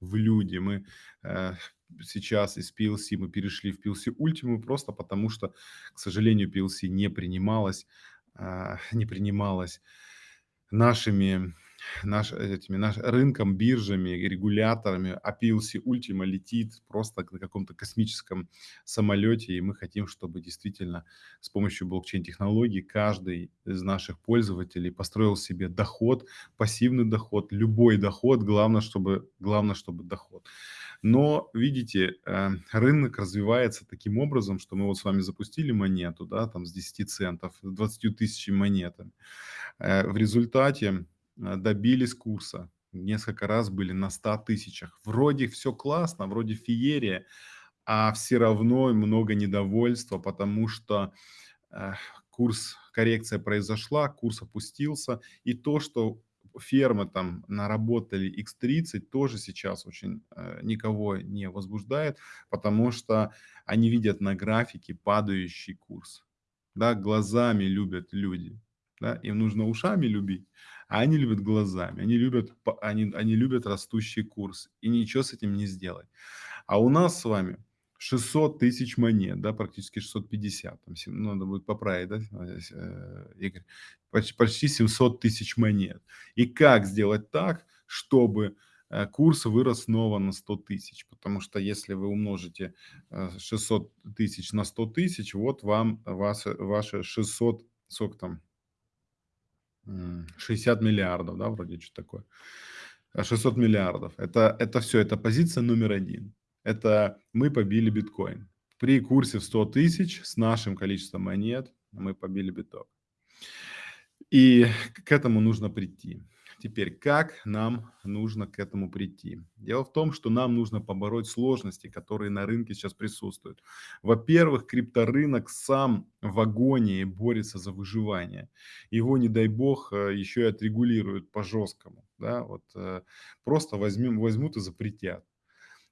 в люди. Мы э, сейчас из PLC мы перешли в PLC Ultimate просто потому, что, к сожалению, PLC не принималась, а, не принималась нашими наш, этими, наш, рынком, биржами, регуляторами, а PLC Ultima летит просто на каком-то космическом самолете, и мы хотим, чтобы действительно с помощью блокчейн-технологий каждый из наших пользователей построил себе доход, пассивный доход, любой доход, главное, чтобы, главное, чтобы доход. Но, видите, э, рынок развивается таким образом, что мы вот с вами запустили монету, да, там с 10 центов, с 20 тысячами монетами. Э, в результате добились курса. Несколько раз были на 100 тысячах. Вроде все классно, вроде феерия, а все равно много недовольства, потому что э, курс, коррекция произошла, курс опустился. И то, что фермы там наработали X30, тоже сейчас очень э, никого не возбуждает, потому что они видят на графике падающий курс. Да, глазами любят люди. Да, им нужно ушами любить, они любят глазами, они любят, они, они любят растущий курс, и ничего с этим не сделать. А у нас с вами 600 тысяч монет, да, практически 650, там, ну, надо будет поправить, да, э, Игорь, почти, почти 700 тысяч монет. И как сделать так, чтобы э, курс вырос снова на 100 тысяч, потому что если вы умножите 600 э, тысяч на 100 тысяч, вот вам ваши, ваши 600, сколько там, 60 миллиардов, да, вроде что такое. 600 а миллиардов. Это, это все, это позиция номер один. Это мы побили биткоин. При курсе в 100 тысяч с нашим количеством монет мы побили биток. И к этому нужно прийти. Теперь, как нам нужно к этому прийти? Дело в том, что нам нужно побороть сложности, которые на рынке сейчас присутствуют. Во-первых, крипторынок сам в агонии борется за выживание. Его, не дай бог, э, еще и отрегулируют по-жесткому. Да? Вот, э, просто возьмем, возьмут и запретят.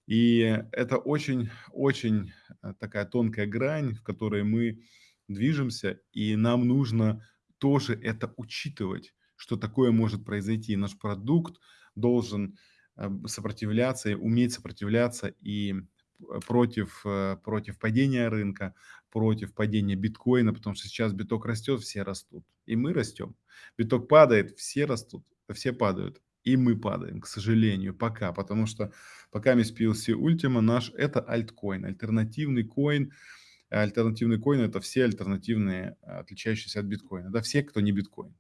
И это очень-очень э, такая тонкая грань, в которой мы движемся, и нам нужно тоже это учитывать что такое может произойти. Наш продукт должен э, сопротивляться, уметь сопротивляться и э, против, э, против падения рынка, против падения биткоина, потому что сейчас биток растет, все растут, и мы растем. Биток падает, все растут, все падают, и мы падаем, к сожалению, пока, потому что пока мы PLC Ultima наш это альткоин, альтернативный coin, альтернативный coin это все альтернативные, отличающиеся от биткоина, да, все, кто не биткоин.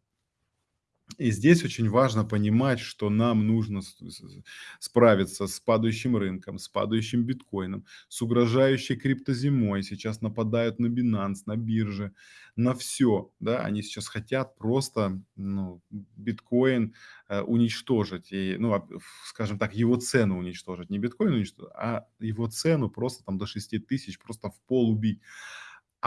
И здесь очень важно понимать, что нам нужно справиться с падающим рынком, с падающим биткоином, с угрожающей криптозимой. Сейчас нападают на Binance, на бирже, на все. Да? Они сейчас хотят просто ну, биткоин э, уничтожить. И, ну, а, скажем так, его цену уничтожить. Не биткоин уничтожить, а его цену просто там до 6 тысяч просто в пол убить.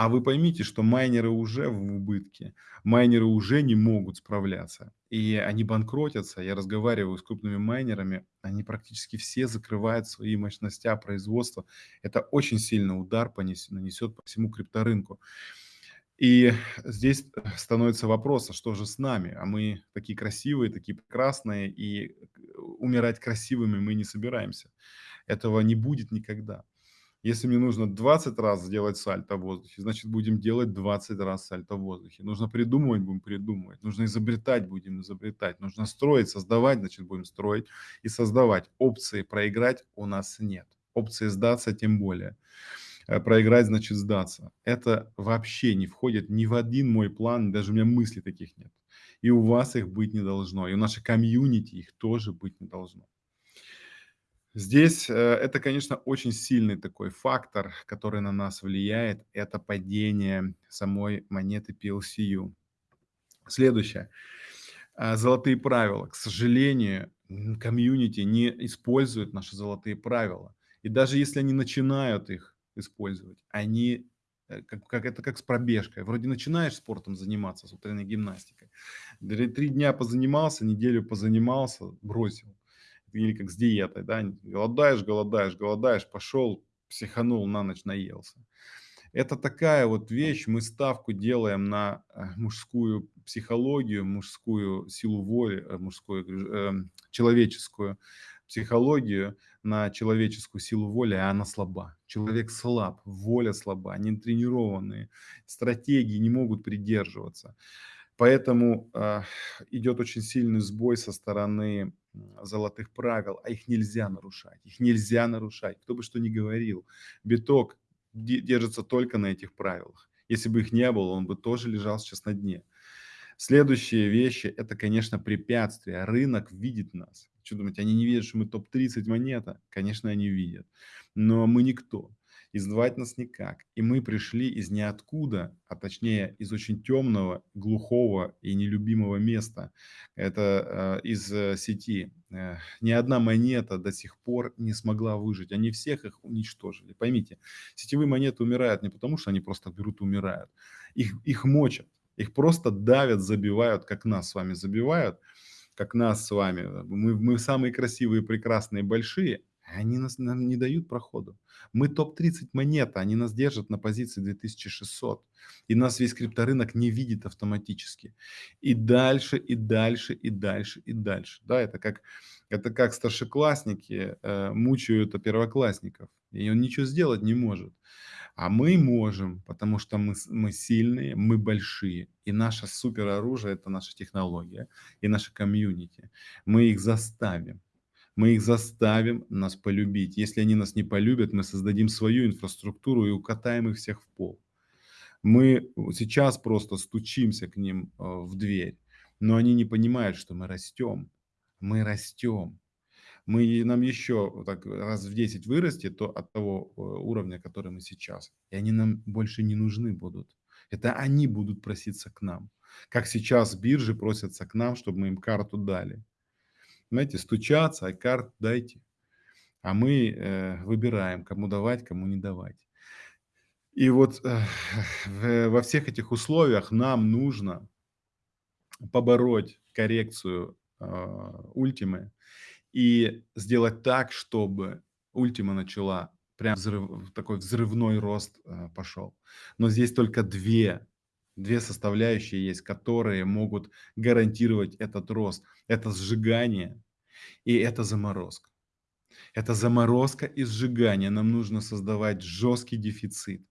А вы поймите, что майнеры уже в убытке, майнеры уже не могут справляться, и они банкротятся. Я разговариваю с крупными майнерами, они практически все закрывают свои мощности производства. Это очень сильный удар нанесет по всему крипторынку. И здесь становится вопрос, а что же с нами? А мы такие красивые, такие прекрасные, и умирать красивыми мы не собираемся. Этого не будет никогда. Если мне нужно 20 раз сделать сальто в воздухе, значит, будем делать 20 раз сальто в воздухе. Нужно придумывать, будем придумывать. Нужно изобретать, будем изобретать. Нужно строить, создавать, значит, будем строить и создавать. Опции проиграть у нас нет. Опции сдаться тем более. Э, проиграть значит сдаться. Это вообще не входит ни в один мой план, даже у меня мыслей таких нет. И у вас их быть не должно, и у нашей комьюнити их тоже быть не должно. Здесь э, это, конечно, очень сильный такой фактор, который на нас влияет. Это падение самой монеты PLCU. Следующее. А, золотые правила. К сожалению, комьюнити не использует наши золотые правила. И даже если они начинают их использовать, они э, как, как это как с пробежкой. Вроде начинаешь спортом заниматься, с утренней гимнастикой. Три дня позанимался, неделю позанимался, бросил или как с диетой, да, голодаешь, голодаешь, голодаешь, пошел, психанул, на ночь наелся. Это такая вот вещь, мы ставку делаем на, э, мужскую психологию, мужскую силу воли, э, мужскую, эм, человеческую психологию, на человеческую силу воли, а она слаба. Человек слаб, воля слаба, не тренированные, стратегии не могут придерживаться. Поэтому, а, идет очень сильный сбой со стороны, золотых правил, а их нельзя нарушать, их нельзя нарушать. Кто бы что ни говорил, биток де держится только на этих правилах. Если бы их не было, он бы тоже лежал сейчас на дне. Следующие вещи- это, конечно, препятствия. Рынок видит нас. Чё думаете, они не видят, что мы топ-30 монета? Конечно, они видят, но мы никто, и сдавать нас никак. И мы пришли из ниоткуда, а точнее из очень темного, глухого и нелюбимого места. Это, э, из, э, сети. Э, ни одна монета до сих пор не смогла выжить. Они всех их уничтожили. Поймите, сетевые монеты умирают не потому, что они просто берут и умирают. Их их мочат, их просто давят, забивают, как нас с вами забивают, как нас с вами. Мы мы самые красивые, прекрасные, большие, они нас нам не дают проходу. Мы топ-30 монета, они нас держат на позиции 2600, и нас весь крипторынок не видит автоматически. И дальше, и дальше, и дальше, и дальше. Да, это как это как старшеклассники, э, мучают, первоклассников, и он ничего сделать не может. А мы можем, потому что мы мы сильные, мы большие, и наше супероружие- это наша технология и наше комьюнити. Мы их заставим, мы их заставим нас полюбить. Если они нас не полюбят, мы создадим свою инфраструктуру и укатаем их всех в пол. Мы сейчас просто стучимся к ним, э, в дверь, но они не понимают, что мы растем, мы растем. Мы нам еще так раз в 10 вырасти то от того, э, уровня, который мы сейчас, и они нам больше не нужны будут. Это они будут проситься к нам, как сейчас биржи просятся к нам, чтобы мы им карту дали. Знаете, стучатся: "А карт дайте". А мы, э, выбираем, кому давать, кому не давать. И вот, э, в во всех этих условиях нам нужно побороть коррекцию, а, Ультимы и сделать так, чтобы Ультима начала прям взрыв такой взрывной рост, э, пошел. Но здесь только 2 2 составляющие есть, которые могут гарантировать этот рост. Это сжигание и это заморозка. Это заморозка и сжигание. Нам нужно создавать жесткий дефицит.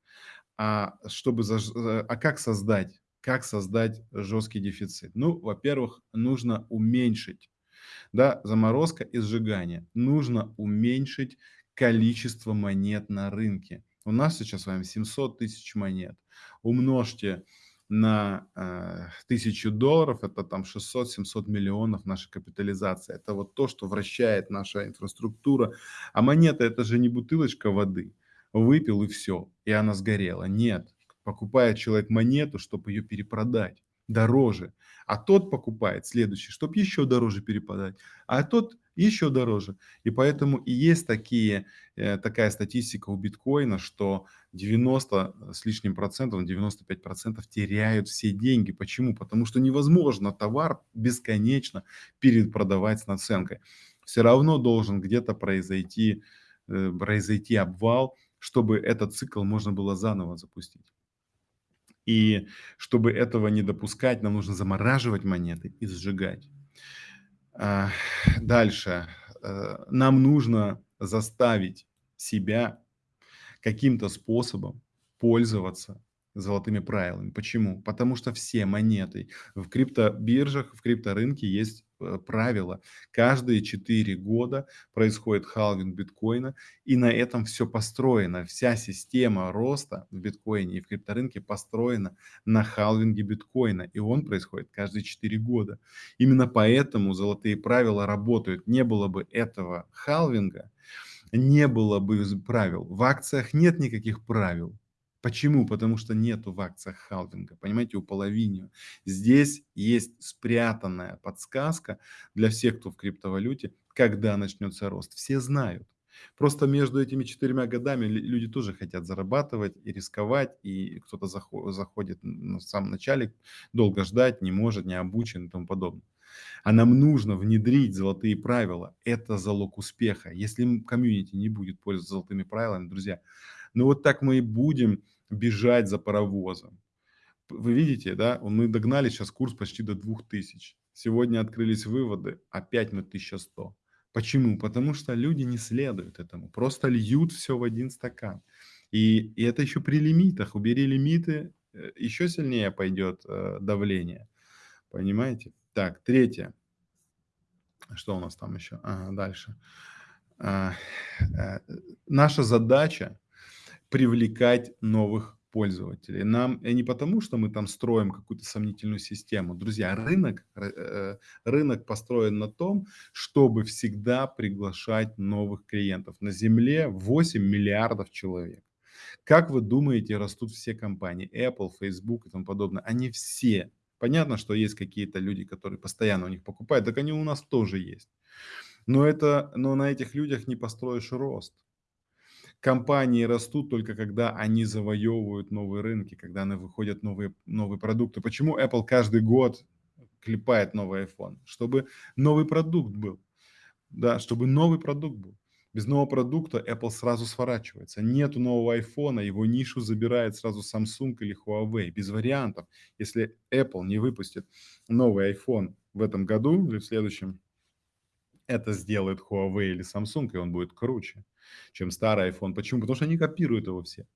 А чтобы заж э, а как создать как создать жесткий дефицит? Ну, во-первых, нужно уменьшить, да, заморозка и сжигание. Нужно уменьшить количество монет на рынке. У нас сейчас с вами 700 тысяч монет. Умножьте на, э, 1000 долларов, это там 600-700 миллионов наша капитализация. Это вот то, что вращает наша инфраструктура. А монета- это же не бутылочка воды. Выпил и всё, и она сгорела. Нет, покупает человек монету, чтоб ее перепродать дороже, а тот покупает следующий, чтоб еще дороже перепродать, а тот еще дороже. И поэтому и есть такие, э, такая статистика у биткоина, что 90 с лишним процентов, 95 % теряют все деньги. Почему? Потому что невозможно товар бесконечно перепродавать с наценкой. Всё равно должен где-то произойти, э, произойти обвал, чтобы этот цикл можно было заново запустить. И чтобы этого не допускать, нам нужно замораживать монеты и сжигать. А, дальше, э, нам нужно заставить себя каким-то способом пользоваться золотыми правилами. Почему? Потому что все монеты в криптобиржах, в крипторынке есть, э, правила. Каждые 4 года происходит халвинг биткоина, и на этом всё построено. Вся система роста в биткоине и в крипторынке построена на халвинге биткоина, и он происходит каждые 4 года. Именно поэтому золотые правила работают. Не было бы этого халвинга, не было бы правил. В акциях нет никаких правил. Почему? Потому что нету в акциях халвинга, понимаете, уполовинивания. Здесь есть спрятанная подсказка для всех, кто в криптовалюте, когда начнется рост. Все знают. Просто между этими 4 годами лю люди тоже хотят зарабатывать и рисковать, и кто-то захо заходит н в самом начале, долго ждать не может, не обучен и тому подобное. А нам нужно внедрить золотые правила. Это залог успеха. Если, комьюнити не будет пользоваться золотыми правилами, друзья, ну вот так мы и будем бежать за паровозом. Вы видите, да, мы догнали сейчас курс почти до 2000. Сегодня открылись выводы, опять мы 1100. Почему? Потому что люди не следуют этому, просто льют все в один стакан. И, и это еще при лимитах. Убери лимиты, э, еще сильнее пойдет э, давление. Понимаете? Так, третье. Что у нас там еще? Ага, дальше. А, а, наша задача привлекать новых пользователей. Нам и не потому, что мы там строим какую-то сомнительную систему. Друзья, рынок, э, рынок построен на том, чтобы всегда приглашать новых клиентов. На Земле 8 миллиардов человек. Как вы думаете, растут все компании, Apple, Facebook и тому подобное? Они все. Понятно, что есть какие-то люди, которые постоянно у них покупают, так они у нас тоже есть. Но, это, но на этих людях не построишь рост. Компании растут только когда они завоевывают новые рынки, когда они выходят новые, новые продукты. Почему Apple каждый год клепает новый iPhone? Чтобы новый продукт был. Да, чтобы новый продукт был. Без нового продукта Apple сразу сворачивается. Нету нового iPhone, его нишу забирает сразу Samsung или Huawei. Без вариантов. Если Apple не выпустит новый iPhone в этом году или в следующем, это сделает Huawei или Samsung, и он будет круче, чем старый iPhone. Почему? Потому что они копируют его все.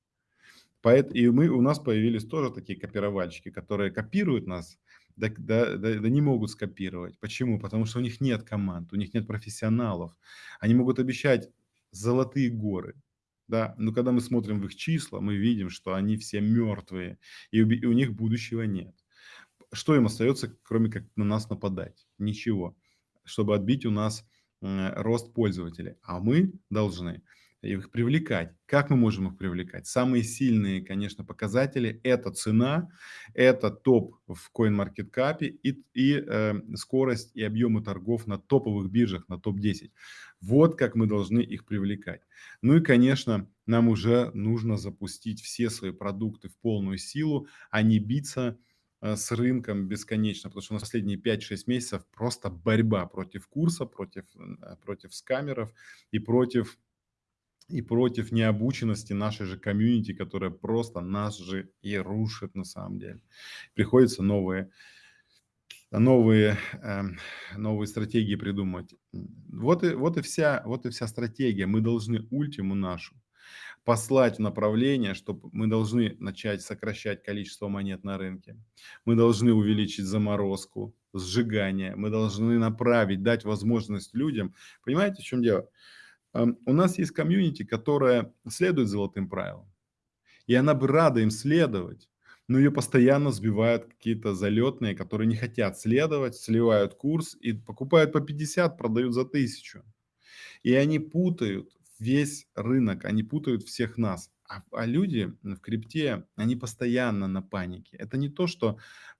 И мы, у нас появились тоже такие копировальщики, которые копируют нас, да, да, да, да не могут скопировать. Почему? Потому что у них нет команд, у них нет профессионалов. Они могут обещать золотые горы, да, но когда мы смотрим в их числа, мы видим, что они все мертвые, и у, и у них будущего нет. Что им остается, кроме как на нас нападать? Ничего чтобы отбить у нас рост пользователей. А мы должны их привлекать. Как мы можем их привлекать? Самые сильные, конечно, показатели – это цена, это топ в CoinMarketCap и, и э, скорость и объемы торгов на топовых биржах, на топ-10. Вот как мы должны их привлекать. Ну и, конечно, нам уже нужно запустить все свои продукты в полную силу, а не биться Э, с рынком бесконечно, потому что у последние 5-6 месяцев просто борьба против курса, против, э, против скамеров и против, и против необученности нашей же комьюнити, которая просто нас же и рушит на самом деле. Приходится новые, новые, э, новые стратегии придумать. Вот и, вот, и вся, вот и вся стратегия. Мы должны ультиму нашу послать в направление, что мы должны начать сокращать количество монет на рынке. Мы должны увеличить заморозку, сжигание. Мы должны направить, дать возможность людям. Понимаете, в чем дело? У нас есть комьюнити, которая следует золотым правилам. И она бы рада им следовать, но ее постоянно сбивают какие-то залетные, которые не хотят следовать, сливают курс и покупают по 50, продают за 1000. И они путают весь рынок, они путают всех нас. А, а люди в крипте, они постоянно на панике. Это не то, что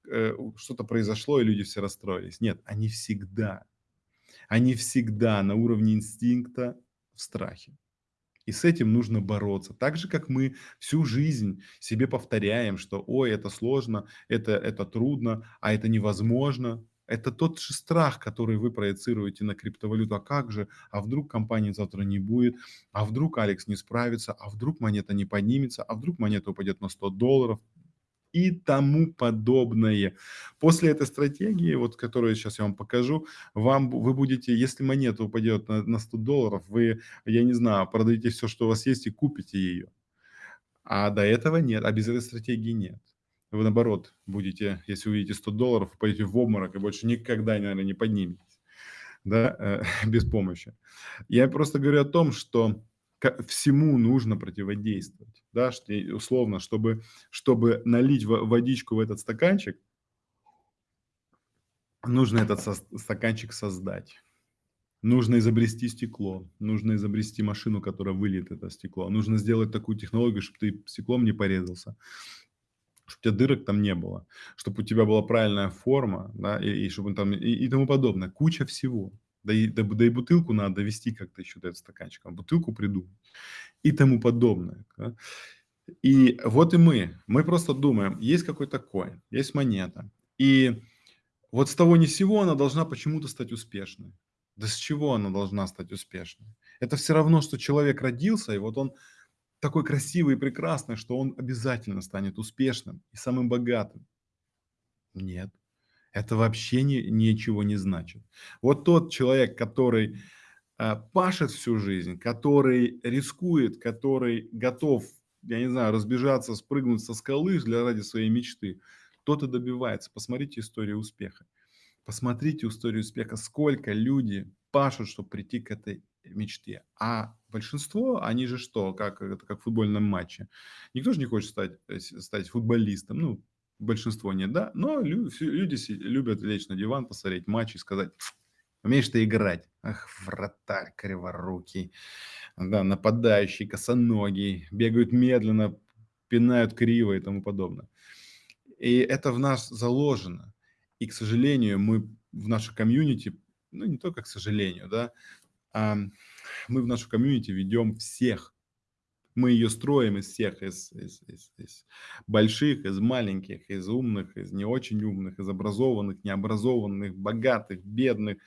э, что-то произошло и люди все расстроились. Нет, они всегда, они всегда на уровне инстинкта в страхе. И с этим нужно бороться. Так же, как мы всю жизнь себе повторяем, что ой, это сложно, это, это трудно, а это невозможно. Это тот же страх, который вы проецируете на криптовалюту. А как же? А вдруг компании завтра не будет? А вдруг Алекс не справится? А вдруг монета не поднимется? А вдруг монета упадет на 100 долларов? И тому подобное. После этой стратегии, вот, которую сейчас я вам покажу, вам, вы будете, если монета упадет на, на 100 долларов, вы, я не знаю, продадите все, что у вас есть и купите ее. А до этого нет, а без этой стратегии нет вы наоборот будете, если увидите 100 долларов, пойдете в обморок и больше никогда, наверное, не подниметесь, да, э, без помощи. Я просто говорю о том, что всему нужно противодействовать, да, условно, чтобы, чтобы налить водичку в этот стаканчик, нужно этот со стаканчик создать. Нужно изобрести стекло, нужно изобрести машину, которая выльет это стекло. Нужно сделать такую технологию, чтобы ты стеклом не порезался чтобы у тебя дырок там не было, чтобы у тебя была правильная форма, да, и, и чтобы там, и, и тому подобное. Куча всего. Да и, да, да и бутылку надо довести как-то еще до этого стаканчика, бутылку придумать и тому подобное. Да. И вот и мы, мы просто думаем, есть какой-то коин, есть монета, и вот с того ни сего она должна почему-то стать успешной. Да с чего она должна стать успешной? Это все равно, что человек родился, и вот он такой красивый и прекрасный, что он обязательно станет успешным и самым богатым. Нет, это вообще ни, ничего не значит. Вот тот человек, который э, пашет всю жизнь, который рискует, который готов, я не знаю, разбежаться, спрыгнуть со скалы для ради своей мечты, тот и добивается. Посмотрите историю успеха. Посмотрите историю успеха, сколько люди пашут, чтобы прийти к этой мечте. А большинство, они же что, как, это как в футбольном матче. Никто же не хочет стать, э, стать футболистом. Ну, большинство нет, да. Но люди, любят лечь на диван, посмотреть матч и сказать, умеешь ты играть. Ах, вратарь криворукий. Да, нападающий, косоногий, бегают медленно, пинают криво и тому подобное. И это в нас заложено. И, к сожалению, мы в нашу комьюнити, ну не только к сожалению, да, мы в нашу комьюнити ведем всех. Мы ее строим из всех, из, из, из, из больших, из маленьких, из умных, из не очень умных, из образованных, необразованных, богатых, бедных,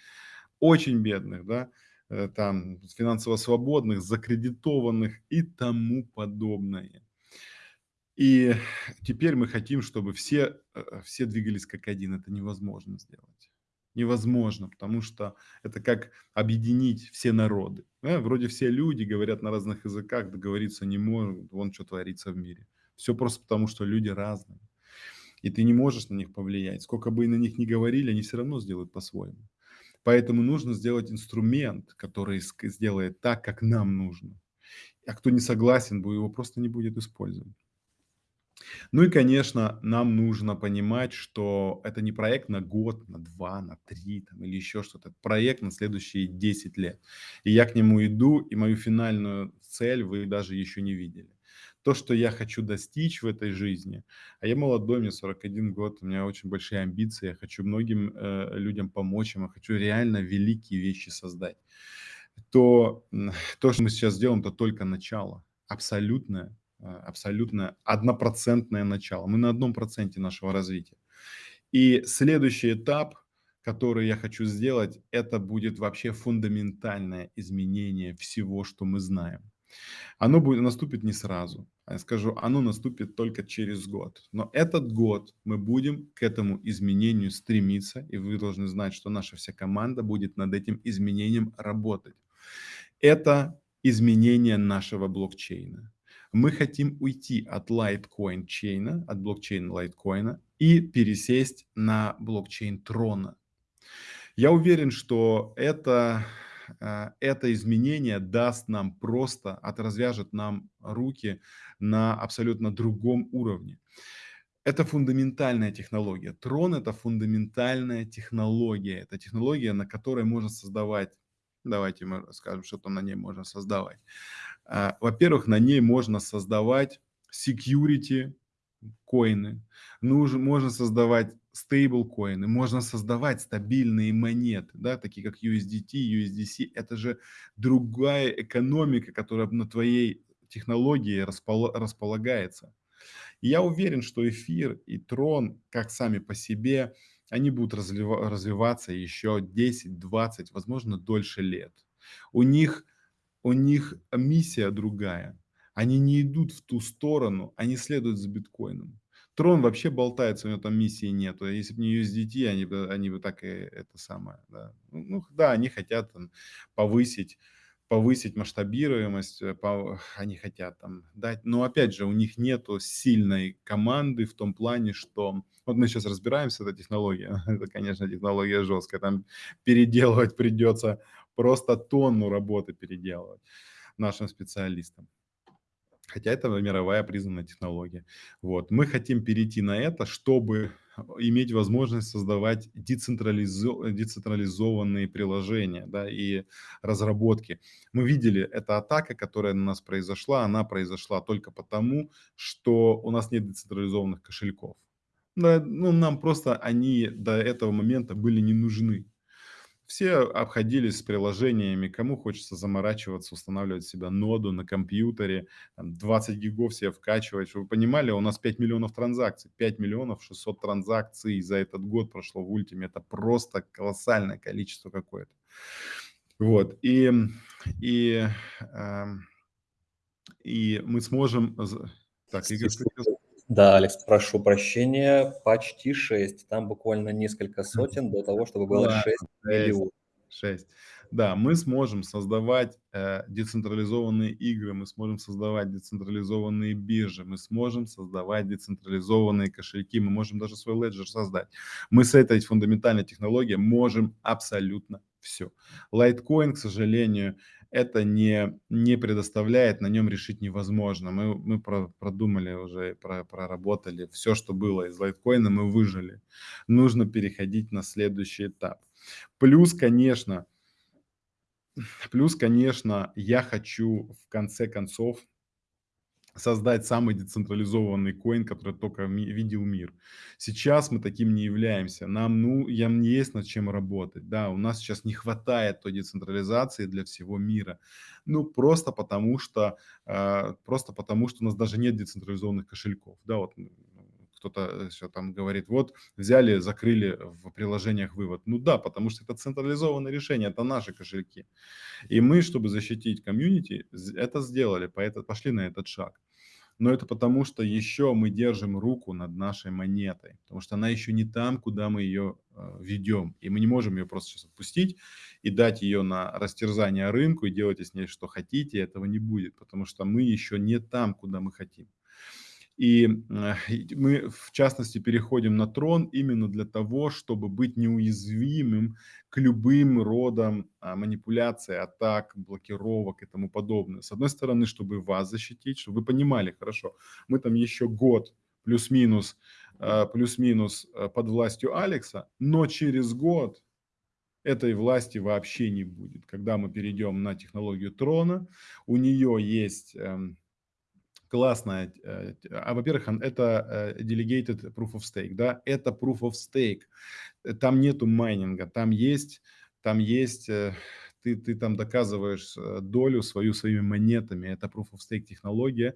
очень бедных, да, э, там, финансово свободных, закредитованных и тому подобное. И теперь мы хотим, чтобы все, э, все двигались как один. Это невозможно сделать невозможно, потому что это как объединить все народы. Да? Вроде все люди говорят на разных языках, договориться не могут, вон что творится в мире. Все просто потому, что люди разные. И ты не можешь на них повлиять. Сколько бы и на них ни говорили, они все равно сделают по-своему. Поэтому нужно сделать инструмент, который сделает так, как нам нужно. А кто не согласен, его просто не будет использовать. Ну и, конечно, нам нужно понимать, что это не проект на год, на два, на три там, или еще что-то. Это проект на следующие 10 лет. И я к нему иду, и мою финальную цель вы даже еще не видели. То, что я хочу достичь в этой жизни, а я молодой, мне 41 год, у меня очень большие амбиции, я хочу многим э, людям помочь, я хочу реально великие вещи создать, то то, что мы сейчас делаем, это только начало, абсолютное абсолютно однопроцентное начало. Мы на одном проценте нашего развития. И следующий этап, который я хочу сделать, это будет вообще фундаментальное изменение всего, что мы знаем. Оно будет, наступит не сразу. А я скажу, оно наступит только через год. Но этот год мы будем к этому изменению стремиться. И вы должны знать, что наша вся команда будет над этим изменением работать. Это изменение нашего блокчейна мы хотим уйти от Litecoin чейна, от блокчейна Litecoin и пересесть на блокчейн Трона. Я уверен, что это, э, это изменение даст нам просто, отразвяжет нам руки на абсолютно другом уровне. Это фундаментальная технология. Трон – это фундаментальная технология. Это технология, на которой можно создавать, давайте мы скажем, что там на ней можно создавать. А, во-первых, на ней можно создавать security коины, нужно, можно создавать стейбл коины, можно создавать стабильные монеты, да, такие как USDT, USDC. Это же другая экономика, которая на твоей технологии распол, располагается. И я уверен, что эфир и трон, как сами по себе, они будут развива, развиваться еще 10, 20, возможно, дольше лет. У них у них миссия другая. Они не идут в ту сторону, они следуют за биткоином. Трон вообще болтается, у него там миссии нету. Если бы не USDT, они бы, они бы так и это самое. Да. Ну, ну да, они хотят там, повысить повысить масштабируемость, э, они хотят там дать, но опять же у них нету сильной команды в том плане, что вот мы сейчас разбираемся, эта технология, это, конечно, технология жесткая, там переделывать придется просто тонну работы переделывать нашим специалистам. Хотя это мировая признанная технология. Вот. Мы хотим перейти на это, чтобы иметь возможность создавать децентрализо децентрализованные приложения да, и разработки. Мы видели, эта атака, которая на нас произошла, она произошла только потому, что у нас нет децентрализованных кошельков. Да, ну, нам просто они до этого момента были не нужны. Все обходились с приложениями, кому хочется заморачиваться, устанавливать себя ноду на компьютере, 20 гигов себе вкачивать. Чтобы вы понимали, у нас 5 миллионов транзакций, 5 миллионов 600 транзакций за этот год прошло в Ультиме. Это просто колоссальное количество какое-то. Вот, и, и, э, и мы сможем... Так, Игорь, да, Алекс, прошу прощения, почти 6. Там буквально несколько сотен до того, чтобы было 6 миллионов. 6. Да, мы сможем создавать э, децентрализованные игры, мы сможем создавать децентрализованные биржи, мы сможем создавать децентрализованные кошельки, мы можем даже свой леджер создать. Мы с этой фундаментальной технологией можем абсолютно все. Litecoin, к сожалению, это не, не предоставляет, на нем решить невозможно. Мы, мы про, продумали уже, про, проработали все, что было из лайткоина, мы выжили. Нужно переходить на следующий этап. Плюс, конечно, плюс, конечно, я хочу в конце концов создать самый децентрализованный коин, который только видел мир. Сейчас мы таким не являемся. Нам, ну, ям не есть над чем работать. Да, у нас сейчас не хватает той децентрализации для всего мира. Ну, просто потому что, э, просто потому что у нас даже нет децентрализованных кошельков. Да, вот кто-то все там говорит, вот взяли, закрыли в приложениях вывод. Ну да, потому что это централизованное решение, это наши кошельки. И мы, чтобы защитить комьюнити, это сделали, поэтому пошли на этот шаг но это потому, что еще мы держим руку над нашей монетой, потому что она еще не там, куда мы ее э, ведем, и мы не можем ее просто сейчас отпустить и дать ее на растерзание рынку и делайте с ней что хотите, этого не будет, потому что мы еще не там, куда мы хотим. И э, мы, в частности, переходим на трон именно для того, чтобы быть неуязвимым к любым родам а, манипуляций, атак, блокировок и тому подобное. С одной стороны, чтобы вас защитить, чтобы вы понимали, хорошо, мы там еще год плюс-минус э, плюс-минус э, под властью Алекса, но через год этой власти вообще не будет. Когда мы перейдем на технологию трона, у нее есть эм, классная. Э, а, во-первых, это э, delegated proof of stake, да, это proof of stake. Э, там нету майнинга, там есть, там есть, ты, ты там доказываешь долю свою своими монетами. Это proof of stake технология.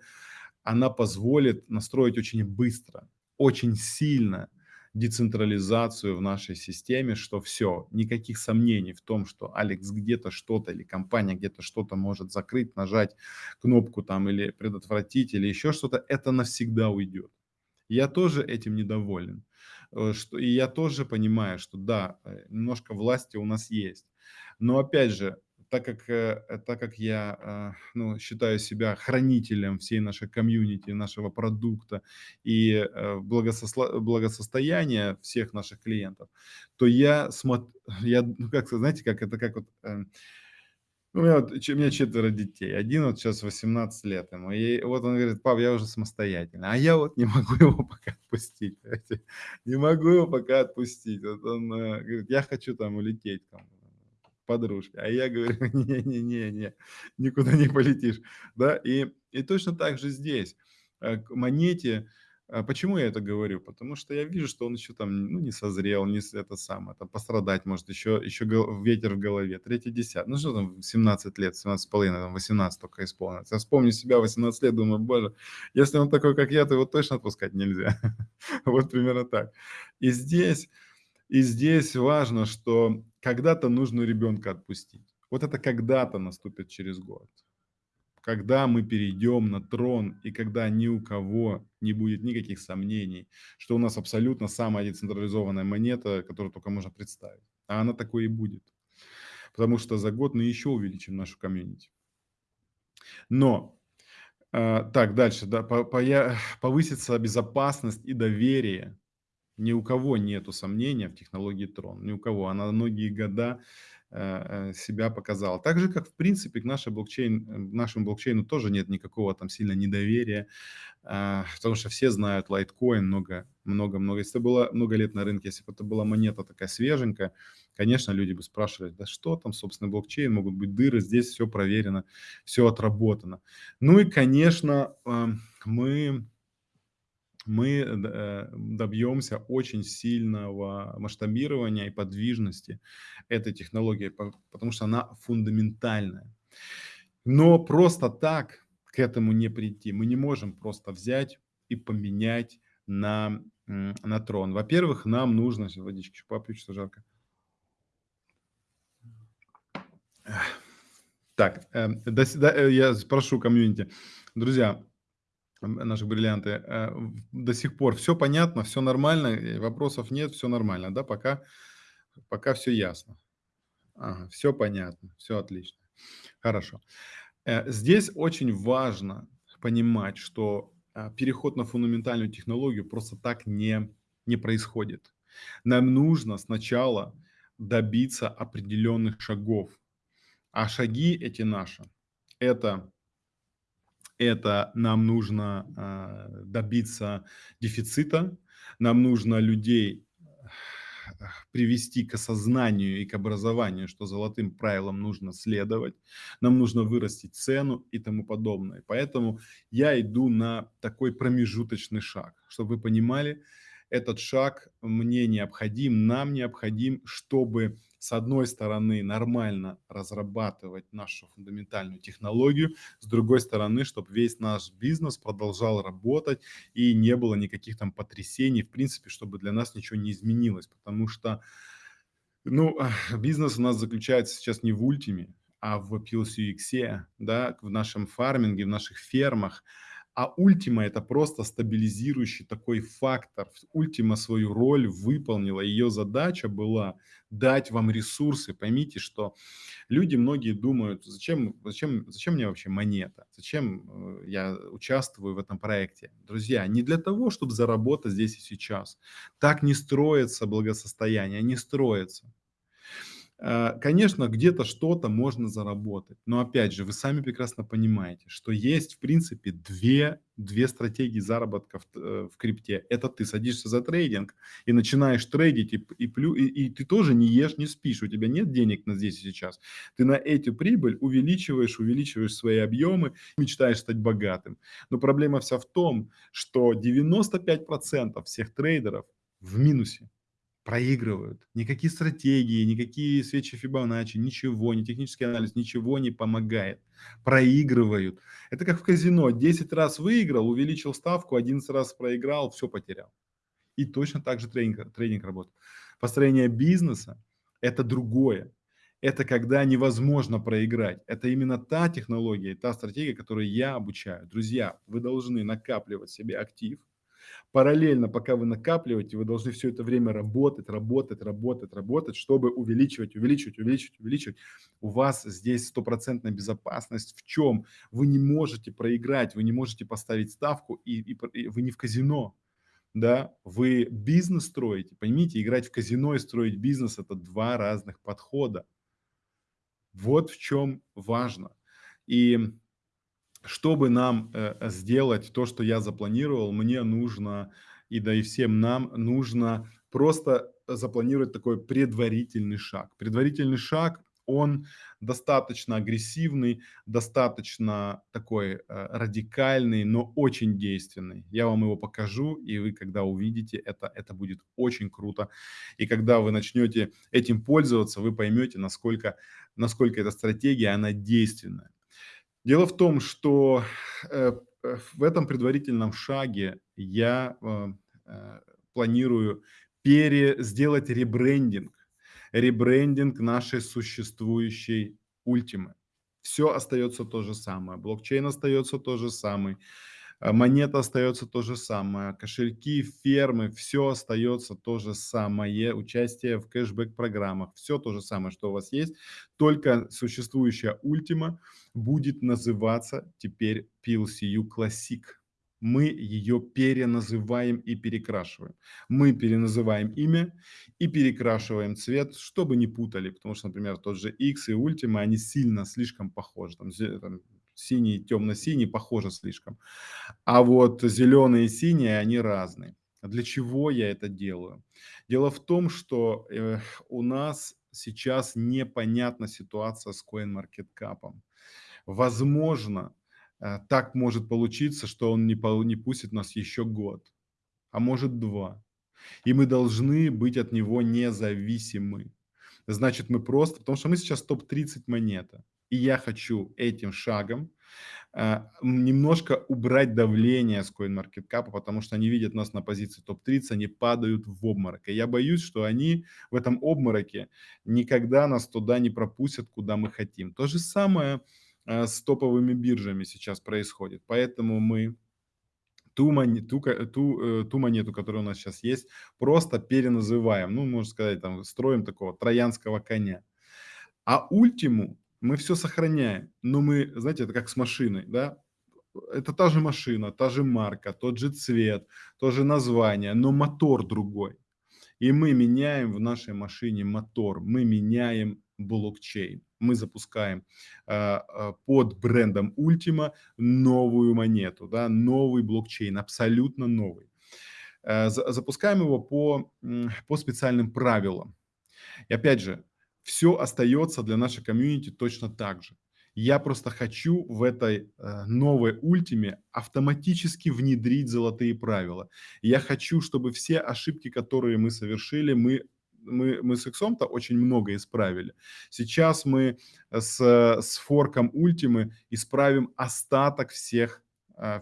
Она позволит настроить очень быстро, очень сильно децентрализацию в нашей системе, что все, никаких сомнений в том, что Алекс где-то что-то или компания где-то что-то может закрыть, нажать кнопку там или предотвратить или еще что-то, это навсегда уйдет. Я тоже этим недоволен. Э, что, и я тоже понимаю, что да, э, немножко власти у нас есть. Но опять же, так как, э, так как я э, ну, считаю себя хранителем всей нашей комьюнити, нашего продукта и э, благосостояния всех наших клиентов, то я смотрю, я, ну, как знаете, как это как вот... У меня, вот, у меня четверо детей. Один вот сейчас 18 лет ему. И вот он говорит, пап, я уже самостоятельный. А я вот не могу его пока отпустить. Не могу его пока отпустить. Вот он говорит, я хочу там улететь. Подружки. А я говорю, не-не-не, никуда не полетишь. Да? И, и точно так же здесь. Э, к монете, а почему я это говорю? Потому что я вижу, что он еще там ну, не созрел, не это самое, там пострадать может, еще, еще ветер в голове. Третий десят. Ну что там, 17 лет, 17 с половиной, там 18 только исполнилось. Я вспомню себя 18 лет, думаю, боже, если он такой, как я, то его точно отпускать нельзя. Вот примерно так. И здесь, и здесь важно, что когда-то нужно ребенка отпустить. Вот это когда-то наступит через год. Когда мы перейдем на трон, и когда ни у кого не будет никаких сомнений, что у нас абсолютно самая децентрализованная монета, которую только можно представить. А она такой и будет. Потому что за год мы еще увеличим нашу комьюнити. Но, э, так, дальше, да, по, по, повысится безопасность и доверие ни у кого нету сомнения в технологии Трон, ни у кого. Она многие года э, э, себя показала. Так же, как в принципе к нашей блокчейн, э, нашему блокчейну тоже нет никакого там сильно недоверия, а, потому что все знают Litecoin много, много, много. Если это было много лет на рынке, если бы это была монета такая свеженькая, конечно, люди бы спрашивали, да что там, собственно, блокчейн, могут быть дыры, здесь все проверено, все отработано. Ну и, конечно, мы мы э, добьемся очень сильного масштабирования и подвижности этой технологии, потому что она фундаментальная. Но просто так к этому не прийти. Мы не можем просто взять и поменять на, на трон. Во-первых, нам нужно... Водички попью, что жарко. Так, э, сюда, э, я спрошу комьюнити. Друзья, наши бриллианты, э, до сих пор все понятно, все нормально, э, вопросов нет, все нормально, да, пока пока всё ясно? Ага, всё понятно, все отлично. Хорошо. Э, здесь очень важно понимать, что, а, переход на фундаментальную технологию просто так не не происходит. Нам нужно сначала добиться определенных шагов. А шаги эти наши- это это нам нужно, а, добиться дефицита, нам нужно людей привести к осознанию и к образованию, что золотым правилам нужно следовать, нам нужно вырастить цену и тому подобное. Поэтому я иду на такой промежуточный шаг. Чтобы вы понимали, этот шаг мне необходим, нам необходим, чтобы, с одной стороны, нормально разрабатывать нашу фундаментальную технологию, с другой стороны, чтоб весь наш бизнес продолжал работать и не было никаких там потрясений, в принципе, чтобы для нас ничего не изменилось. Потому что, ну, бизнес у нас заключается сейчас не в ультиме, а в PLC-иксе, да, в нашем фарминге, в наших фермах. А ультима- это просто стабилизирующий такой фактор. Ультима свою роль выполнила. Ее задача была дать вам ресурсы. Поймите, что люди многие думают: "Зачем зачем зачем мне вообще монета? Зачем, э, я участвую в этом проекте?" Друзья, не для того, чтоб заработать здесь и сейчас. Так не строится благосостояние, не строится. Э, конечно, где-то что-то можно заработать, но опять же, вы сами прекрасно понимаете, что есть в принципе две две стратегии заработка в э, в крипте. Это ты садишься за трейдинг и начинаешь трейдить, и и и и ты тоже не ешь, не спишь, у тебя нет денег на здесь и сейчас. Ты на эту прибыль увеличиваешь, увеличиваешь свои объемы, мечтаешь стать богатым. Но проблема вся в том, что 95 % всех трейдеров в минусе, проигрывают. Никакие стратегии, никакие свечи Фибоначчи, ничего, ни технический анализ, ничего не помогает. Проигрывают. Это как в казино: 10 раз выиграл, увеличил ставку, 11 раз проиграл, всё потерял. И точно так же трейдинг трейдинг работает. Построение бизнеса- это другое. Это когда невозможно проиграть. Это именно та технология та стратегия, которой я обучаю. Друзья, вы должны накапливать себе актив. Параллельно, пока вы накапливаете, вы должны всё это время работать, работать, работать, работать, чтобы увеличивать, увеличивать, увеличивать, увеличивать. У вас здесь стопроцентная безопасность. В чём? Вы не можете проиграть, вы не можете поставить ставку, и и и вы не в казино, да, вы бизнес строите. Поймите, играть в казино и строить бизнес- это 2 разных подхода. Вот в чём важно. И чтобы нам, э, сделать то, что я запланировал, мне нужно, и да и всем нам нужно просто запланировать такой предварительный шаг. Предварительный шаг, он достаточно агрессивный, достаточно такой, э, радикальный, но очень действенный. Я вам его покажу, и вы, когда увидите это, это будет очень круто. И когда вы начнете этим пользоваться, вы поймете, насколько насколько эта стратегия, она действенная. Дело в том, что, э, э, в этом предварительном шаге я, э, планирую пере сделать ребрендинг. Ребрендинг нашей существующей ультимы. Всё остается то же самое, блокчейн остается тот же самый, монета остается то же самое, кошельки, фермы- всё остается то же самое, участие в кэшбэк-программах- всё то же самое, что у вас есть, только существующая ультима будет называться теперь PLCU Classic. Мы ее переназываем и перекрашиваем. Мы переназываем имя и перекрашиваем цвет, чтобы не путали, потому что, например, тот же X и ультима, они сильно слишком похожи, там там синий, темно-синий- похоже слишком, а вот зеленый и синий- они разные. Для чего я это делаю? Дело в том, что, э, у нас сейчас непонятна ситуация с CoinMarketCap. Возможно, э, так может получиться, что он не не пустит нас еще год, а может 2, и мы должны быть от него независимы. Значит, мы просто потому что мы сейчас топ-30 монета, и я хочу этим шагом э, немножко убрать давление с CoinMarketCap, потому что они видят нас на позиции топ-30, они падают в обморок. И я боюсь, что они в этом обмороке никогда нас туда не пропустят, куда мы хотим. То же самое э, с топовыми биржами сейчас происходит. Поэтому мы ту, мон, ту, ту, э, ту монету, которая у нас сейчас есть, просто переназываем. Ну, можно сказать, там, строим такого троянского коня. А ультиму мы все сохраняем, но мы, знаете, это как с машиной, да, это та же машина, та же марка, тот же цвет, то же название, но мотор другой. И мы меняем в нашей машине мотор, мы меняем блокчейн. Мы запускаем э, под брендом Ultima новую монету, да, новый блокчейн, абсолютно новый. Э, запускаем его по, по специальным правилам. И опять же, все остается для нашей комьюнити точно так же. Я просто хочу в этой э, новой ультиме автоматически внедрить золотые правила. Я хочу, чтобы все ошибки, которые мы совершили, мы мы, мы с Иксом-то очень много исправили. Сейчас мы с, с форком Ультимы исправим остаток всех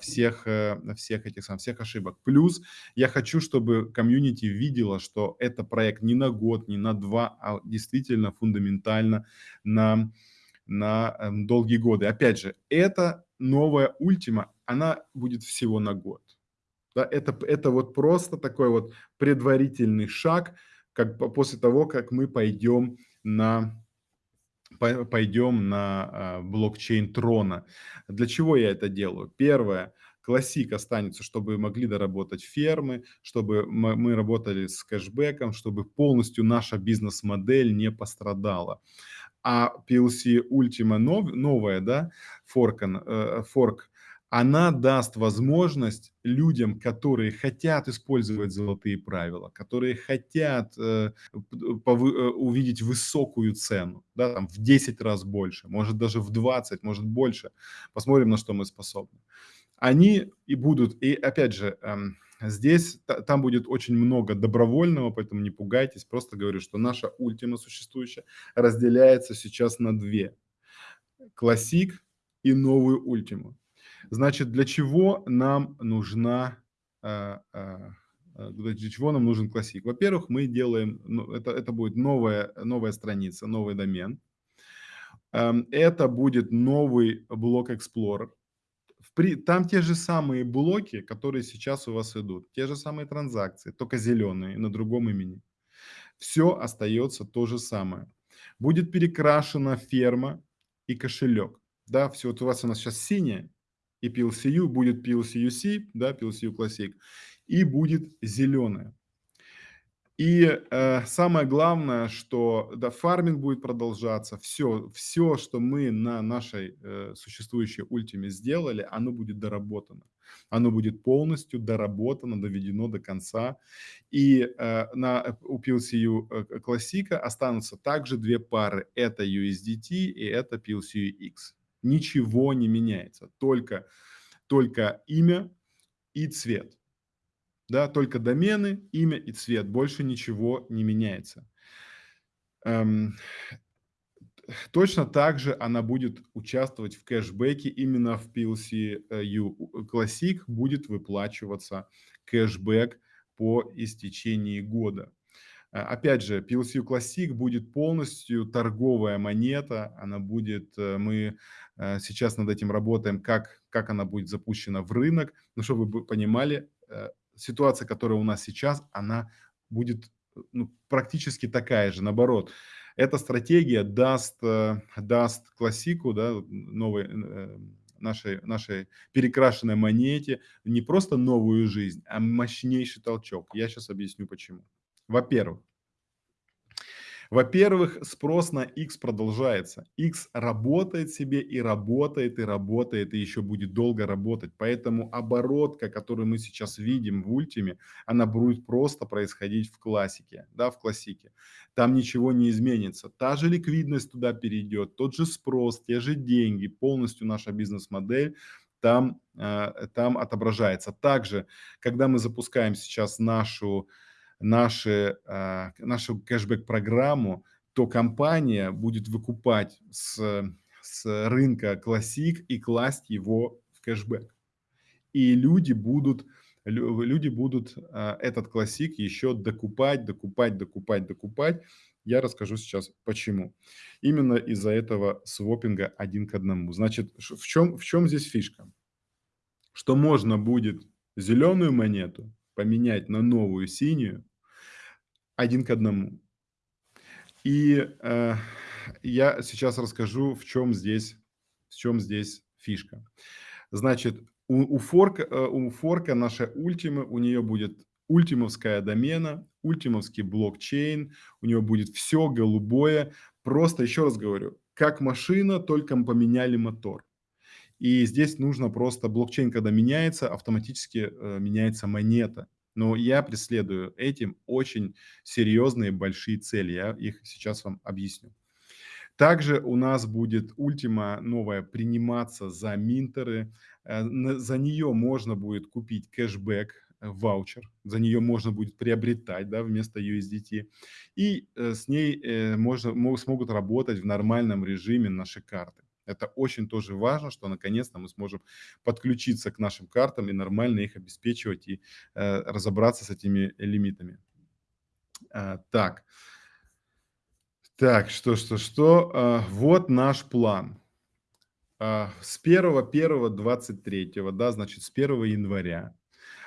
всех, э, всех этих сам, всех ошибок. Плюс я хочу, чтобы комьюнити видела, что это проект не на год, не на два, а действительно фундаментально на, на эм, долгие годы. Опять же, это новая ультима, она будет всего на год. Да, это, это вот просто такой вот предварительный шаг, как после того, как мы пойдем на пойдем на а, блокчейн Трона. Для чего я это делаю? Первое, классик останется, чтобы могли доработать фермы, чтобы мы работали с кэшбэком, чтобы полностью наша бизнес-модель не пострадала. А PLC Ultima нов, новая, да, форк, э, форк она даст возможность людям, которые хотят использовать золотые правила, которые хотят э, э, увидеть высокую цену, да, там, в 10 раз больше, может даже в 20, может больше. Посмотрим, на что мы способны. Они и будут, и опять же, э, здесь, там будет очень много добровольного, поэтому не пугайтесь, просто говорю, что наша ультима существующая разделяется сейчас на две. Классик и новую ультиму. Значит, для чего нам нужна, а, а, а, для чего нам нужен классик? Во-первых, мы делаем, ну, это, это будет новая, новая страница, новый домен. Эм, это будет новый блок Explorer. Там те же самые блоки, которые сейчас у вас идут, те же самые транзакции, только зеленые, на другом имени. Все остается то же самое. Будет перекрашена ферма и кошелек. Да, все, вот у вас у нас сейчас синяя, и PLCU, будет PLCUC, да, PLCU Classic, и будет зеленая. И э, самое главное, что да, фарминг будет продолжаться, все, все, что мы на нашей э, существующей ультиме сделали, оно будет доработано. Оно будет полностью доработано, доведено до конца. И э, на, у PLCU э, Classic останутся также две пары. Это USDT и это PLCU X ничего не меняется, только, только имя и цвет. Да, только домены, имя и цвет, больше ничего не меняется. Эм, точно так же она будет участвовать в кэшбэке, именно в PLC Classic будет выплачиваться кэшбэк по истечении года. А, опять же, PLCU Classic будет полностью торговая монета, она будет, э, мы э, сейчас над этим работаем, как, как она будет запущена в рынок, но чтобы вы понимали, э, ситуация, которая у нас сейчас, она будет ну, практически такая же, наоборот. Эта стратегия даст, даст классику, да, новой, нашей, нашей перекрашенной монете не просто новую жизнь, а мощнейший толчок. Я сейчас объясню почему. Во-первых, во-первых, спрос на X продолжается. X работает себе и работает, и работает, и еще будет долго работать. Поэтому оборотка, которую мы сейчас видим в ультиме, она будет просто происходить в классике, да, в классике. Там ничего не изменится. Та же ликвидность туда перейдет, тот же спрос, те же деньги, полностью наша бизнес-модель там, э, там отображается. Также, когда мы запускаем сейчас нашу наши, нашу кэшбэк-программу, то компания будет выкупать с, с рынка классик и класть его в кэшбэк. И люди будут, люди будут а, этот классик еще докупать, докупать, докупать, докупать. Я расскажу сейчас почему. Именно из-за этого свопинга один к одному. Значит, в чем, в чем здесь фишка? Что можно будет зеленую монету поменять на новую синюю один к одному. И э, я сейчас расскажу, в чем здесь, в чем здесь фишка. Значит, у, у, форка, э, у форка нашей ультимы, у нее будет ультимовская домена, ультимовский блокчейн, у нее будет все голубое. Просто, еще раз говорю, как машина, только мы поменяли мотор. И здесь нужно просто, блокчейн, когда меняется, автоматически э, меняется монета. Но я преследую этим очень серьезные большие цели. Я их сейчас вам объясню. Также у нас будет Ultima новая приниматься за минтеры. Э, за нее можно будет купить кэшбэк, э, ваучер. За нее можно будет приобретать да, вместо USDT. И э, с ней можно, смогут работать в нормальном режиме наши карты. Это очень тоже важно, что наконец-то мы сможем подключиться к нашим картам и нормально их обеспечивать и э, разобраться с этими лимитами. А, так. Так, что, что, что. А, вот наш план. А, с 1.1.23, да, значит, с 1 января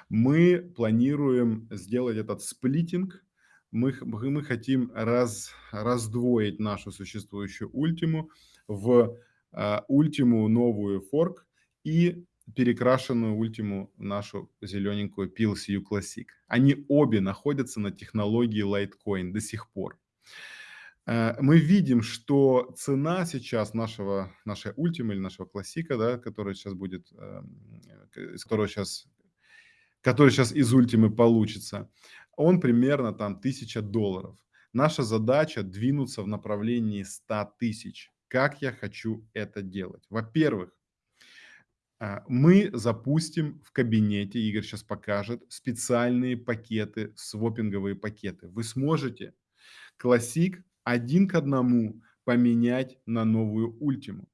мы планируем сделать этот сплитинг. Мы, мы хотим раз, раздвоить нашу существующую ультиму в ультиму новую форк и перекрашенную ультиму нашу зелененькую PLCU Classic. Они обе находятся на технологии Litecoin до сих пор. Э, мы видим, что цена сейчас нашего, нашей ультимы или нашего классика, да, который сейчас будет, эм, из которого сейчас, который сейчас из ультимы получится, он примерно там 1000 долларов. Наша задача двинуться в направлении 100 тысяч. Как я хочу это делать? Во-первых, э, мы запустим в кабинете, Игорь сейчас покажет, специальные пакеты, свопинговые пакеты. Вы сможете классик один к одному поменять на новую ультиму.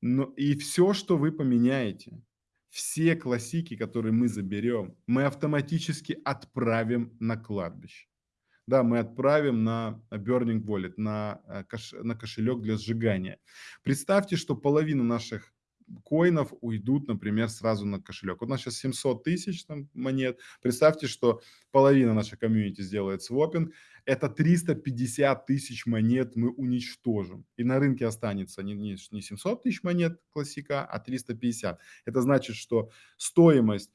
Но и все, что вы поменяете, все классики, которые мы заберем, мы автоматически отправим на кладбище. Да, мы отправим на Burning Wallet, на, э, кош, на кошелек для сжигания. Представьте, что половина наших коинов уйдут, например, сразу на кошелек. Вот у нас сейчас 700 тысяч там, монет. Представьте, что половина нашей комьюнити сделает свопинг. Это 350 тысяч монет мы уничтожим. И на рынке останется не, не, не 700 тысяч монет классика, а 350. Это значит, что стоимость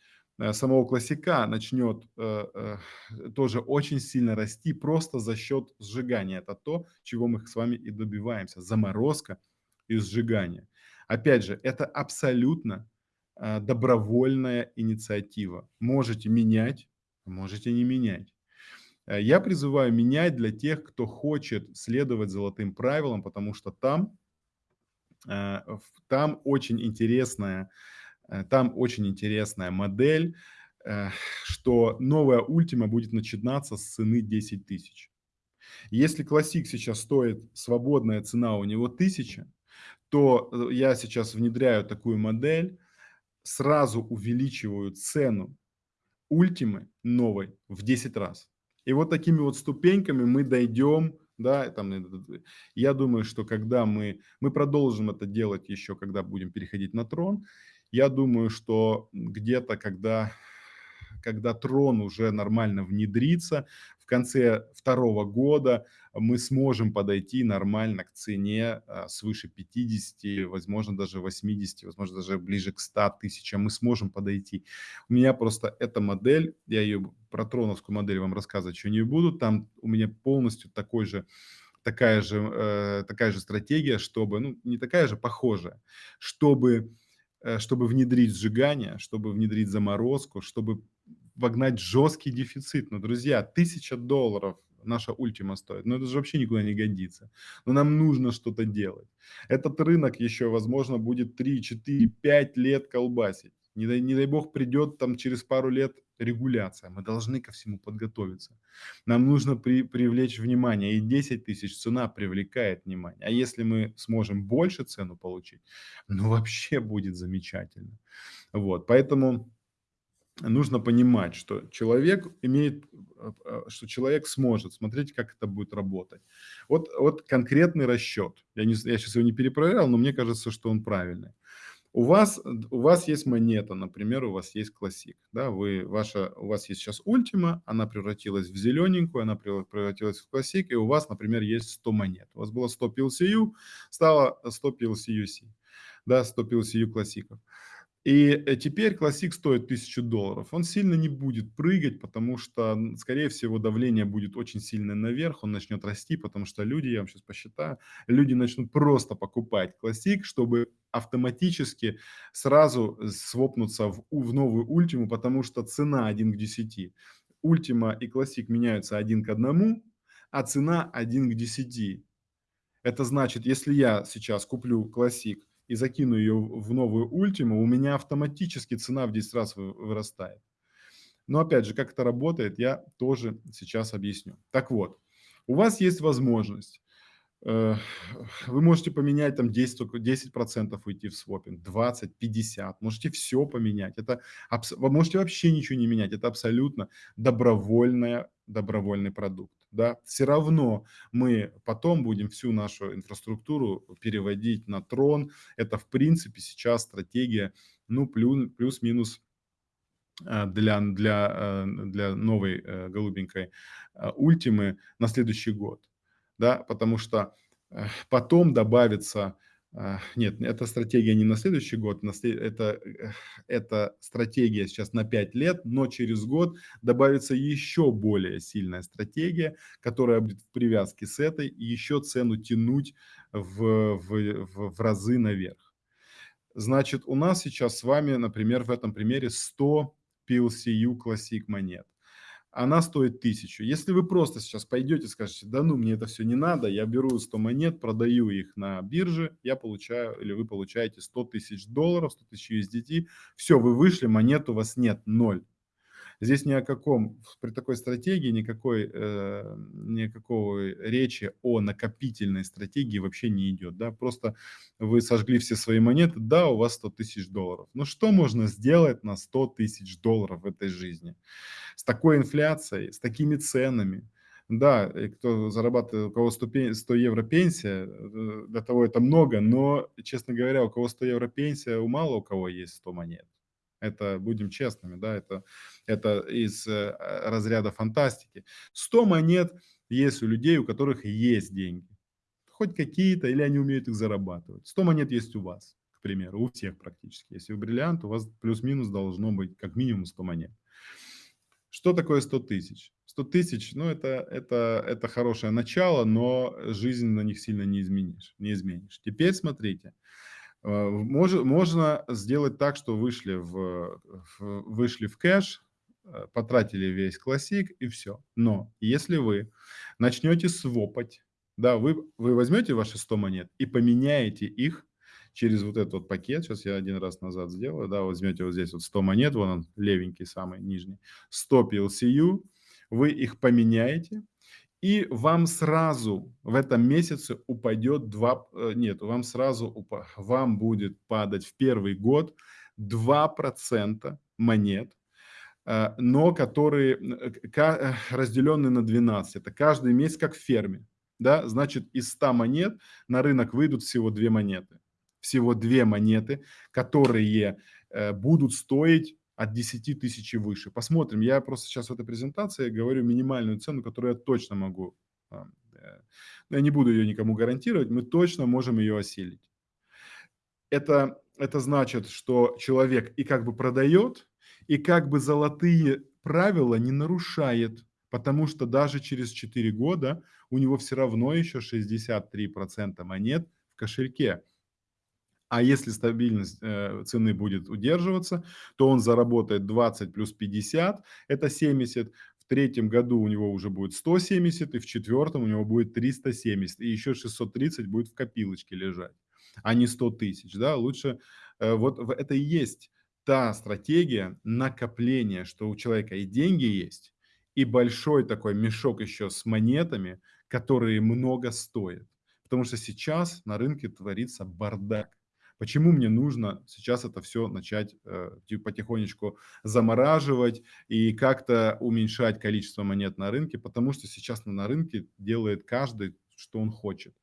самого классика начнет э, э, тоже очень сильно расти просто за счет сжигания. Это то, чего мы с вами и добиваемся. Заморозка и сжигание. Опять же, это абсолютно э, добровольная инициатива. Можете менять, можете не менять. Э, я призываю менять для тех, кто хочет следовать золотым правилам, потому что там, э, там очень интересная, там очень интересная модель, что новая ультима будет начинаться с цены 10 тысяч. Если классик сейчас стоит, свободная цена у него 1000, то э, я сейчас внедряю такую модель, сразу увеличиваю цену ультимы новой в 10 раз. И вот такими вот ступеньками мы дойдем, да, там, э, я думаю, что когда мы, мы продолжим это делать еще, когда будем переходить на трон, я думаю, что где-то, когда когда трон уже нормально внедрится, в конце второго года мы сможем подойти нормально к цене а, свыше 50, возможно, даже 80, возможно, даже ближе к 100 тысячам. Мы сможем подойти. У меня просто эта модель, я ее про троновскую модель вам рассказывать еще не буду, там у меня полностью такой же такая же, э, такая же стратегия, чтобы, ну, не такая же, похожая, чтобы, э, чтобы внедрить сжигание, чтобы внедрить заморозку, чтобы вогнать жесткий дефицит. Но, друзья, тысяча долларов наша ультима стоит. Но это же вообще никуда не годится. Но нам нужно что-то делать. Этот рынок еще, возможно, будет 3, 4, 5 лет колбасить. Не дай, не дай бог придет там через пару лет регуляция, мы должны ко всему подготовиться. Нам нужно при, привлечь внимание, и 10 тысяч цена привлекает внимание. А если мы сможем больше цену получить, ну вообще будет замечательно. Вот, поэтому нужно понимать, что человек имеет, э, э, что человек сможет, смотреть, как это будет работать. Вот, вот конкретный расчет. Я, не, я сейчас его не перепроверял, но мне кажется, что он правильный. У вас, у вас есть монета, например, у вас есть классик, да, вы, ваша, у вас есть сейчас ультима, она превратилась в зелененькую, она превратилась в классик, и у вас, например, есть 100 монет. У вас было 100 PLCU, стало 100 PLCUC, да, 100 PLCU классиков. И э, теперь классик стоит 1000 долларов. Он сильно не будет прыгать, потому что, скорее всего, давление будет очень сильно наверх, он начнет расти, потому что люди, я вам сейчас посчитаю, люди начнут просто покупать классик, чтобы автоматически сразу свопнуться в, в новую ультиму, потому что цена 1 к 10. Ультима и классик меняются один к одному, а цена 1 к 10. Это значит, если я сейчас куплю классик и закину ее в новую ультиму, у меня автоматически цена в 10 раз вырастает. Но опять же, как это работает, я тоже сейчас объясню. Так вот, у вас есть возможность Э, вы можете поменять там 10, 10 процентов уйти в свопинг, 20, 50, можете все поменять. Это, вы можете вообще ничего не менять, это абсолютно добровольная, добровольный продукт. Да? Все равно мы потом будем всю нашу инфраструктуру переводить на трон. Это в принципе сейчас стратегия, ну плюс, плюс-минус э, для, для, э, для новой голубенькой ультимы на следующий год да, потому что э, потом добавится, э, нет, эта стратегия не на следующий год, это, э, это стратегия сейчас на 5 лет, но через год добавится еще более сильная стратегия, которая будет в привязке с этой, и еще цену тянуть в, в, в, в разы наверх. Значит, у нас сейчас с вами, например, в этом примере 100 PLCU Classic монет она стоит 1000. Если вы просто сейчас пойдете и скажете, да ну, мне это все не надо, я беру 100 монет, продаю их на бирже, я получаю, или вы получаете 100 тысяч долларов, 100 тысяч USDT, все, вы вышли, монет у вас нет, ноль. Здесь ни о каком, при такой стратегии никакой, э, никакого речи о накопительной стратегии вообще не идет. Да? Просто вы сожгли все свои монеты, да, у вас 100 тысяч долларов. Но что можно сделать на 100 тысяч долларов в этой жизни? С такой инфляцией, с такими ценами, да, кто зарабатывает, у кого 100, 100 евро пенсия, э, для того это много, но, честно говоря, у кого 100 евро пенсия, у мало у кого есть 100 монет. Это, будем честными, да, это, это из э, разряда фантастики. 100 монет есть у людей, у которых есть деньги. Хоть какие-то, или они умеют их зарабатывать. 100 монет есть у вас, к примеру, у всех практически. Если вы бриллиант, у вас плюс-минус должно быть как минимум 100 монет. Что такое 100 тысяч? 100 тысяч, ну, это, это, это хорошее начало, но жизнь на них сильно не изменишь. Не изменишь. Теперь смотрите. Мож, можно сделать так, что вышли в, в, вышли в кэш, э, потратили весь классик и все. Но если вы начнете свопать, да, вы, вы возьмете ваши 100 монет и поменяете их через вот этот вот пакет, сейчас я один раз назад сделаю, да, возьмете вот здесь вот 100 монет, вон он, левенький самый нижний, 100 PLCU, вы их поменяете, и вам сразу в этом месяце упадет 2, э, нет, вам сразу, упа, вам будет падать в первый год 2% монет, э, но которые э, разделены на 12. Это каждый месяц как в ферме. Да? Значит, из 100 монет на рынок выйдут всего 2 монеты. Всего 2 монеты, которые будут стоить от 10 тысяч и выше. Посмотрим. Я просто сейчас в этой презентации говорю минимальную цену, которую я точно могу. Э, я не буду ее никому гарантировать, мы точно можем ее осилить. Это, это значит, что человек и как бы продает, и как бы золотые правила не нарушает, потому что даже через 4 года у него все равно еще 63% монет в кошельке. А если стабильность э, цены будет удерживаться, то он заработает 20 плюс 50, это 70. В третьем году у него уже будет 170, и в четвертом у него будет 370, и еще 630 будет в копилочке лежать, а не 100 тысяч. Да? Лучше, э, вот это и есть та стратегия накопления, что у человека и деньги есть, и большой такой мешок еще с монетами, которые много стоят. Потому что сейчас на рынке творится бардак. Почему мне нужно сейчас это все начать э, потихонечку замораживать и как-то уменьшать количество монет на рынке? Потому что сейчас на рынке делает каждый, что он хочет.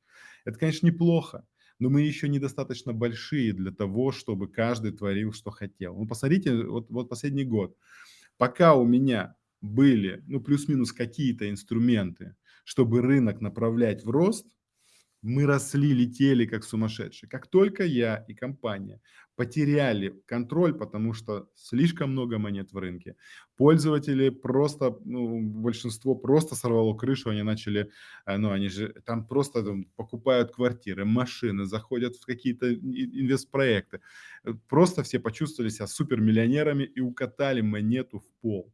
Это, конечно, неплохо, но мы еще недостаточно большие для того, чтобы каждый творил, что хотел. Ну, посмотрите, вот, вот последний год. Пока у меня были, ну, плюс-минус какие-то инструменты, чтобы рынок направлять в рост, мы росли, летели как сумасшедшие. Как только я и компания потеряли контроль, потому что слишком много монет в рынке, пользователи просто, ну, большинство просто сорвало крышу, они начали, э, ну, они же там просто там, покупают квартиры, машины, заходят в какие-то инвестпроекты. Э, просто все почувствовали себя супермиллионерами и укатали монету в пол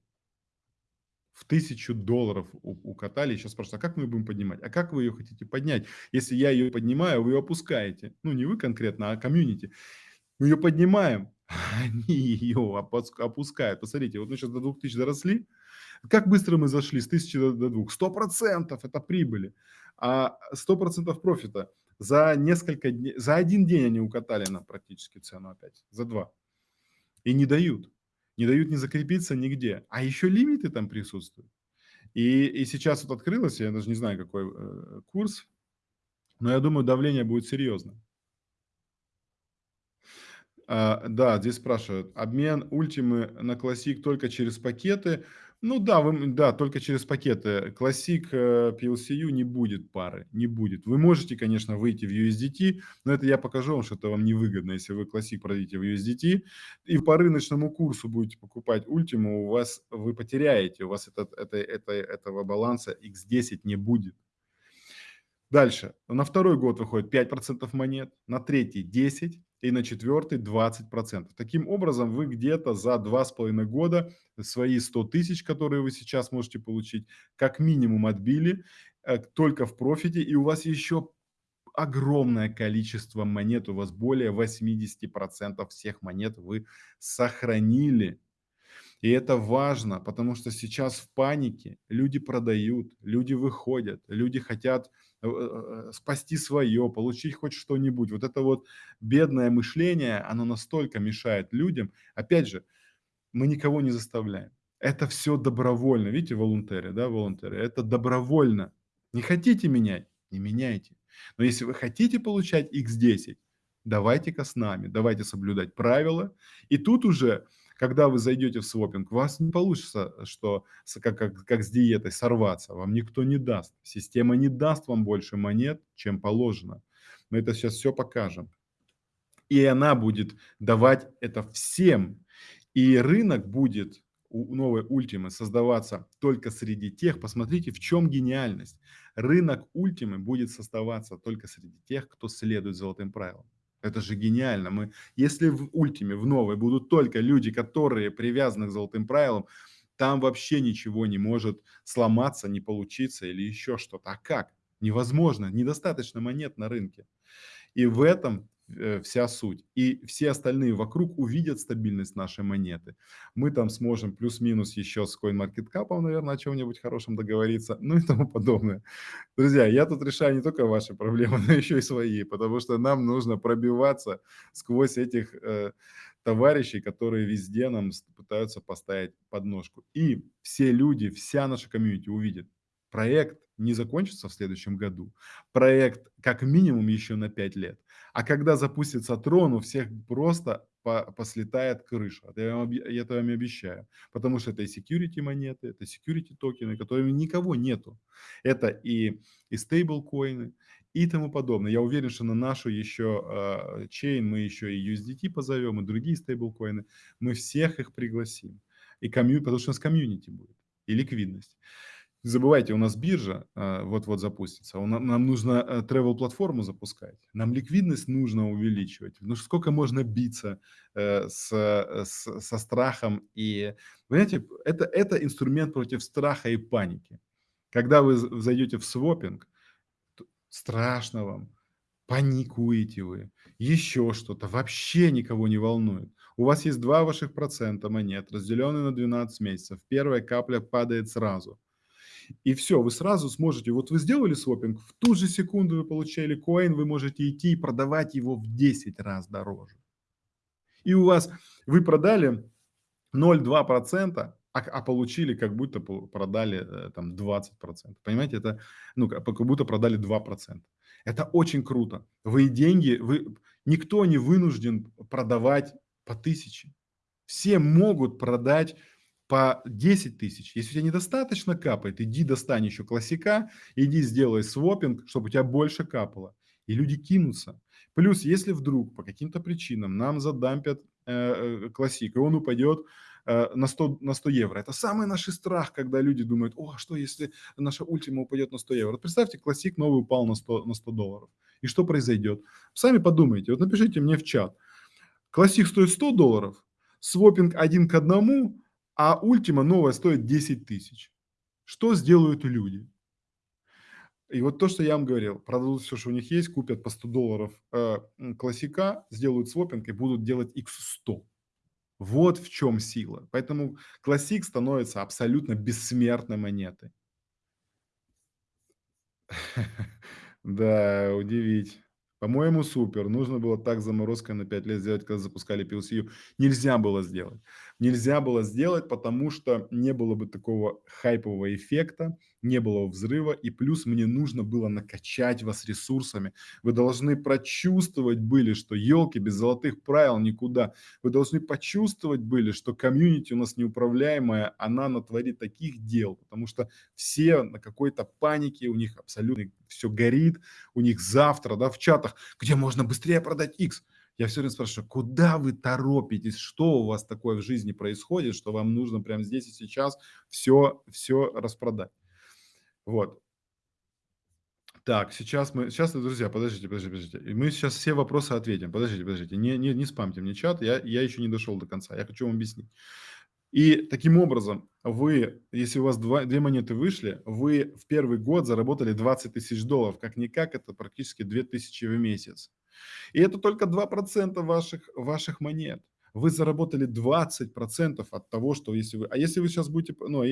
в тысячу долларов укатали. Сейчас спрашивают, а как мы будем поднимать? А как вы ее хотите поднять? Если я ее поднимаю, вы ее опускаете. Ну, не вы конкретно, а комьюнити. Мы ее поднимаем, они ее опускают. Посмотрите, вот мы сейчас до 2000 доросли. Как быстро мы зашли с 1000 до 2? 100% это прибыли. А 100% профита за несколько дней, за один день они укатали нам практически цену опять, за два. И не дают не дают не закрепиться нигде. А еще лимиты там присутствуют. И, и сейчас вот открылось, я даже не знаю, какой э, курс, но я думаю, давление будет серьезным. А, да, здесь спрашивают, обмен ультимы на классик только через пакеты – ну да, вы, да, только через пакеты. Classic э, PLCU не будет пары, не будет. Вы можете, конечно, выйти в USDT, но это я покажу вам, что это вам невыгодно, если вы Classic продадите в USDT, и по рыночному курсу будете покупать Ultima, у вас вы потеряете, у вас этот, это, это, этого баланса X10 не будет. Дальше. На второй год выходит 5% монет, на третий 10% и на четвертый 20%. Таким образом, вы где-то за 2,5 года свои 100 тысяч, которые вы сейчас можете получить, как минимум отбили э, только в профите, и у вас еще огромное количество монет, у вас более 80% всех монет вы сохранили. И это важно, потому что сейчас в панике люди продают, люди выходят, люди хотят э, э, э, спасти свое, получить хоть что-нибудь. Вот это вот бедное мышление, оно настолько мешает людям. Опять же, мы никого не заставляем. Это все добровольно. Видите, волонтеры, да, волонтеры. Это добровольно. Не хотите менять? Не меняйте. Но если вы хотите получать X10, давайте-ка с нами, давайте соблюдать правила. И тут уже когда вы зайдете в свопинг, у вас не получится, что как, как, как с диетой сорваться, вам никто не даст. Система не даст вам больше монет, чем положено. Мы это сейчас все покажем. И она будет давать это всем. И рынок будет у новой ультимы создаваться только среди тех, посмотрите, в чем гениальность. Рынок ультимы будет создаваться только среди тех, кто следует золотым правилам. Это же гениально. Мы, если в ультиме, в новой будут только люди, которые привязаны к золотым правилам, там вообще ничего не может сломаться, не получиться или еще что-то. А как? Невозможно, недостаточно монет на рынке. И в этом вся суть. И все остальные вокруг увидят стабильность нашей монеты. Мы там сможем плюс-минус еще с CoinMarketCap, наверное, о чем-нибудь хорошем договориться, ну и тому подобное. Друзья, я тут решаю не только ваши проблемы, но еще и свои, потому что нам нужно пробиваться сквозь этих э, товарищей, которые везде нам пытаются поставить подножку. И все люди, вся наша комьюнити увидят, проект не закончится в следующем году. Проект как минимум еще на 5 лет. А когда запустится трон, у всех просто по, послетает крыша. Это я, вам, я это вам обещаю. Потому что это и security монеты, это security токены, которыми никого нету. Это и, и стейблкоины, и тому подобное. Я уверен, что на нашу еще э, чейн мы еще и USDT позовем, и другие стейблкоины. Мы всех их пригласим. И комью, потому что у нас комьюнити будет, и ликвидность. Забывайте, у нас биржа а, вот-вот запустится. Нам нужно э, travel платформу запускать. Нам ликвидность нужно увеличивать. Ну сколько можно биться э, с, э, с, со страхом и... Понимаете, это, это инструмент против страха и паники. Когда вы зайдете в свопинг, страшно вам, паникуете вы, еще что-то, вообще никого не волнует. У вас есть 2 ваших процента монет, разделенные на 12 месяцев. Первая капля падает сразу. И все, вы сразу сможете, вот вы сделали свопинг, в ту же секунду вы получали коин, вы можете идти и продавать его в 10 раз дороже. И у вас, вы продали 0,2%, а, а получили, как будто продали э, там 20%. Понимаете, это, ну, как будто продали 2%. Это очень круто. Вы деньги, вы, никто не вынужден продавать по тысяче. Все могут продать по 10 тысяч. Если у тебя недостаточно капает, иди достань еще классика, иди сделай свопинг, чтобы у тебя больше капало. И люди кинутся. Плюс, если вдруг по каким-то причинам нам задампят э, э классик, и он упадет э, на, 100, на 100 евро. Это самый наш страх, когда люди думают, о, что если наша ультима упадет на 100 евро. Представьте, классик новый упал на 100, на 100 долларов. И что произойдет? Сами подумайте, вот напишите мне в чат. Классик стоит 100 долларов, свопинг один к одному, а ультима новая стоит 10 тысяч. Что сделают люди? И вот то, что я вам говорил, продадут все, что у них есть, купят по 100 долларов э, классика, сделают свопинг и будут делать x100. Вот в чем сила. Поэтому классик становится абсолютно бессмертной монетой. Да, удивить. По-моему, супер. Нужно было так заморозкой на 5 лет сделать, когда запускали PLCU. Нельзя было сделать. Нельзя было сделать, потому что не было бы такого хайпового эффекта, не было взрыва, и плюс мне нужно было накачать вас ресурсами. Вы должны прочувствовать были, что елки без золотых правил никуда. Вы должны почувствовать были, что комьюнити у нас неуправляемая, она натворит таких дел, потому что все на какой-то панике, у них абсолютно все горит, у них завтра, да, в чатах, где можно быстрее продать X. Я все время спрашиваю, куда вы торопитесь, что у вас такое в жизни происходит, что вам нужно прямо здесь и сейчас все, все распродать. Вот. Так, сейчас мы, сейчас, друзья, подождите, подождите, подождите. Мы сейчас все вопросы ответим. Подождите, подождите. Не, не, не спамьте мне чат, я, я еще не дошел до конца. Я хочу вам объяснить. И таким образом, вы, если у вас два, две монеты вышли, вы в первый год заработали 20 тысяч долларов. Как-никак, это практически 2 тысячи в месяц. И это только 2% ваших, ваших монет. Вы заработали 20% от того, что если вы... А если вы сейчас будете... Ну,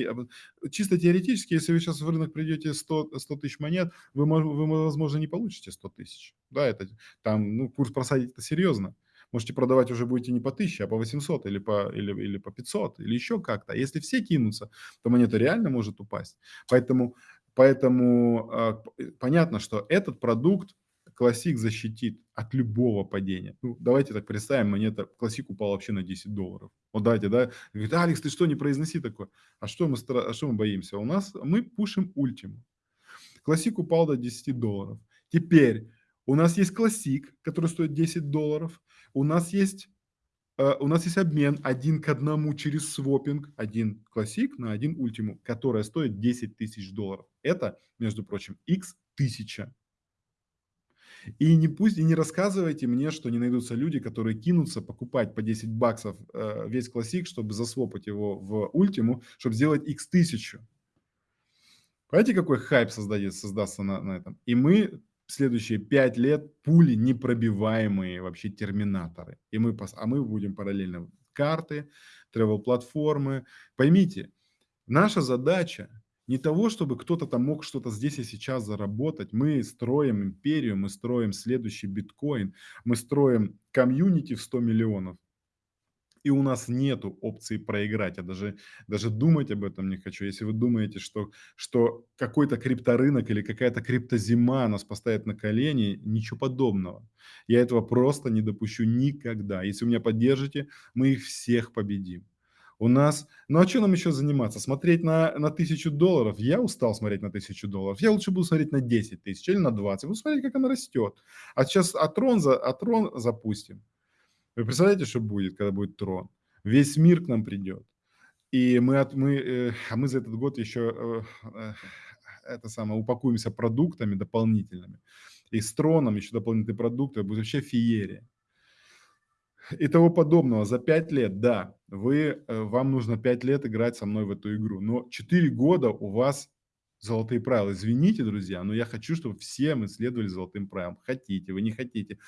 чисто теоретически, если вы сейчас в рынок придете 100, 100 тысяч монет, вы, вы, возможно, не получите 100 тысяч. Да, это там, ну, курс просадить это серьезно можете продавать уже будете не по 1000, а по 800 или по, или, или по 500, или еще как-то. А если все кинутся, то монета реально может упасть. Поэтому, поэтому э, понятно, что этот продукт классик защитит от любого падения. Ну, давайте так представим, монета, классик упал вообще на 10 долларов. Вот давайте, да, говорит, Алекс, ты что, не произноси такое? А что мы, а что мы боимся? У нас, мы пушим ультиму. Классик упал до 10 долларов. Теперь у нас есть классик, который стоит 10 долларов у нас есть э, у нас есть обмен один к одному через свопинг, один классик на один ультиму, которая стоит 10 тысяч долларов. Это, между прочим, x тысяча. И не пусть и не рассказывайте мне, что не найдутся люди, которые кинутся покупать по 10 баксов э, весь классик, чтобы засвопать его в ультиму, чтобы сделать x тысячу. Понимаете, какой хайп создается, создастся на, на этом? И мы следующие пять лет пули непробиваемые вообще терминаторы. И мы, а мы будем параллельно карты, travel-платформы. Поймите, наша задача не того, чтобы кто-то там мог что-то здесь и сейчас заработать. Мы строим империю, мы строим следующий биткоин, мы строим комьюнити в 100 миллионов и у нас нету опции проиграть. Я даже, даже думать об этом не хочу. Если вы думаете, что, что какой-то крипторынок или какая-то криптозима нас поставит на колени, ничего подобного. Я этого просто не допущу никогда. Если вы меня поддержите, мы их всех победим. У нас, ну а что нам еще заниматься? Смотреть на, на тысячу долларов? Я устал смотреть на тысячу долларов. Я лучше буду смотреть на 10 тысяч или на 20. Буду смотреть, как она растет. А сейчас Атрон, за, Атрон запустим. Вы представляете, что будет, когда будет трон? Весь мир к нам придет. И мы, от, мы, э, а мы за этот год еще э, э, это самое, упакуемся продуктами дополнительными. И с троном еще дополнительные продукты, будет вообще феерия. И того подобного. За 5 лет, да, вы, э, вам нужно 5 лет играть со мной в эту игру. Но 4 года у вас золотые правила. Извините, друзья, но я хочу, чтобы все мы следовали золотым правилам. Хотите, вы не хотите.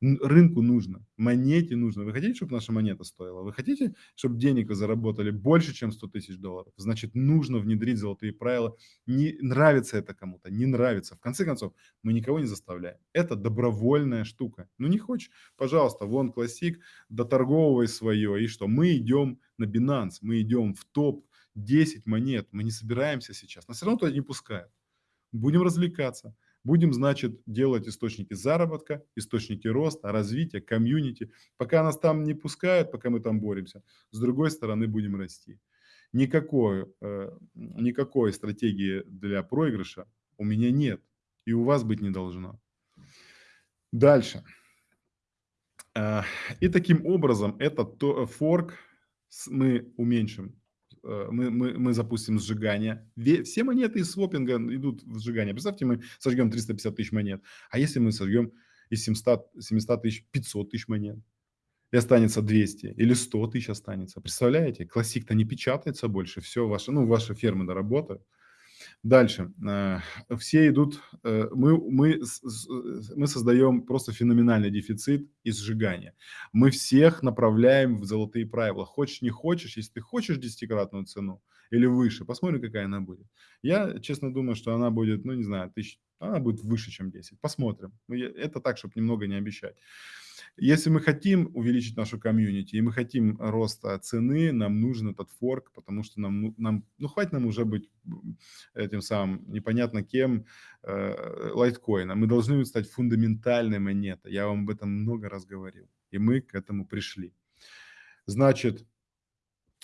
Рынку нужно, монете нужно. Вы хотите, чтобы наша монета стоила? Вы хотите, чтобы денег вы заработали больше, чем 100 тысяч долларов? Значит, нужно внедрить золотые правила. Не нравится это кому-то, не нравится. В конце концов, мы никого не заставляем. Это добровольная штука. Ну не хочешь, пожалуйста, вон классик, доторговывай свое. И что? Мы идем на Binance, мы идем в топ 10 монет. Мы не собираемся сейчас. Нас все равно туда не пускают. Будем развлекаться. Будем, значит, делать источники заработка, источники роста, развития, комьюнити. Пока нас там не пускают, пока мы там боремся, с другой стороны будем расти. Никакой, э, никакой стратегии для проигрыша у меня нет. И у вас быть не должно. Дальше. Э, и таким образом этот форк мы уменьшим Э, мы, мы, мы запустим сжигание. Все монеты из свопинга идут в сжигание. Представьте, мы сожгем 350 тысяч монет. А если мы сожгем из 700, 700 тысяч 500 тысяч монет? И останется 200 или 100 тысяч останется. Представляете? Классик-то не печатается больше. Все, ваши, ну, ваши фермы доработают. Дальше. Э, все идут, э, мы, мы, мы создаем просто феноменальный дефицит и сжигания. Мы всех направляем в золотые правила. Хочешь, не хочешь, если ты хочешь десятикратную цену или выше, посмотрим, какая она будет. Я, честно думаю, что она будет, ну, не знаю, тысяч, она будет выше, чем 10. Посмотрим. Ну, это так, чтобы немного не обещать. Если мы хотим увеличить нашу комьюнити и мы хотим роста цены, нам нужен этот форк, потому что нам, ну, нам, ну хватит нам уже быть этим самым непонятно кем э, лайткоина. Мы должны стать фундаментальной монетой. Я вам об этом много раз говорил. И мы к этому пришли. Значит,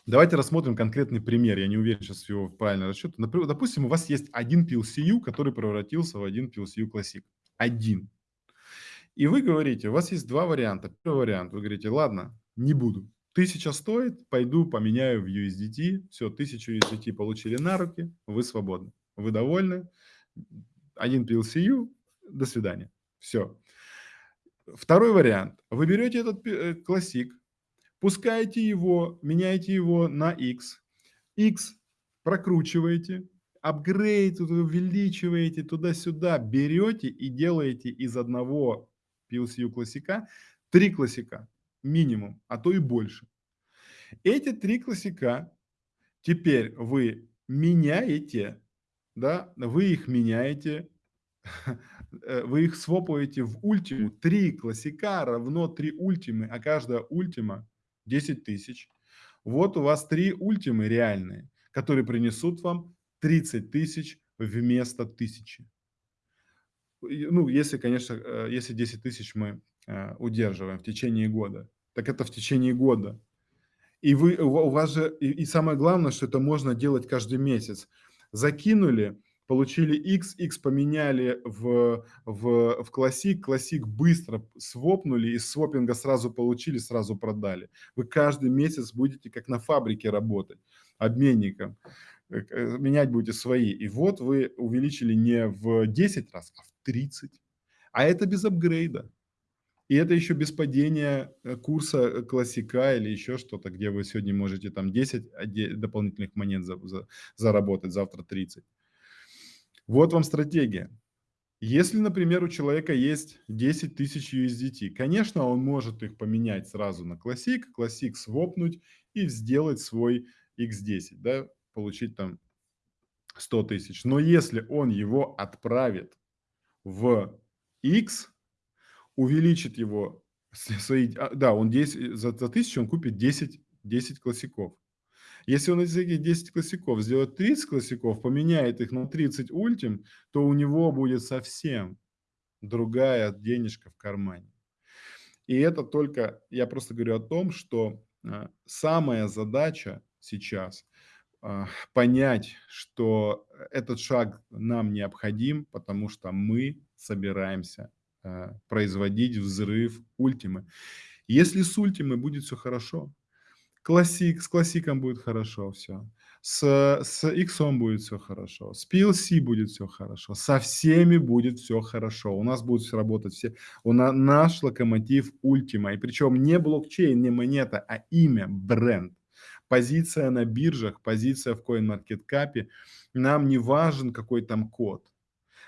давайте рассмотрим конкретный пример. Я не уверен сейчас в его правильном расчете. Допустим, у вас есть один PLCU, который превратился в один PLCU Classic. Один. И вы говорите, у вас есть два варианта. Первый вариант, вы говорите, ладно, не буду. Тысяча стоит, пойду поменяю в USDT. Все, тысячу USDT получили на руки, вы свободны. Вы довольны. Один PLCU, до свидания. Все. Второй вариант. Вы берете этот э, классик, пускаете его, меняете его на X. X прокручиваете, апгрейд увеличиваете туда-сюда, берете и делаете из одного PLCU классика, три классика минимум, а то и больше. Эти три классика теперь вы меняете, да, вы их меняете, вы их свопаете в ультиму. Три классика равно три ультимы, а каждая ультима 10 тысяч. Вот у вас три ультимы реальные, которые принесут вам 30 тысяч вместо тысячи ну, если, конечно, э, если 10 тысяч мы э, удерживаем в течение года, так это в течение года. И вы, у вас же, и, самое главное, что это можно делать каждый месяц. Закинули, получили X, X поменяли в, в, в классик, классик быстро свопнули, из свопинга сразу получили, сразу продали. Вы каждый месяц будете как на фабрике работать, обменником. Э, э, менять будете свои. И вот вы увеличили не в 10 раз, а в 30. А это без апгрейда. И это еще без падения э, курса классика или еще что-то, где вы сегодня можете там 10 дополнительных монет за, за, заработать, завтра 30. Вот вам стратегия. Если, например, у человека есть 10 тысяч USDT, конечно, он может их поменять сразу на классик, классик свопнуть и сделать свой X10, да, получить там 100 тысяч. Но если он его отправит в X, увеличит его, свои, а, да, он 10, за, за 1000 он купит 10, 10 классиков. Если он из этих 10 классиков сделает 30 классиков, поменяет их на 30 ультим, то у него будет совсем другая денежка в кармане. И это только, я просто говорю о том, что а, самая задача сейчас понять, что этот шаг нам необходим, потому что мы собираемся а, производить взрыв ультимы. Если с ультимой будет все хорошо, классик, с классиком будет хорошо все, с, с X будет все хорошо, с PLC будет все хорошо, со всеми будет все хорошо. У нас будут работать все. У нас наш локомотив ультима. И причем не блокчейн, не монета, а имя, бренд. Позиция на биржах, позиция в CoinMarketCap. Нам не важен какой там код.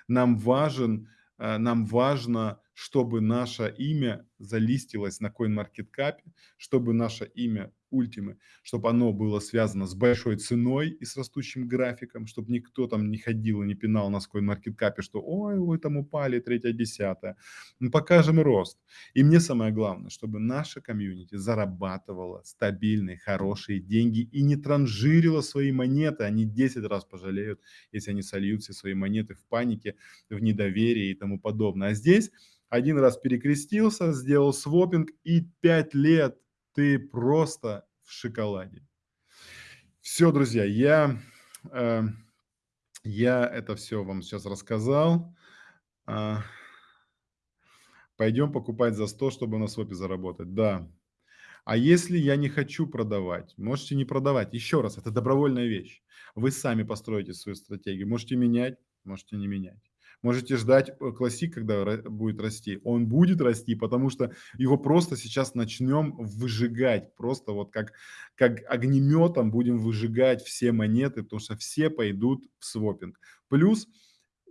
Нам важен, э, нам важно, чтобы наше имя залистилось на CoinMarketCap, чтобы наше имя Ультимы, чтобы оно было связано с большой ценой и с растущим графиком, чтобы никто там не ходил и не пинал на CoinMarketCap, что ой, вы там упали, третье, десятое. Мы покажем рост. И мне самое главное, чтобы наша комьюнити зарабатывала стабильные, хорошие деньги и не транжирила свои монеты. Они 10 раз пожалеют, если они сольют все свои монеты в панике, в недоверии и тому подобное. А здесь один раз перекрестился, сделал свопинг и 5 лет ты просто в шоколаде. Все, друзья, я, э, я это все вам сейчас рассказал. Э, пойдем покупать за 100, чтобы на свопе заработать. Да. А если я не хочу продавать, можете не продавать. Еще раз, это добровольная вещь. Вы сами построите свою стратегию. Можете менять, можете не менять. Можете ждать э, классик, когда будет расти. Он будет расти, потому что его просто сейчас начнем выжигать. Просто вот как, как огнеметом будем выжигать все монеты, потому что все пойдут в свопинг. Плюс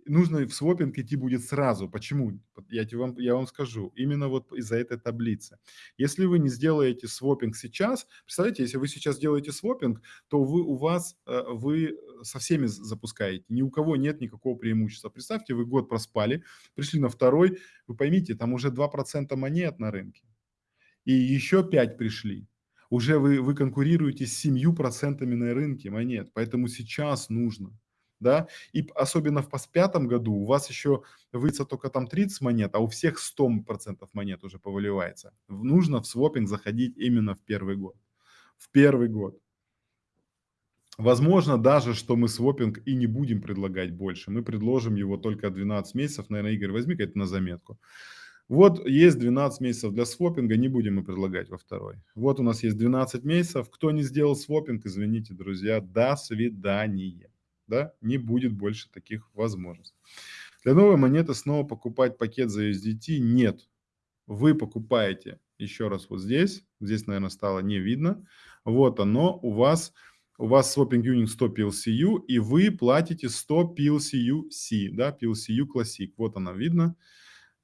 нужно в свопинг идти будет сразу. Почему? Я, вам, я вам скажу. Именно вот из-за этой таблицы. Если вы не сделаете свопинг сейчас, представляете, если вы сейчас делаете свопинг, то вы, у вас, э, вы со всеми запускаете. Ни у кого нет никакого преимущества. Представьте, вы год проспали, пришли на второй, вы поймите, там уже 2% монет на рынке. И еще 5 пришли уже вы, вы конкурируете с 7% на рынке монет, поэтому сейчас нужно да, и особенно в пятом году у вас еще выйдется только там 30 монет, а у всех 100% монет уже повыливается. Нужно в свопинг заходить именно в первый год. В первый год. Возможно даже, что мы свопинг и не будем предлагать больше. Мы предложим его только 12 месяцев. Наверное, Игорь, возьми-ка это на заметку. Вот есть 12 месяцев для свопинга, не будем мы предлагать во второй. Вот у нас есть 12 месяцев. Кто не сделал свопинг, извините, друзья, до свидания да, не будет больше таких возможностей. Для новой монеты снова покупать пакет за USDT нет. Вы покупаете еще раз вот здесь, здесь, наверное, стало не видно. Вот оно, у вас, у вас Swapping Union 100 PLCU, и вы платите 100 PLCU-C, да, PLCU Classic. Вот она видно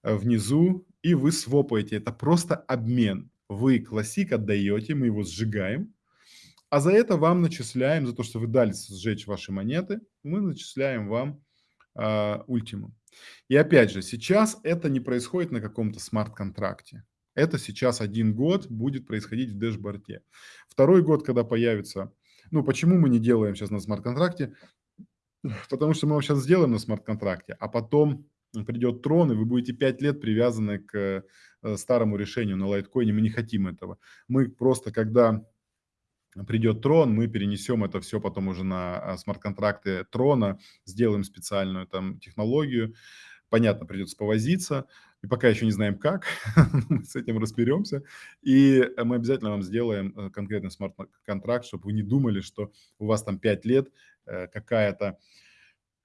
э, внизу, и вы свопаете. Это просто обмен. Вы Classic отдаете, мы его сжигаем, а за это вам начисляем, за то, что вы дали сжечь ваши монеты, мы начисляем вам э. И опять же, сейчас это не происходит на каком-то смарт-контракте. Это сейчас один год будет происходить в дэшборде. Второй год, когда появится... Ну, почему мы не делаем сейчас на смарт-контракте? Потому что мы его сейчас сделаем на смарт-контракте, а потом придет Трон, и вы будете 5 лет привязаны к э, старому решению на лайткоине. Мы не хотим этого. Мы просто, когда придет Трон, мы перенесем это все потом уже на а, смарт-контракты Трона, сделаем специальную там технологию. Понятно, придется повозиться, и пока еще не знаем как, мы с этим разберемся. И мы обязательно вам сделаем э, конкретный смарт-контракт, чтобы вы не думали, что у вас там 5 лет э, какая-то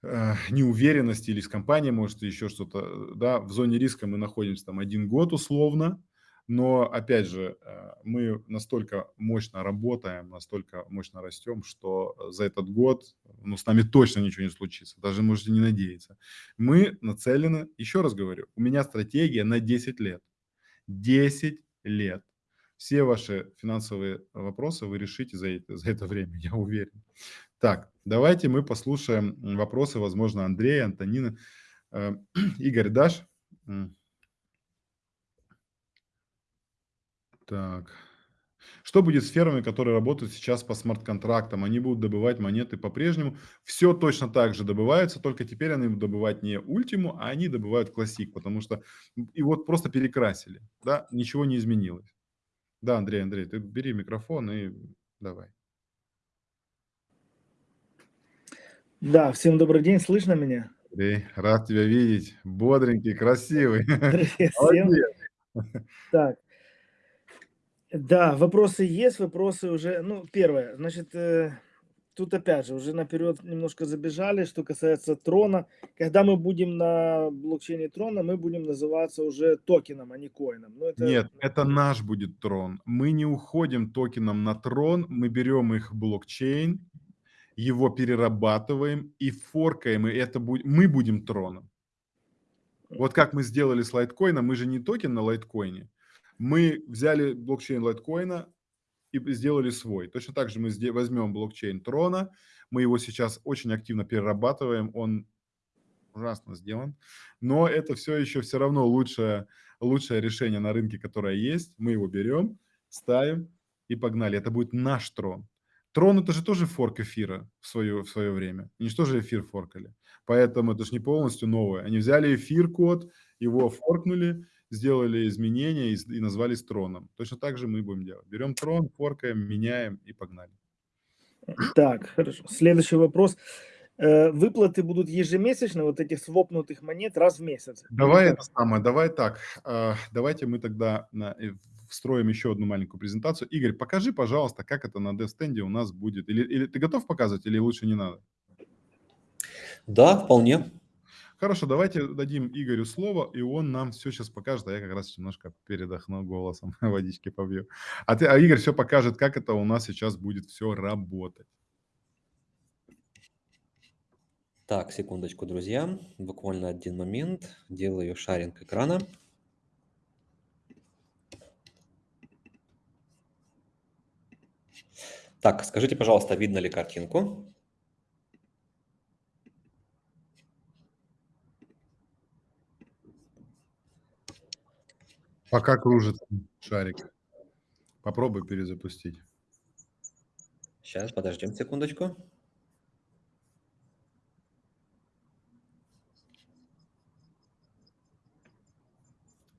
э, неуверенность или с компанией, может, еще что-то, да, в зоне риска мы находимся там один год условно, но, опять же, э, мы настолько мощно работаем, настолько мощно растем, что за этот год ну, с нами точно ничего не случится, даже можете не надеяться. Мы нацелены, еще раз говорю, у меня стратегия на 10 лет. 10 лет. Все ваши финансовые вопросы вы решите за это, за это время, я уверен. Так, давайте мы послушаем вопросы, возможно, Андрея, Антонина. Э, Игорь, дашь? Так. Что будет с фермами, которые работают сейчас по смарт-контрактам? Они будут добывать монеты по-прежнему. Все точно так же добывается, только теперь они будут добывать не ультиму, а они добывают классик, потому что и вот просто перекрасили, да, ничего не изменилось. Да, Андрей, Андрей, ты бери микрофон и давай. Да, всем добрый день, слышно меня? Андрей, рад тебя видеть, бодренький, красивый. Привет всем. Так, да, вопросы есть, вопросы уже. Ну, первое, значит, э, тут опять же уже наперед немножко забежали, что касается трона. Когда мы будем на блокчейне трона, мы будем называться уже токеном, а не коином. Ну, это... Нет, это наш будет трон. Мы не уходим токеном на трон, мы берем их блокчейн, его перерабатываем и форкаем, и это будет, мы будем троном. Вот как мы сделали с лайткоином, мы же не токен на лайткоине, мы взяли блокчейн лайткоина и сделали свой. Точно так же мы возьмем блокчейн Трона, мы его сейчас очень активно перерабатываем, он ужасно сделан, но это все еще все равно лучшее, лучшее решение на рынке, которое есть. Мы его берем, ставим и погнали. Это будет наш трон. Трон это же тоже форк эфира в свое, в свое время. Они же тоже эфир форкали. Поэтому это же не полностью новое. Они взяли эфир код, его форкнули, сделали изменения и, и назвали троном. Точно так же мы будем делать. Берем трон, форкаем, меняем и погнали. Так, хорошо. Следующий вопрос. Э, выплаты будут ежемесячно вот этих свопнутых монет раз в месяц. Давай это самое, давай так. А, давайте мы тогда встроим еще одну маленькую презентацию. Игорь, покажи, пожалуйста, как это на DevStand у нас будет. Или, или ты готов показывать, или лучше не надо? Да, вполне. Хорошо, давайте дадим Игорю слово, и он нам все сейчас покажет, а я как раз немножко передохну голосом, водички побью. А, ты, а Игорь все покажет, как это у нас сейчас будет все работать. Так, секундочку, друзья. Буквально один момент. Делаю шаринг экрана. Так, скажите, пожалуйста, видно ли картинку? Пока кружится шарик. Попробуй перезапустить. Сейчас, подождем секундочку.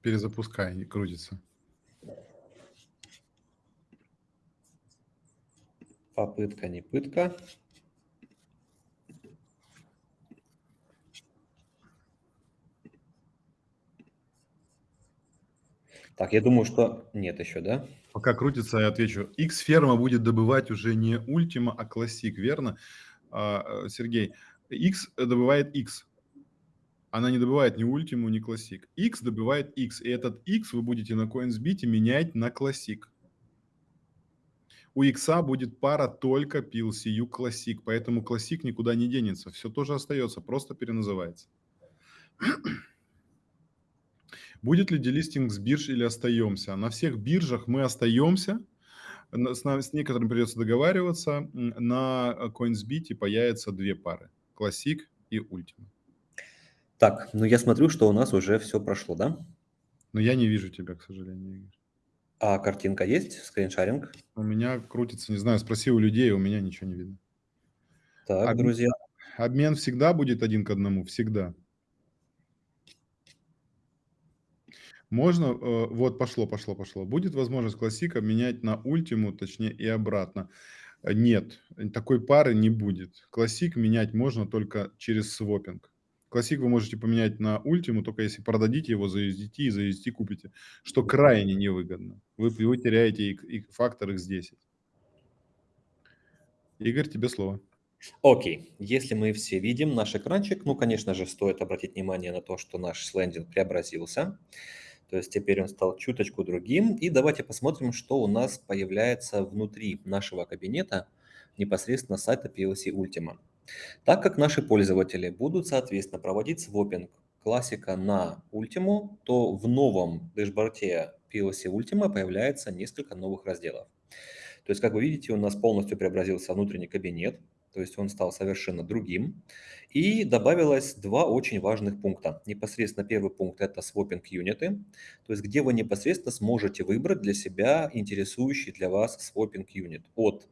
Перезапускай, не крутится. Попытка, не пытка. Так, я думаю, что нет еще, да? Пока крутится, я отвечу. X-ферма будет добывать уже не Ultima, а Classic, верно? А, э, Сергей, X добывает X. Она не добывает ни Ultima, ни Classic. X добывает X, и этот X вы будете на CoinsBit менять на Classic. У X будет пара только PLCU Classic, поэтому Classic никуда не денется. Все тоже остается, просто переназывается. Будет ли делистинг с бирж или остаемся? На всех биржах мы остаемся, с, с некоторыми придется договариваться. На CoinsBit появятся две пары, Classic и Ultima. Так, ну я смотрю, что у нас уже все прошло, да? Но я не вижу тебя, к сожалению, Игорь. А картинка есть, скриншаринг? У меня крутится, не знаю, спроси у людей, у меня ничего не видно. Так, обмен, друзья. Обмен всегда будет один к одному, всегда. Можно, э, вот пошло, пошло, пошло. Будет возможность классика менять на ультиму, точнее и обратно. Э, нет, такой пары не будет. Классик менять можно только через свопинг. Классик вы можете поменять на ультиму, только если продадите его за USDT и за USDT купите, что крайне невыгодно. Вы, вы теряете и, и фактор X10. Игорь, тебе слово. Окей, если мы все видим наш экранчик, ну, конечно же, стоит обратить внимание на то, что наш слендинг преобразился. То есть теперь он стал чуточку другим. И давайте посмотрим, что у нас появляется внутри нашего кабинета непосредственно сайта PLC Ultima. Так как наши пользователи будут, соответственно, проводить свопинг классика на Ultima, то в новом дэшборде PLC Ultima появляется несколько новых разделов. То есть, как вы видите, у нас полностью преобразился внутренний кабинет то есть он стал совершенно другим. И добавилось два очень важных пункта. Непосредственно первый пункт – это swapping юниты, то есть где вы непосредственно сможете выбрать для себя интересующий для вас swapping юнит от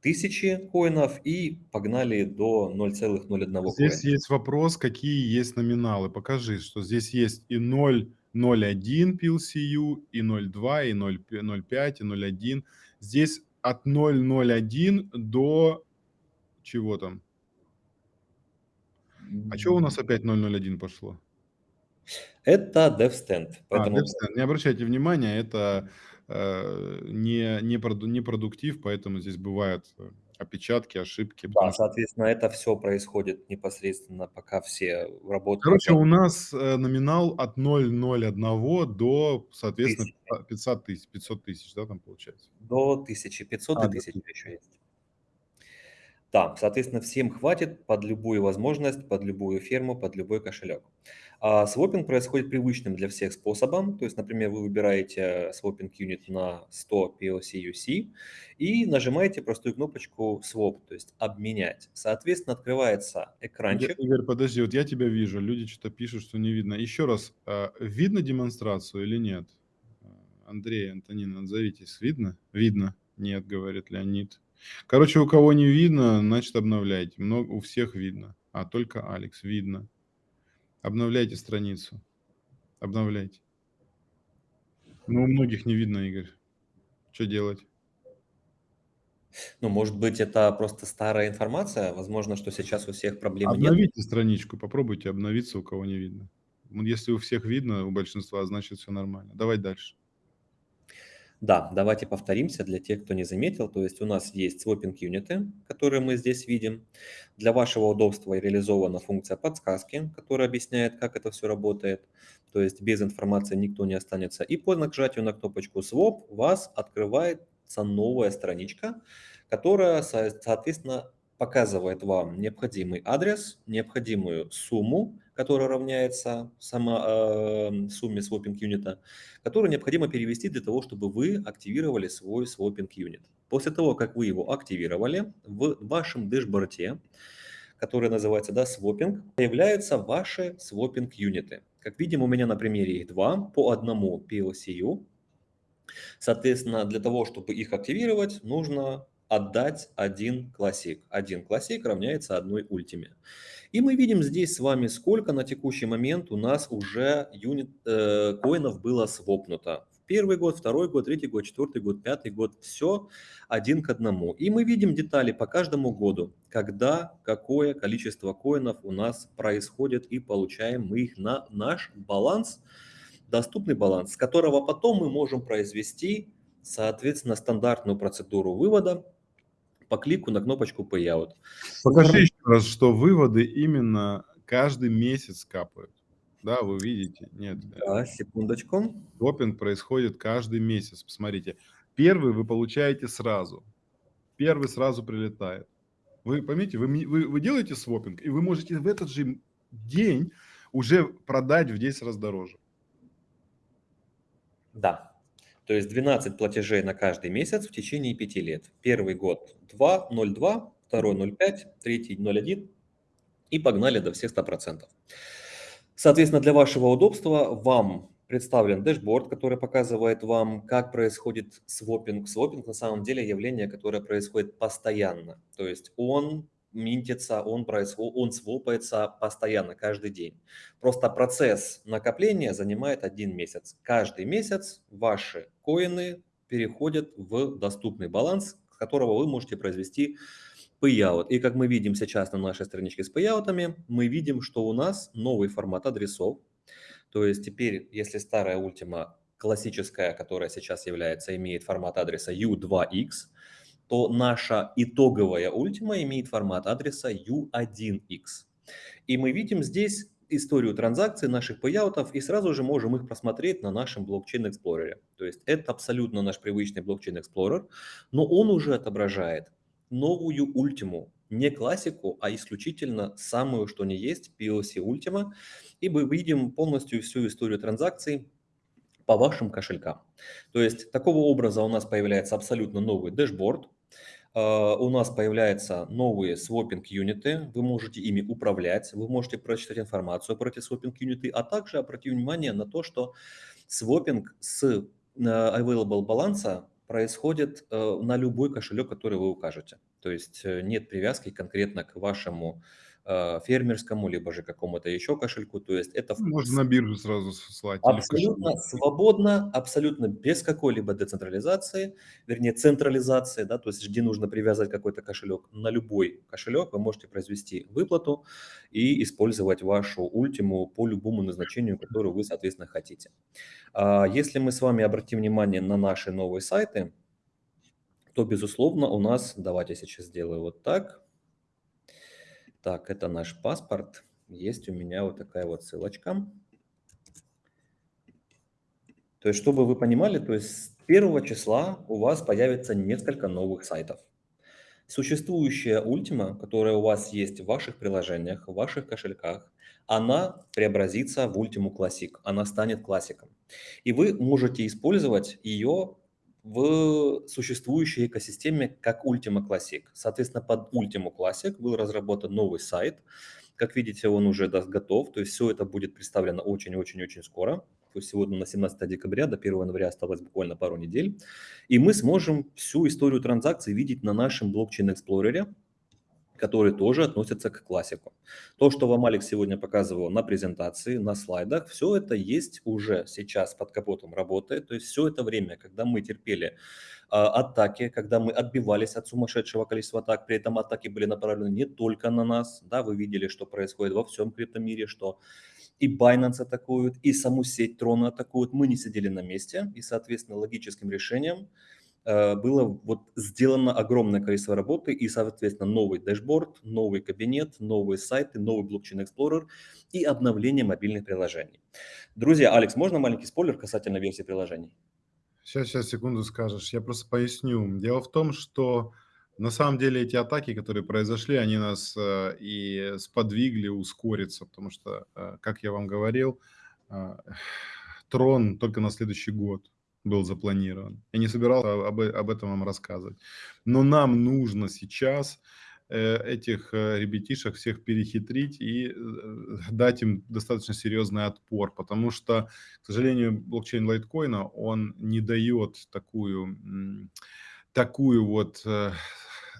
тысячи коинов и погнали до 0,01 коина. Здесь есть вопрос, какие есть номиналы. Покажи, что здесь есть и 0, 0,1 PLCU, и 0,2, и 0,5, и 0,1. Здесь от 0,01 до чего там? А что у нас опять 001 пошло? Это DevStand. А, поэтому... А, DevStand. Не обращайте внимания, это э, не, не, проду, не продуктив, поэтому здесь бывает, опечатки, ошибки. Да, что- соответственно, это все происходит непосредственно, пока все работают. Короче, у нас э, номинал от 0,01 до, соответственно, Тысячи. 500 тысяч, 500 тысяч, да, там получается? До 1500 А, и до 1000 1000. еще есть. Да, соответственно, всем хватит под любую возможность, под любую ферму, под любой кошелек. А свопинг происходит привычным для всех способом. То есть, например, вы выбираете свопинг юнит на 100 PLC UC и нажимаете простую кнопочку swap, то есть обменять. Соответственно, открывается экранчик. Игорь, подожди, вот я тебя вижу, люди что-то пишут, что не видно. Еще раз, а, видно демонстрацию или нет? Андрей, Антонин, отзовитесь. Видно? Видно. Нет, говорит Леонид. Короче, у кого не видно, значит обновляйте. Много, у всех видно, а только Алекс видно. Обновляйте страницу. Обновляйте. Ну, у многих не видно, Игорь. Что делать? Ну, может быть, это просто старая информация. Возможно, что сейчас у всех проблемы нет. Обновите страничку, попробуйте обновиться, у кого не видно. Если у всех видно, у большинства, значит все нормально. Давай дальше. Да, давайте повторимся для тех, кто не заметил. То есть у нас есть свопинг юниты, которые мы здесь видим. Для вашего удобства реализована функция подсказки, которая объясняет, как это все работает. То есть без информации никто не останется. И по нажатию на кнопочку Swap вас открывается новая страничка, которая, со- соответственно, показывает вам необходимый адрес, необходимую сумму, которая равняется сама, э, сумме свопинг юнита, которую необходимо перевести для того, чтобы вы активировали свой свопинг юнит. После того, как вы его активировали, в вашем дэшборде, который называется да, свопинг, появляются ваши свопинг юниты. Как видим, у меня на примере их два, по одному PLCU. Соответственно, для того, чтобы их активировать, нужно отдать один классик. Один классик равняется одной ультиме. И мы видим здесь с вами, сколько на текущий момент у нас уже юнит э, коинов было свопнуто. Первый год, второй год, третий год, четвертый год, пятый год. Все один к одному. И мы видим детали по каждому году, когда какое количество коинов у нас происходит и получаем мы их на наш баланс, доступный баланс, с которого потом мы можем произвести, соответственно, стандартную процедуру вывода по клику на кнопочку Payout. Покажи еще раз, что выводы именно каждый месяц капают. Да, вы видите? Нет. Да, секундочку. Допинг происходит каждый месяц. Посмотрите. Первый вы получаете сразу. Первый сразу прилетает. Вы поймите, вы, вы, вы делаете свопинг, и вы можете в этот же день уже продать в 10 раз дороже. Да. То есть 12 платежей на каждый месяц в течение 5 лет. Первый год 2, 0,2, второй 0,5, третий 0,1 и погнали до всех 100%. Соответственно, для вашего удобства вам представлен дэшборд, который показывает вам, как происходит свопинг. Свопинг на самом деле явление, которое происходит постоянно. То есть он минтится, он, происход... он свопается постоянно, каждый день. Просто процесс накопления занимает один месяц. Каждый месяц ваши коины переходят в доступный баланс, с которого вы можете произвести payout. И как мы видим сейчас на нашей страничке с пейаутами, мы видим, что у нас новый формат адресов. То есть теперь, если старая ультима классическая, которая сейчас является, имеет формат адреса U2X, то наша итоговая ультима имеет формат адреса U1X. И мы видим здесь историю транзакций наших пейаутов и сразу же можем их просмотреть на нашем блокчейн Explorer. То есть это абсолютно наш привычный блокчейн Explorer, но он уже отображает новую ультиму, не классику, а исключительно самую, что не есть, PLC Ultima, и мы видим полностью всю историю транзакций по вашим кошелькам. То есть такого образа у нас появляется абсолютно новый дэшборд, у нас появляются новые свопинг юниты, вы можете ими управлять, вы можете прочитать информацию про эти свопинг юниты, а также обратить внимание на то, что свопинг с uh, available баланса происходит uh, на любой кошелек, который вы укажете. То есть э, нет привязки конкретно к вашему э, фермерскому, либо же какому-то еще кошельку. То есть это Можно на биржу сразу слать. абсолютно свободно, абсолютно без какой-либо децентрализации, вернее централизации, да, то есть где нужно привязать какой-то кошелек. На любой кошелек вы можете произвести выплату и использовать вашу ультиму по любому назначению, которое вы, соответственно, хотите. А Если мы с вами обратим внимание на наши новые сайты, то, безусловно, у нас, давайте сейчас сделаю вот так. Так, это наш паспорт. Есть у меня вот такая вот ссылочка. То есть, чтобы вы понимали, то есть с первого числа у вас появится несколько новых сайтов. Существующая Ultima, которая у вас есть в ваших приложениях, в ваших кошельках, она преобразится в Ultima Classic, она станет классиком. И вы можете использовать ее в существующей экосистеме как Ultima Classic. Соответственно, под Ultima Classic был разработан новый сайт. Как видите, он уже готов, то есть все это будет представлено очень-очень-очень скоро. То есть сегодня на 17 декабря, до 1 января осталось буквально пару недель. И мы сможем всю историю транзакций видеть на нашем блокчейн-эксплорере, которые тоже относятся к классику. То, что вам Алекс сегодня показывал на презентации, на слайдах, все это есть уже сейчас под капотом работает. То есть все это время, когда мы терпели э, атаки, когда мы отбивались от сумасшедшего количества атак, при этом атаки были направлены не только на нас, да, вы видели, что происходит во всем криптомире, что и Binance атакуют, и саму сеть Трона атакуют. Мы не сидели на месте, и, соответственно, логическим решением – было вот сделано огромное количество работы и, соответственно, новый дэшборд, новый кабинет, новые сайты, новый блокчейн Explorer и обновление мобильных приложений. Друзья, Алекс, можно маленький спойлер касательно версии приложений? Сейчас, сейчас, секунду скажешь. Я просто поясню. Дело в том, что на самом деле эти атаки, которые произошли, они нас э, и сподвигли ускориться, потому что, э, как я вам говорил, э, трон только на следующий год был запланирован. Я не собирался об, об этом вам рассказывать. Но нам нужно сейчас э, этих э, ребятишек всех перехитрить и э, дать им достаточно серьезный отпор, потому что, к сожалению, блокчейн лайткоина, он не дает такую, такую вот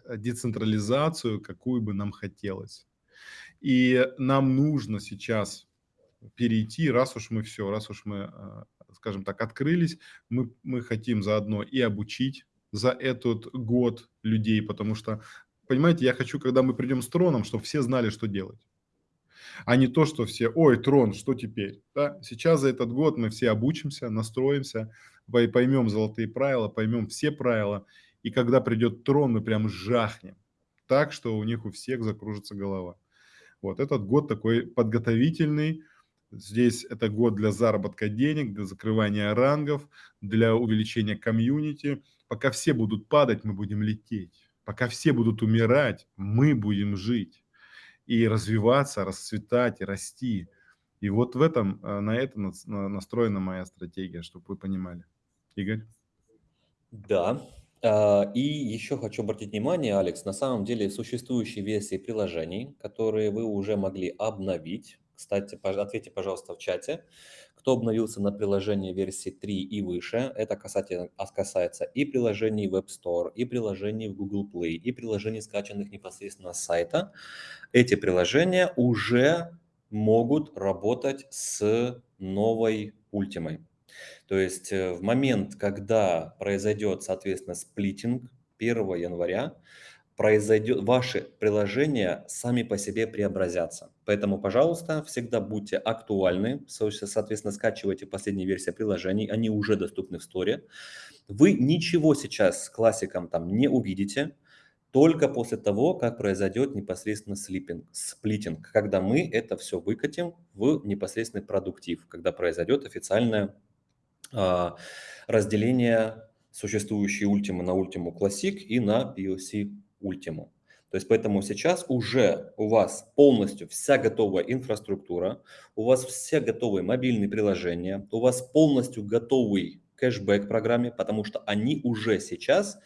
децентрализацию, какую бы нам хотелось. И нам нужно сейчас перейти, раз уж мы все, раз уж мы скажем так, открылись. Мы, мы хотим заодно и обучить за этот год людей, потому что, понимаете, я хочу, когда мы придем с троном, чтобы все знали, что делать. А не то, что все, ой, трон, что теперь? Да? Сейчас за этот год мы все обучимся, настроимся, поймем золотые правила, поймем все правила. И когда придет трон, мы прям жахнем. Так, что у них у всех закружится голова. Вот этот год такой подготовительный, Здесь это год для заработка денег, для закрывания рангов, для увеличения комьюнити. Пока все будут падать, мы будем лететь. Пока все будут умирать, мы будем жить и развиваться, расцветать, и расти. И вот в этом, э, на это настроена моя стратегия, чтобы вы понимали. Игорь? Да, а, и еще хочу обратить внимание, Алекс, на самом деле существующие версии приложений, которые вы уже могли обновить, кстати, ответьте, пожалуйста, в чате, кто обновился на приложение версии 3 и выше. Это касательно, а, касается и приложений в App Store, и приложений в Google Play, и приложений, скачанных непосредственно с сайта. Эти приложения уже могут работать с новой ультимой. То есть э, в момент, когда произойдет, соответственно, сплитинг 1 января, произойдет, ваши приложения сами по себе преобразятся. Поэтому, пожалуйста, всегда будьте актуальны, соответственно, скачивайте последние версии приложений, они уже доступны в сторе. Вы ничего сейчас с классиком там не увидите, только после того, как произойдет непосредственно слипинг, сплитинг, когда мы это все выкатим в непосредственный продуктив, когда произойдет официальное э, разделение существующей ультимы на ультиму Classic и на PLC Ultimo. То есть поэтому сейчас уже у вас полностью вся готовая инфраструктура, у вас все готовые мобильные приложения, у вас полностью готовый кэшбэк программе, потому что они уже сейчас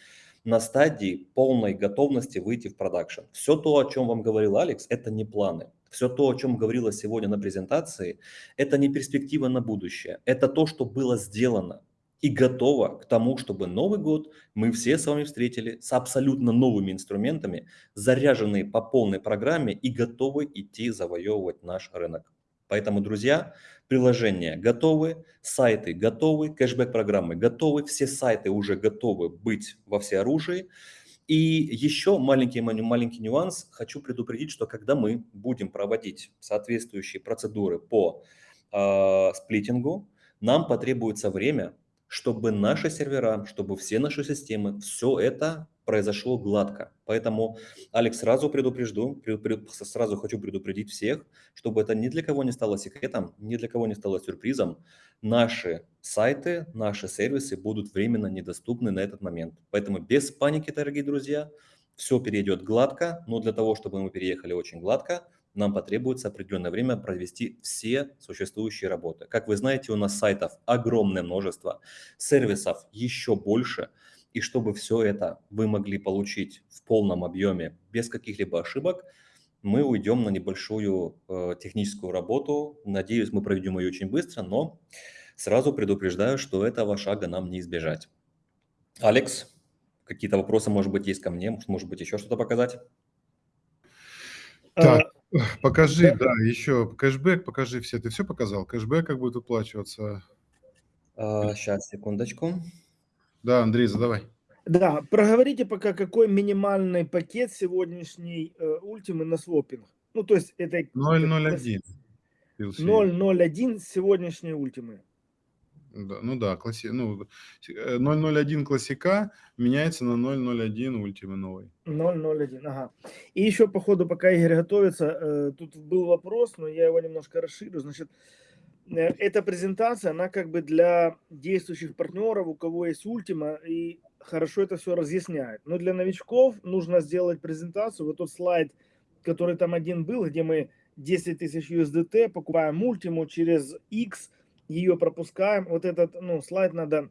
на стадии полной готовности выйти в продакшн. Все то, о чем вам говорил Алекс, это не планы. Все то, о чем говорилось сегодня на презентации, это не перспектива на будущее. Это то, что было сделано и готова к тому, чтобы Новый год мы все с вами встретили с абсолютно новыми инструментами, заряженные по полной программе и готовы идти завоевывать наш рынок. Поэтому, друзья, приложения готовы, сайты готовы, кэшбэк-программы готовы, все сайты уже готовы быть во всеоружии. И еще маленький, маленький нюанс. Хочу предупредить, что когда мы будем проводить соответствующие процедуры по э, сплитингу, нам потребуется время чтобы наши сервера, чтобы все наши системы, все это произошло гладко. Поэтому, Алекс, сразу предупрежду, пред, сразу хочу предупредить всех, чтобы это ни для кого не стало секретом, ни для кого не стало сюрпризом. Наши сайты, наши сервисы будут временно недоступны на этот момент. Поэтому без паники, дорогие друзья, все перейдет гладко, но для того, чтобы мы переехали очень гладко, нам потребуется определенное время провести все существующие работы. Как вы знаете, у нас сайтов огромное множество, сервисов еще больше. И чтобы все это вы могли получить в полном объеме без каких-либо ошибок, мы уйдем на небольшую э, техническую работу. Надеюсь, мы проведем ее очень быстро, но сразу предупреждаю, что этого шага нам не избежать. Алекс, какие-то вопросы, может быть, есть ко мне, может быть, еще что-то показать? Так, покажи, да. да, еще кэшбэк, покажи все. Ты все показал? Кэшбэк как будет уплачиваться? А, сейчас, секундочку. Да, Андрей, задавай. Да, проговорите пока, какой минимальный пакет сегодняшней э, ультимы на свопинг. Ну, то есть это... 0.01. 0.01 сегодняшней ультимы. Да, ну да, класси... ну, 0.01 классика меняется на 0.01 ультимы новый. 0.01, ага. И еще по ходу, пока Игорь готовится, э, тут был вопрос, но я его немножко расширю. Значит, э, эта презентация, она как бы для действующих партнеров, у кого есть ультима, и хорошо это все разъясняет. Но для новичков нужно сделать презентацию. Вот тот слайд, который там один был, где мы 10 тысяч USDT покупаем ультиму через X, ее пропускаем. Вот этот ну, слайд надо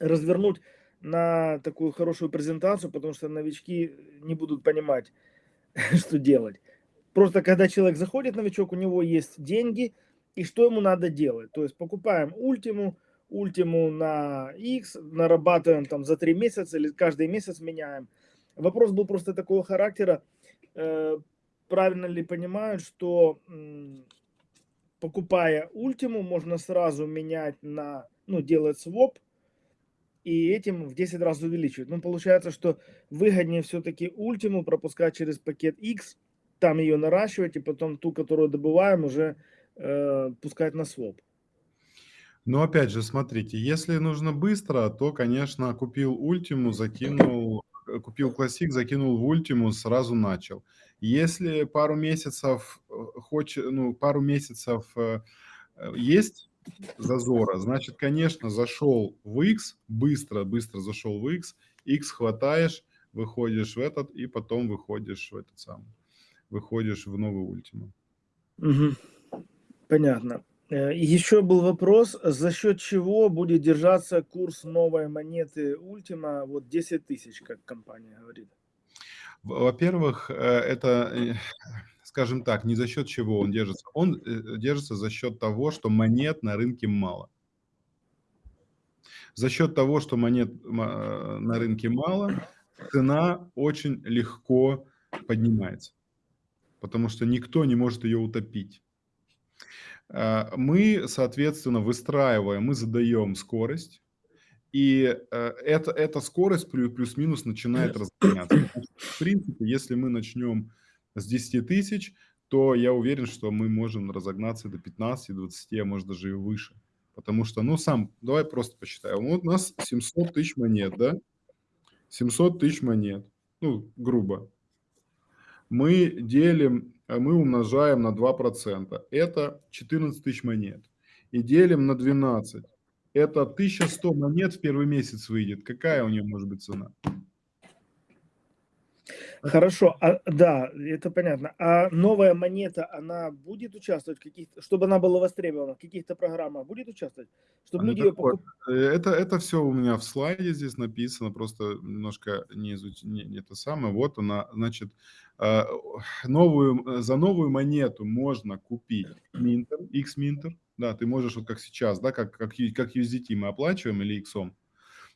развернуть на такую хорошую презентацию, потому что новички не будут понимать, что делать. Просто когда человек заходит, новичок, у него есть деньги, и что ему надо делать? То есть покупаем ультиму, ультиму на X, нарабатываем там за три месяца или каждый месяц меняем. Вопрос был просто такого характера, э, правильно ли понимают, что покупая ультиму, можно сразу менять на, ну, делать своп, и этим в 10 раз увеличивать. Ну, получается, что выгоднее все-таки ультиму пропускать через пакет X, там ее наращивать, и потом ту, которую добываем, уже э, пускать на своп. Но опять же, смотрите, если нужно быстро, то, конечно, купил ультиму, закинул, купил классик, закинул в ультиму, сразу начал. Если пару месяцев, э, хоч, ну, пару месяцев э, есть зазора, значит, конечно, зашел в X, быстро, быстро зашел в X, X хватаешь, выходишь в этот, и потом выходишь в этот самый, выходишь в новый ультиму. Угу. Понятно. Э, еще был вопрос, за счет чего будет держаться курс новой монеты Ultima, вот 10 тысяч, как компания говорит? Во-первых, э, это, э, скажем так, не за счет чего он держится. Он держится за счет того, что монет на рынке мало. За счет того, что монет на рынке мало, цена очень легко поднимается, потому что никто не может ее утопить. Э, мы, соответственно, выстраиваем, мы задаем скорость, и э, это, эта скорость плюс-минус начинает разгоняться. В принципе, если мы начнем с 10 тысяч, то я уверен, что мы можем разогнаться до 15-20, а может даже и выше. Потому что, ну, сам, давай просто посчитаем. Вот у нас 700 тысяч монет, да? 700 тысяч монет, ну, грубо. Мы делим а мы умножаем на 2%. Это 14 тысяч монет. И делим на 12. Это 1100 монет в первый месяц выйдет. Какая у нее может быть цена? Хорошо, а, да, это понятно. А новая монета, она будет участвовать в каких-то, чтобы она была востребована, в каких-то программах будет участвовать, чтобы люди ее покупали? Э, это, это все у меня в слайде здесь написано, просто немножко не, изуч... не, не это самое. Вот она, значит, а, новую, за новую монету можно купить Минтер, X-Minter, да, ты можешь, вот как сейчас, да, как, как, как USDT мы оплачиваем или X.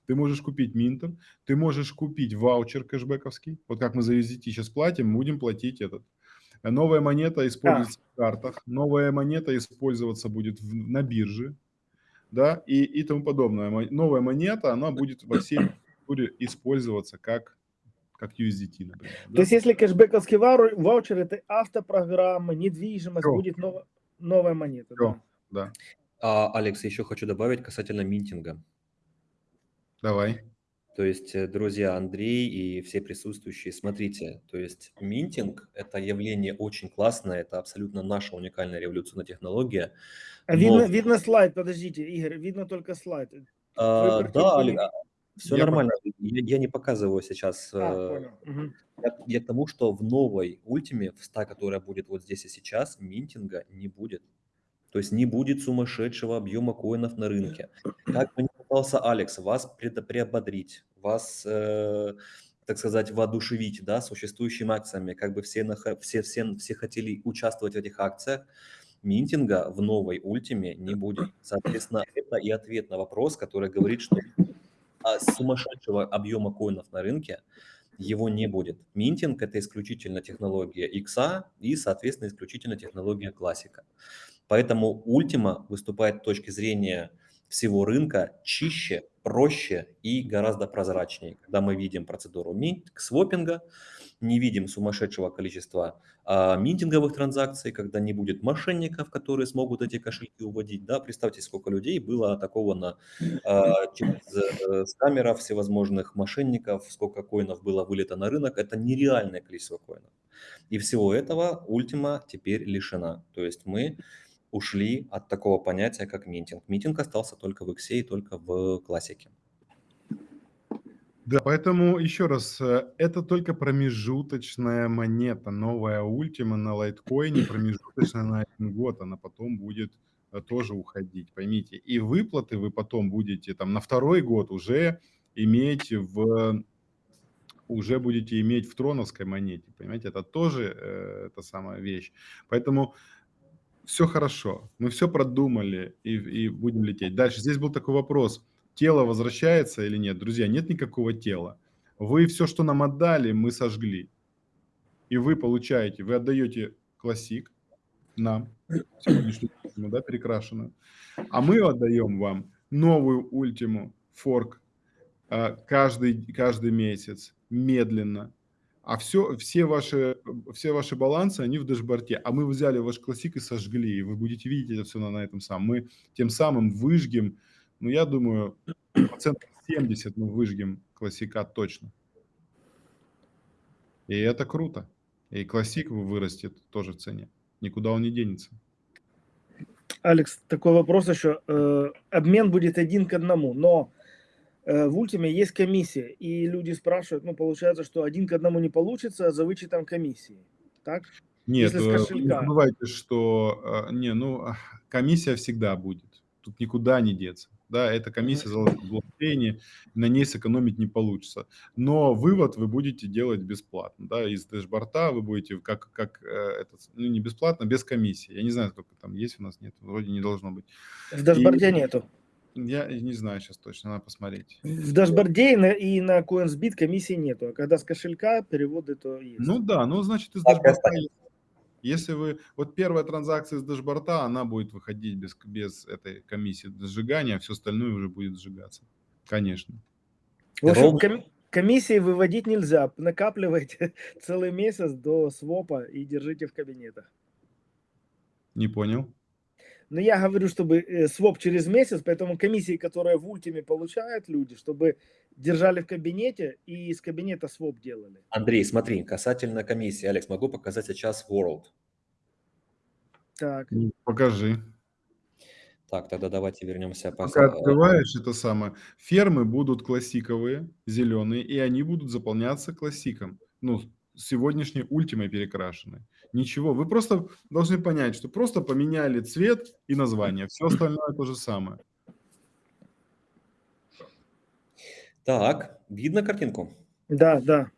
Ты можешь купить Минтер, ты можешь купить ваучер кэшбэковский. Вот как мы за USDT сейчас платим, будем платить этот. Новая монета используется да. в картах, новая монета использоваться будет в, на бирже, да, и, и тому подобное. Новая монета, она будет во всей культуре использоваться как, как USDT, например. То да? есть если кэшбэковский ваучер, это автопрограмма, недвижимость, Все. будет нов, новая монета. Все, да. Да. А, Алекс, еще хочу добавить касательно минтинга. Давай. То есть, э, друзья, Андрей и все присутствующие, смотрите, то есть минтинг– это явление очень классное, это абсолютно наша уникальная революционная технология. А Но видно, видно слайд, подождите, Игорь, видно только слайд. А, да, Олег, видно. все Я нормально. Я, я не показываю сейчас. А, э, понял. Мгм. Я, я к тому, что в новой ультиме, в 100, которая будет вот здесь и сейчас, минтинга не будет. То есть не будет сумасшедшего объема коинов на рынке. Как бы ни пытался Алекс вас приободрить, вас, э, так сказать, воодушевить да, существующими акциями, как бы все, все, все, все хотели участвовать в этих акциях, минтинга в новой ультиме не будет. Соответственно, это и ответ на вопрос, который говорит, что а, сумасшедшего объема коинов на рынке его не будет. Минтинг – это исключительно технология X и, соответственно, исключительно технология классика. Поэтому Ultima выступает с точки зрения всего рынка чище, проще и гораздо прозрачнее. Когда мы видим процедуру свопинга, не видим сумасшедшего количества а, минтинговых транзакций, когда не будет мошенников, которые смогут эти кошельки уводить. Да, представьте, сколько людей было атаковано а, через э, скамеров всевозможных мошенников, сколько коинов было вылито на рынок. Это нереальное количество коинов. И всего этого Ultima теперь лишена. То есть мы ушли от такого понятия, как минтинг. Минтинг остался только в X и только в классике. Да, поэтому еще раз, э, это только промежуточная монета, новая ультима на лайткоине, промежуточная на один год, она потом будет э, тоже уходить, поймите. И выплаты вы потом будете там на второй год уже иметь в уже будете иметь в троновской монете, понимаете, это тоже э, та самая вещь. Поэтому все хорошо, мы все продумали и, и будем лететь. Дальше, здесь был такой вопрос, тело возвращается или нет? Друзья, нет никакого тела. Вы все, что нам отдали, мы сожгли. И вы получаете, вы отдаете классик нам, сегодняшнюю да, перекрашенную, а мы отдаем вам новую ультиму, форк, а, каждый, каждый месяц, медленно. А все, все, ваши, все ваши балансы, они в дашборде. А мы взяли ваш классик и сожгли. И вы будете видеть это все на, на этом самом. Мы тем самым выжгем, ну, я думаю, процентов 70 мы выжгем классика точно. И это круто. И классик вырастет тоже в цене. Никуда он не денется. Алекс, такой вопрос еще. Э, Обмен будет один к одному, но в Ультиме есть комиссия, и люди спрашивают, ну, получается, что один к одному не получится за вычетом комиссии, так? Нет, э, не забывайте, что э, не, ну, а, комиссия всегда будет. Тут никуда не деться. Да, эта комиссия заложена в блокчейне, на ней сэкономить не получится. Но вывод вы будете делать бесплатно. Да, из дэшборда вы будете как, как э, это, ну, не бесплатно, без комиссии. Я не знаю, сколько там есть у нас, нет, вроде не должно быть. В дашборде нету. Я не знаю сейчас точно, надо посмотреть. В дашборде и на, и на CoinsBit комиссии нету, а когда с кошелька переводы, то есть. Ну да, ну значит из Так дашборда, если вы, вот первая транзакция из дашборда, она будет выходить без, без этой комиссии сжигания, а все остальное уже будет сжигаться. Конечно. В общем, ком- комиссии выводить нельзя. Накапливайте целый месяц до свопа и держите в кабинетах. Не понял. Но я говорю, чтобы э, своп через месяц, поэтому комиссии, которые в ультиме получают люди, чтобы держали в кабинете и из кабинета своп делали. Андрей, смотри, касательно комиссии, Алекс, могу показать сейчас World. Так. Ну, Покажи. Так, тогда давайте вернемся. по- Пока открываешь это самое, фермы будут классиковые, зеленые, и они будут заполняться классиком. Ну, сегодняшней ультимой перекрашенной. Ничего, вы просто должны понять, что просто поменяли цвет и название. Все остальное то же самое. Так, видно картинку? Да, да.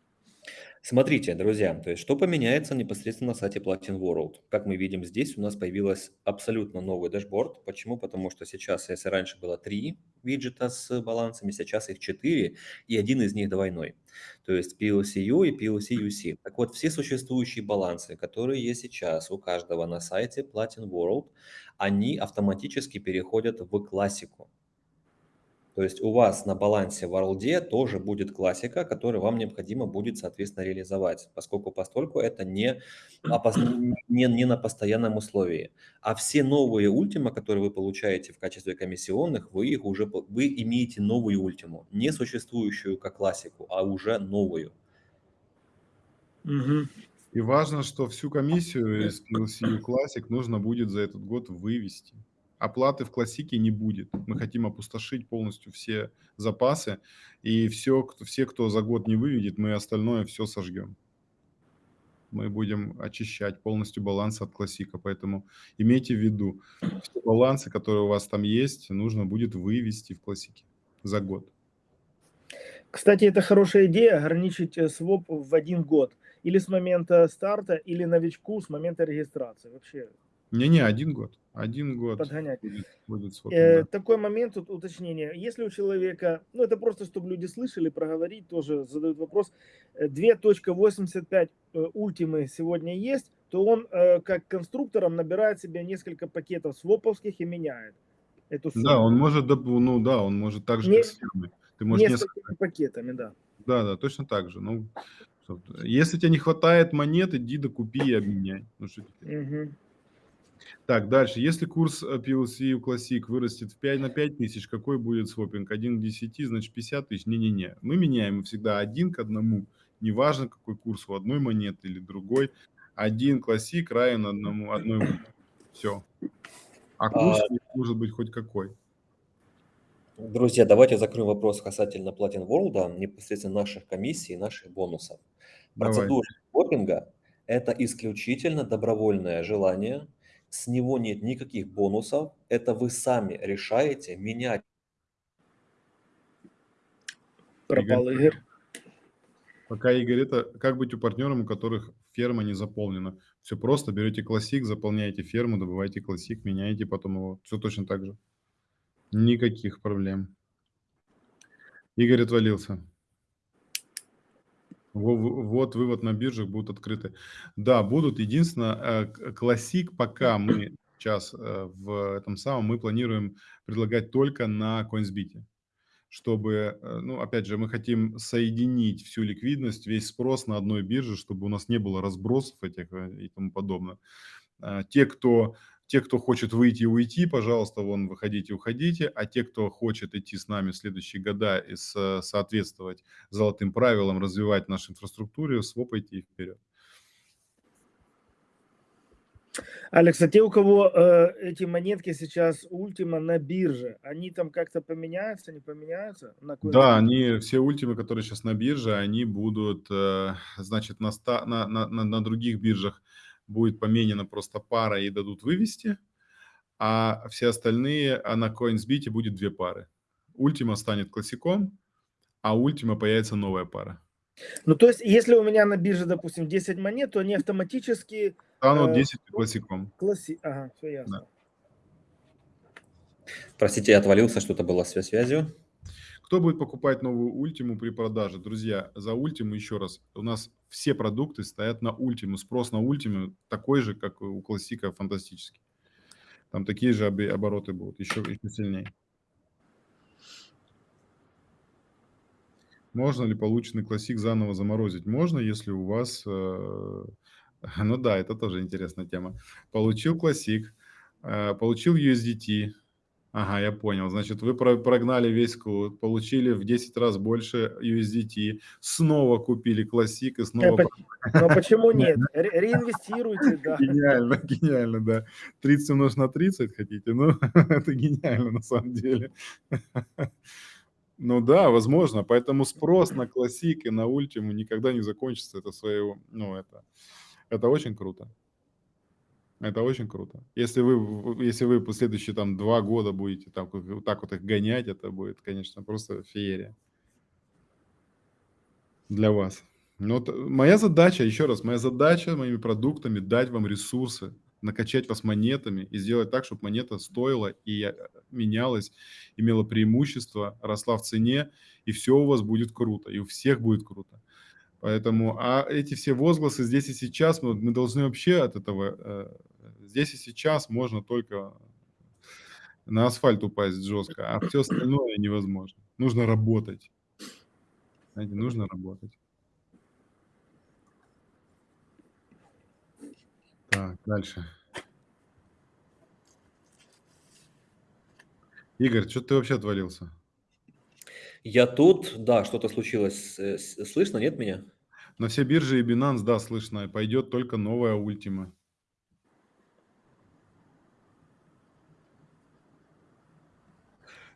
Смотрите, друзья, то есть что поменяется непосредственно на сайте Platin World? Как мы видим здесь, у нас появилась абсолютно новый дашборд. Почему? Потому что сейчас, если раньше было три виджета с балансами, сейчас их четыре, и один из них двойной. То есть PLCU и PLCUC. Так вот, все существующие балансы, которые есть сейчас у каждого на сайте Platin World, они автоматически переходят в классику. То есть у вас на балансе в World тоже будет классика, которую вам необходимо будет, соответственно, реализовать, поскольку постольку это не, не, не на постоянном условии. А все новые ультима, которые вы получаете в качестве комиссионных, вы их уже вы имеете новую ультиму, не существующую как классику, а уже новую. Угу. И важно, что всю комиссию из PLC Classic нужно будет за этот год вывести оплаты в классике не будет. Мы хотим опустошить полностью все запасы, и все, кто, все, кто за год не выведет, мы остальное все сожгем. Мы будем очищать полностью баланс от классика, поэтому имейте в виду, все балансы, которые у вас там есть, нужно будет вывести в классике за год. Кстати, это хорошая идея, ограничить э, своп в один год. Или с момента старта, или новичку с момента регистрации. Вообще не-не, один год. Один год подгонять. будет, будет э, да. Такой момент, тут уточнение. Если у человека, ну это просто, чтобы люди слышали, проговорить, тоже задают вопрос, 2.85 э, э, ультимы сегодня есть, то он э, как конструктором набирает себе несколько пакетов своповских и меняет эту сумму. Да, он может, ну да, он может так же, Не. Ты можешь несколько пакетами, да. Да, да, точно так же. Ну, если тебе не хватает монет, иди докупи и обменяй. Ну, что угу. Так, дальше. Если курс э, PLC Classic вырастет в 5 на 5 тысяч, какой будет свопинг? 1 к 10, значит 50 тысяч? Не-не-не. Мы меняем всегда один к одному. Неважно, какой курс у одной монеты или другой. Один классик равен одному, одной монете. Все. А курс а... может быть хоть какой. Друзья, давайте закроем вопрос касательно Platin World, непосредственно наших комиссий наших бонусов. Процедура свопинга – это исключительно добровольное желание с него нет никаких бонусов, это вы сами решаете менять. Пропал Игорь. Пока Игорь, это как быть у партнеров, у которых ферма не заполнена? Все просто, берете классик, заполняете ферму, добываете классик, меняете потом его. Все точно так же. Никаких проблем. Игорь отвалился. Вот вывод на биржах будут открыты. Да, будут. Единственное, э, классик пока мы сейчас э, в этом самом, мы планируем предлагать только на CoinsBit. Чтобы, э, ну, опять же, мы хотим соединить всю ликвидность, весь спрос на одной бирже, чтобы у нас не было разбросов этих и тому подобное. Те, кто те, кто хочет выйти и уйти, пожалуйста, вон, выходите, уходите. А те, кто хочет идти с нами в следующие года и соответствовать золотым правилам, развивать нашу инфраструктуру, свопайте их вперед. Алекс, а те, у кого э, эти монетки сейчас ультима на бирже, они там как-то поменяются, не поменяются? На да, они, все ультимы, которые сейчас на бирже, они будут, э, значит, на, ста, на, на, на, на других биржах будет поменена просто пара и дадут вывести, а все остальные, а на CoinsBit будет две пары. Ультима станет классиком, а Ультима появится новая пара. Ну, то есть, если у меня на бирже, допустим, 10 монет, то они автоматически... Станут 10 э, классиком. Класси... Ага, все ясно. Да. Простите, я отвалился, что-то было с связью. Кто будет покупать новую ультиму при продаже? Друзья, за ультиму еще раз, у нас все продукты стоят на ультиму. Спрос на ультиму такой же, как у классика, фантастический. Там такие же обороты будут, еще, еще сильнее. Можно ли полученный классик заново заморозить? Можно, если у вас... Э, ну да, это тоже интересная тема. Получил классик, э, получил USDT, Ага, я понял. Значит, вы прогнали весь код, получили в 10 раз больше USDT, снова купили классик и снова... Но почему нет? Ре реинвестируйте, да. Гениально, гениально, да. 30 умножить на 30 хотите? Ну, это гениально на самом деле. Ну да, возможно. Поэтому спрос на классик и на ультиму никогда не закончится. Это своего, ну это, это очень круто. Это очень круто. Если вы, если вы последующие там два года будете так, вот так вот их гонять, это будет, конечно, просто феерия для вас. Но вот моя задача, еще раз, моя задача моими продуктами дать вам ресурсы, накачать вас монетами и сделать так, чтобы монета стоила и э, менялась, имела преимущество, росла в цене, и все у вас будет круто, и у всех будет круто. Поэтому, а эти все возгласы здесь и сейчас, мы, мы должны вообще от этого, э, здесь и сейчас можно только на асфальт упасть жестко, а все остальное невозможно. Нужно работать. Знаете, нужно работать. Так, дальше. Игорь, что ты вообще отвалился? Я тут, да, что-то случилось. Э, слышно, нет меня? На все биржи и Binance, да, слышно. Пойдет только новая ультима.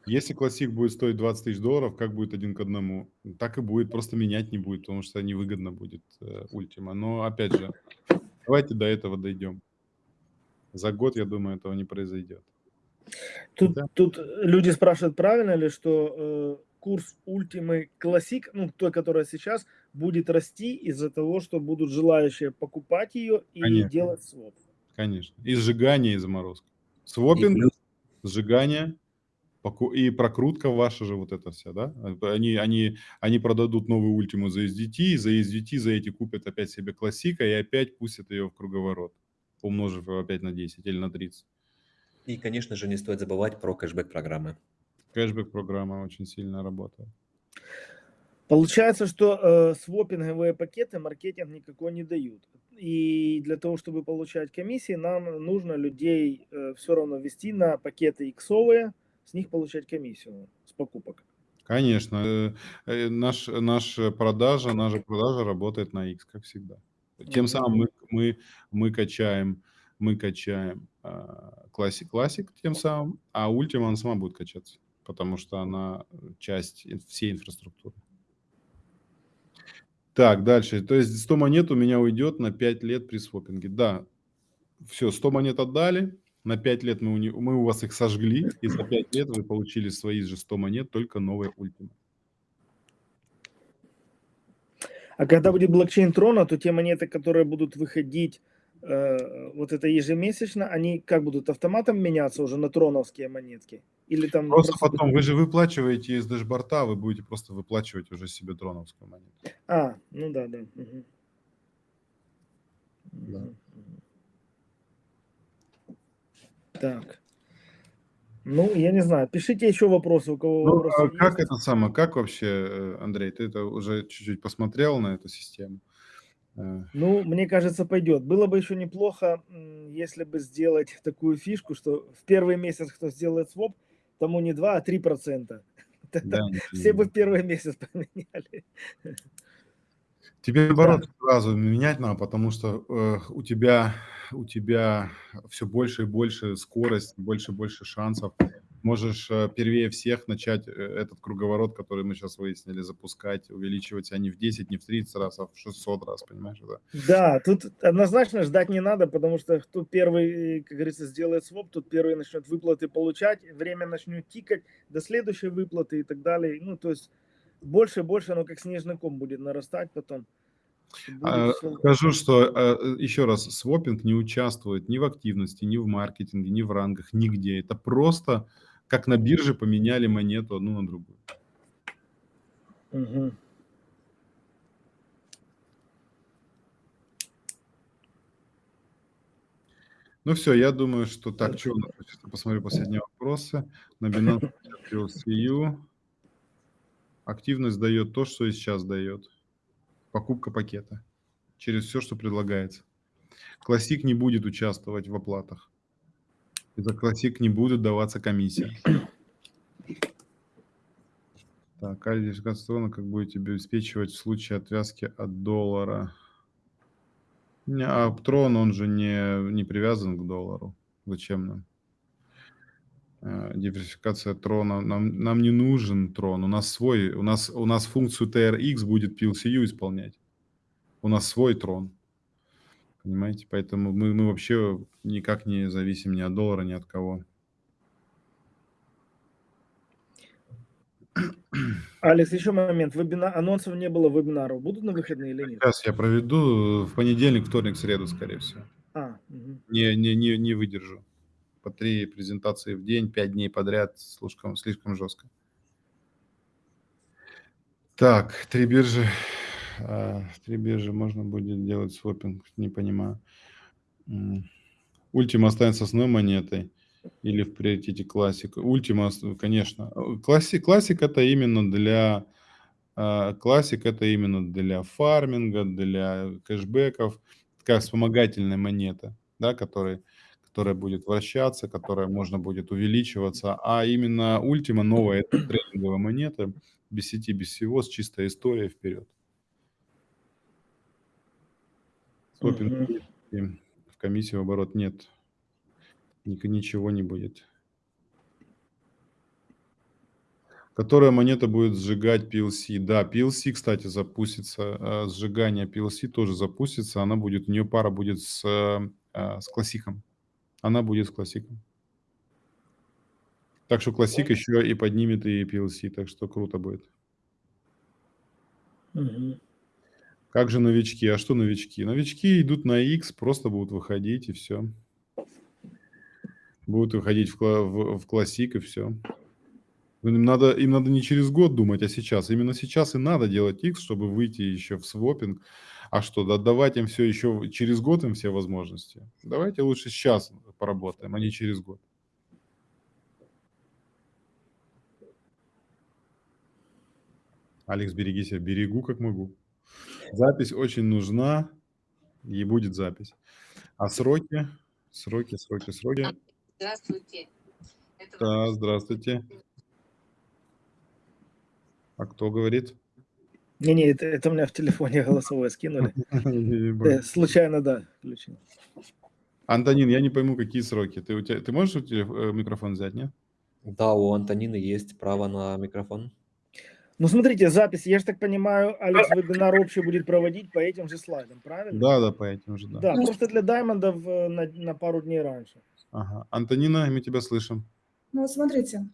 Если классик будет стоить 20 тысяч долларов, как будет один к одному? Так и будет, просто менять не будет, потому что невыгодно будет э, ультима. Но опять же, давайте до этого дойдем. За год, я думаю, этого не произойдет. Тут, да? тут люди спрашивают, правильно ли, что э, курс ультимы классик, ну, той, которая сейчас, будет расти из-за того, что будут желающие покупать ее и Конечно. делать своп. Конечно. И сжигание, и заморозка. Свопинг, и сжигание, и прокрутка ваша же вот эта вся, да? Они, они, они продадут новую ультиму за SDT, за SDT за эти купят опять себе классика и опять пустят ее в круговорот, умножив опять на 10 или на 30. И, конечно же, не стоит забывать про кэшбэк-программы. Кэшбэк-программа очень сильно работает. Получается, что э, свопинговые пакеты маркетинг никакой не дают. И для того, чтобы получать комиссии, нам нужно людей э, все равно вести на пакеты иксовые, с них получать комиссию с покупок. Конечно. Э, э, наш, наш продажа, наша продажа работает на X, как всегда. Тем самым мы, мы, мы качаем, мы качаем классик, классик тем самым, а Ultima она сама будет качаться, потому что она часть всей инфраструктуры. Так, дальше. То есть 100 монет у меня уйдет на 5 лет при свопинге. Да, все, 100 монет отдали, на 5 лет мы у, мы у вас их сожгли, и за 5 лет вы получили свои же 100 монет, только новые ультима. А когда будет блокчейн Трона, то те монеты, которые будут выходить э, вот это ежемесячно, они как будут автоматом меняться уже на троновские монетки? Или там просто, просто потом, вы же выплачиваете из дэшборта, вы будете просто выплачивать уже себе троновскую монету. А, ну да, да. Угу. Да. Так. Ну, я не знаю. Пишите еще вопросы, у кого ну, вопросы а как есть. это самое, как вообще, э, Андрей, ты это уже чуть-чуть посмотрел на эту систему? Ну, мне кажется, пойдет. Было бы еще неплохо, если бы сделать такую фишку, что в первый месяц, кто сделает своп, тому не 2, а 3 процента. Да, Все бы в первый месяц поменяли. Тебе наоборот да. сразу менять надо, потому что э, у тебя у тебя все больше и больше скорость, больше и больше шансов. Можешь э, первее всех начать э, этот круговорот, который мы сейчас выяснили, запускать, увеличивать, а не в 10, не в 30 раз, а в 600 раз, понимаешь? Да, да тут однозначно ждать не надо, потому что кто первый, как говорится, сделает своп, тут первый начнет выплаты получать, время начнет тикать до следующей выплаты и так далее. Ну, то есть больше и больше оно как снежный ком будет нарастать потом. А, скажу, что а, еще раз, свопинг не участвует ни в активности, ни в маркетинге, ни в рангах, нигде. Это просто как на бирже поменяли монету одну на другую. Угу. Ну все, я думаю, что так, что у нас, посмотрю последние вопросы. На Binance EU активность дает то, что и сейчас дает покупка пакета через все, что предлагается. Классик не будет участвовать в оплатах. За классик не будет даваться комиссия. Так, Альдификационно как будете обеспечивать в случае отвязки от доллара? А Трон, он же не, не привязан к доллару. Зачем нам? Э, диверсификация трона. Нам, нам не нужен трон. У нас свой, у нас, у нас функцию TRX будет PLCU исполнять. У нас свой трон. Понимаете? Поэтому мы, мы вообще никак не зависим ни от доллара, ни от кого. Алекс, еще момент. Вебина... Анонсов не было вебинаров. Будут на выходные или нет? Сейчас я проведу в понедельник, вторник, среду, скорее всего. А, угу. не, не, не, не выдержу по три презентации в день, пять дней подряд, слишком, слишком жестко. Так, три биржи. А, три биржи можно будет делать свопинг, не понимаю. Ультима останется основной монетой. или в приоритете классик. Ультима, конечно. Классик, классик это именно для а, классик это именно для фарминга, для кэшбэков, такая вспомогательная монета, да, который, которая будет вращаться, которая можно будет увеличиваться. А именно ультима новая это трейдинговая монета, без сети, без всего, с чистой историей вперед. Свопинг Мгм. в комиссии в оборот нет. Ничего не будет. Которая монета будет сжигать PLC? Да, PLC, кстати, запустится. э, Сжигание PLC тоже запустится. Она будет, у нее пара будет с, э, с классиком. Она будет с классиком. Так что классик еще и поднимет и PLC, так что круто будет. Мгм. Как же новички? А что новички? Новички идут на X, просто будут выходить и все. Будут выходить в, в, в классик и все. Им надо, им надо не через год думать, а сейчас. Именно сейчас и надо делать X, чтобы выйти еще в свопинг. А что, да- давать им все еще через год им все возможности? Давайте лучше сейчас поработаем, а не через год. Алекс, береги себя. Берегу, как могу. Запись очень нужна, и будет запись. А сроки? Сроки, сроки, сроки. Здравствуйте. Это Да, здравствуйте. А кто говорит? Не-не, это, это у меня в телефоне голосовое скинули. Э, Случайно, да, включил. Антонин, я не пойму, какие сроки. Ты, у тебя, ты можешь у тебя, э, микрофон взять, нет? Да, у Антонины есть право на микрофон. Ну, смотрите, запись, я же так понимаю, Алекс вебинар общий будет проводить по этим же слайдам, правильно? Да, да, по этим же, да. Да, просто для даймондов э, на, на пару дней раньше. Ага. Антонина, мы тебя слышим. Ну, вот смотрите,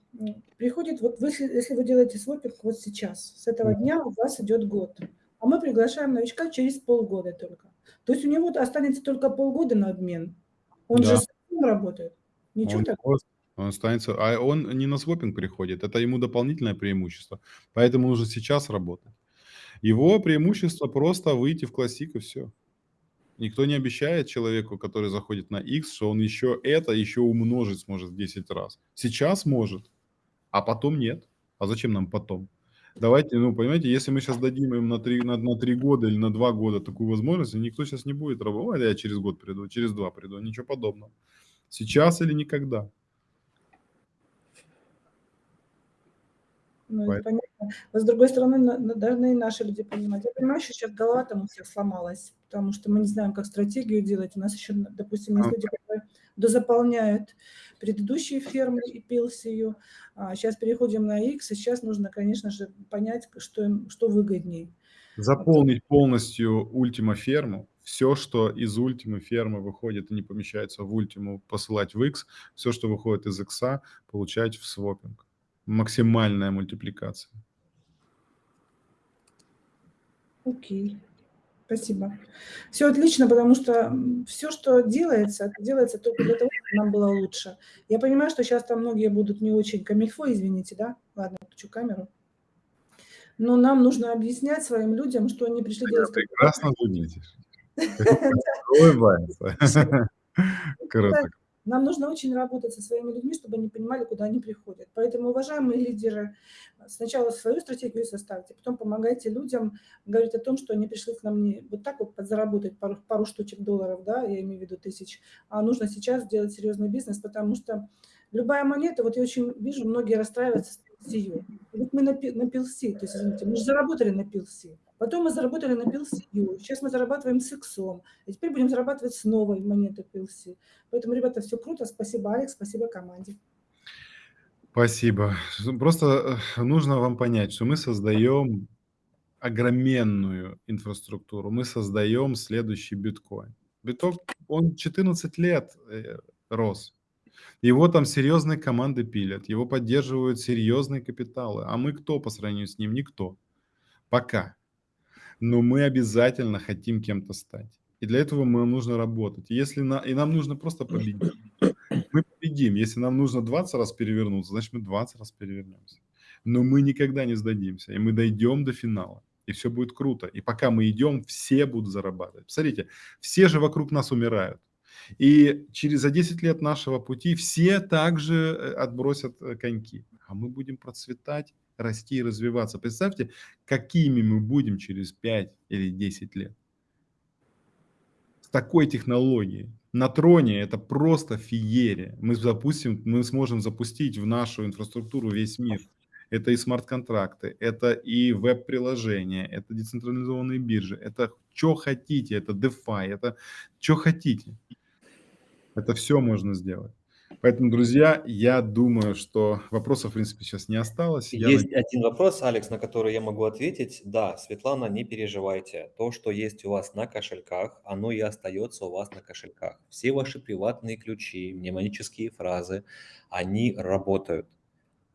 приходит, вот вы, если вы делаете свопинг вот сейчас, с этого дня у вас идет год, а мы приглашаем новичка через полгода только. То есть у него останется только полгода на обмен. Он Да. же сам работает. Ничего Он, так. Он останется, а он не на свопинг приходит, это ему дополнительное преимущество. Поэтому нужно сейчас работать. Его преимущество просто выйти в классик и все. Никто не обещает человеку, который заходит на X, что он еще это еще умножить сможет в 10 раз. Сейчас может, а потом нет. А зачем нам потом? Давайте, ну, понимаете, если мы сейчас дадим им на 3, на, на 3 года или на 2 года такую возможность, никто сейчас не будет работать, я через год приду, через 2 приду, ничего подобного. Сейчас или никогда. Ну, это Поэтому- понятно. Но с другой стороны, должны и наши люди понимать. Я понимаю, что сейчас голова там у всех сломалась, потому что мы не знаем, как стратегию делать. У нас еще, допустим, есть люди, которые дозаполняют предыдущие фермы и пился ее. А сейчас переходим на X, и сейчас нужно, конечно же, понять, что, им, что выгоднее. Заполнить полностью ультима ферму, все, что из ультимы фермы выходит и не помещается в ультиму, посылать в X, все, что выходит из X, получать в свопинг. Максимальная мультипликация. Окей. Спасибо. Все отлично, потому что все, что делается, это делается только для того, чтобы нам было лучше. Я понимаю, что сейчас там многие будут не очень камильфо, извините, да? Ладно, включу камеру. Но нам нужно объяснять своим людям, что они пришли делать... как- Прекрасно звучите. Улыбается. Круто. Нам нужно очень работать со своими людьми, чтобы они понимали, куда они приходят. Поэтому, уважаемые лидеры, сначала свою стратегию составьте, потом помогайте людям говорить о том, что они пришли к нам не вот так вот подзаработать пару, пару штучек долларов, да, я имею в виду тысяч, а нужно сейчас сделать серьезный бизнес, потому что любая монета, вот я очень вижу, многие расстраиваются с PLC. Вот мы на, на PLC, то есть, извините, мы же заработали на PLC, потом мы заработали на PLC, сейчас мы зарабатываем с иксом, и теперь будем зарабатывать с новой монетой PLC. Поэтому, ребята, все круто. Спасибо, Алекс, спасибо команде. Спасибо. Просто э, нужно вам понять, что мы создаем огроменную инфраструктуру. Мы создаем следующий биткоин. Биток, он 14 лет э, рос. Его там серьезные команды пилят, его поддерживают серьезные капиталы. А мы кто по сравнению с ним? Никто. Пока. Но мы обязательно хотим кем-то стать. И для этого нам нужно работать. Если на, и нам нужно просто победить. Мы победим. Если нам нужно 20 раз перевернуться, значит мы 20 раз перевернемся. Но мы никогда не сдадимся. И мы дойдем до финала. И все будет круто. И пока мы идем, все будут зарабатывать. Посмотрите, все же вокруг нас умирают. И через за 10 лет нашего пути все также э, отбросят э, коньки, а мы будем процветать, расти и развиваться. Представьте, какими мы будем через 5 или 10 лет. С такой технологией. На троне это просто феерия. Мы запустим, мы сможем запустить в нашу инфраструктуру весь мир. Это и смарт-контракты, это и веб-приложения, это децентрализованные биржи, это что хотите, это DeFi, это что хотите. Это все можно сделать. Поэтому, друзья, я думаю, что вопросов, в принципе, сейчас не осталось. Я Есть надеюсь- один вопрос, Алекс, на который я могу ответить. Да, Светлана, не переживайте. То, что есть у вас на кошельках, оно и остается у вас на кошельках. Все ваши приватные ключи, мнемонические фразы, они работают.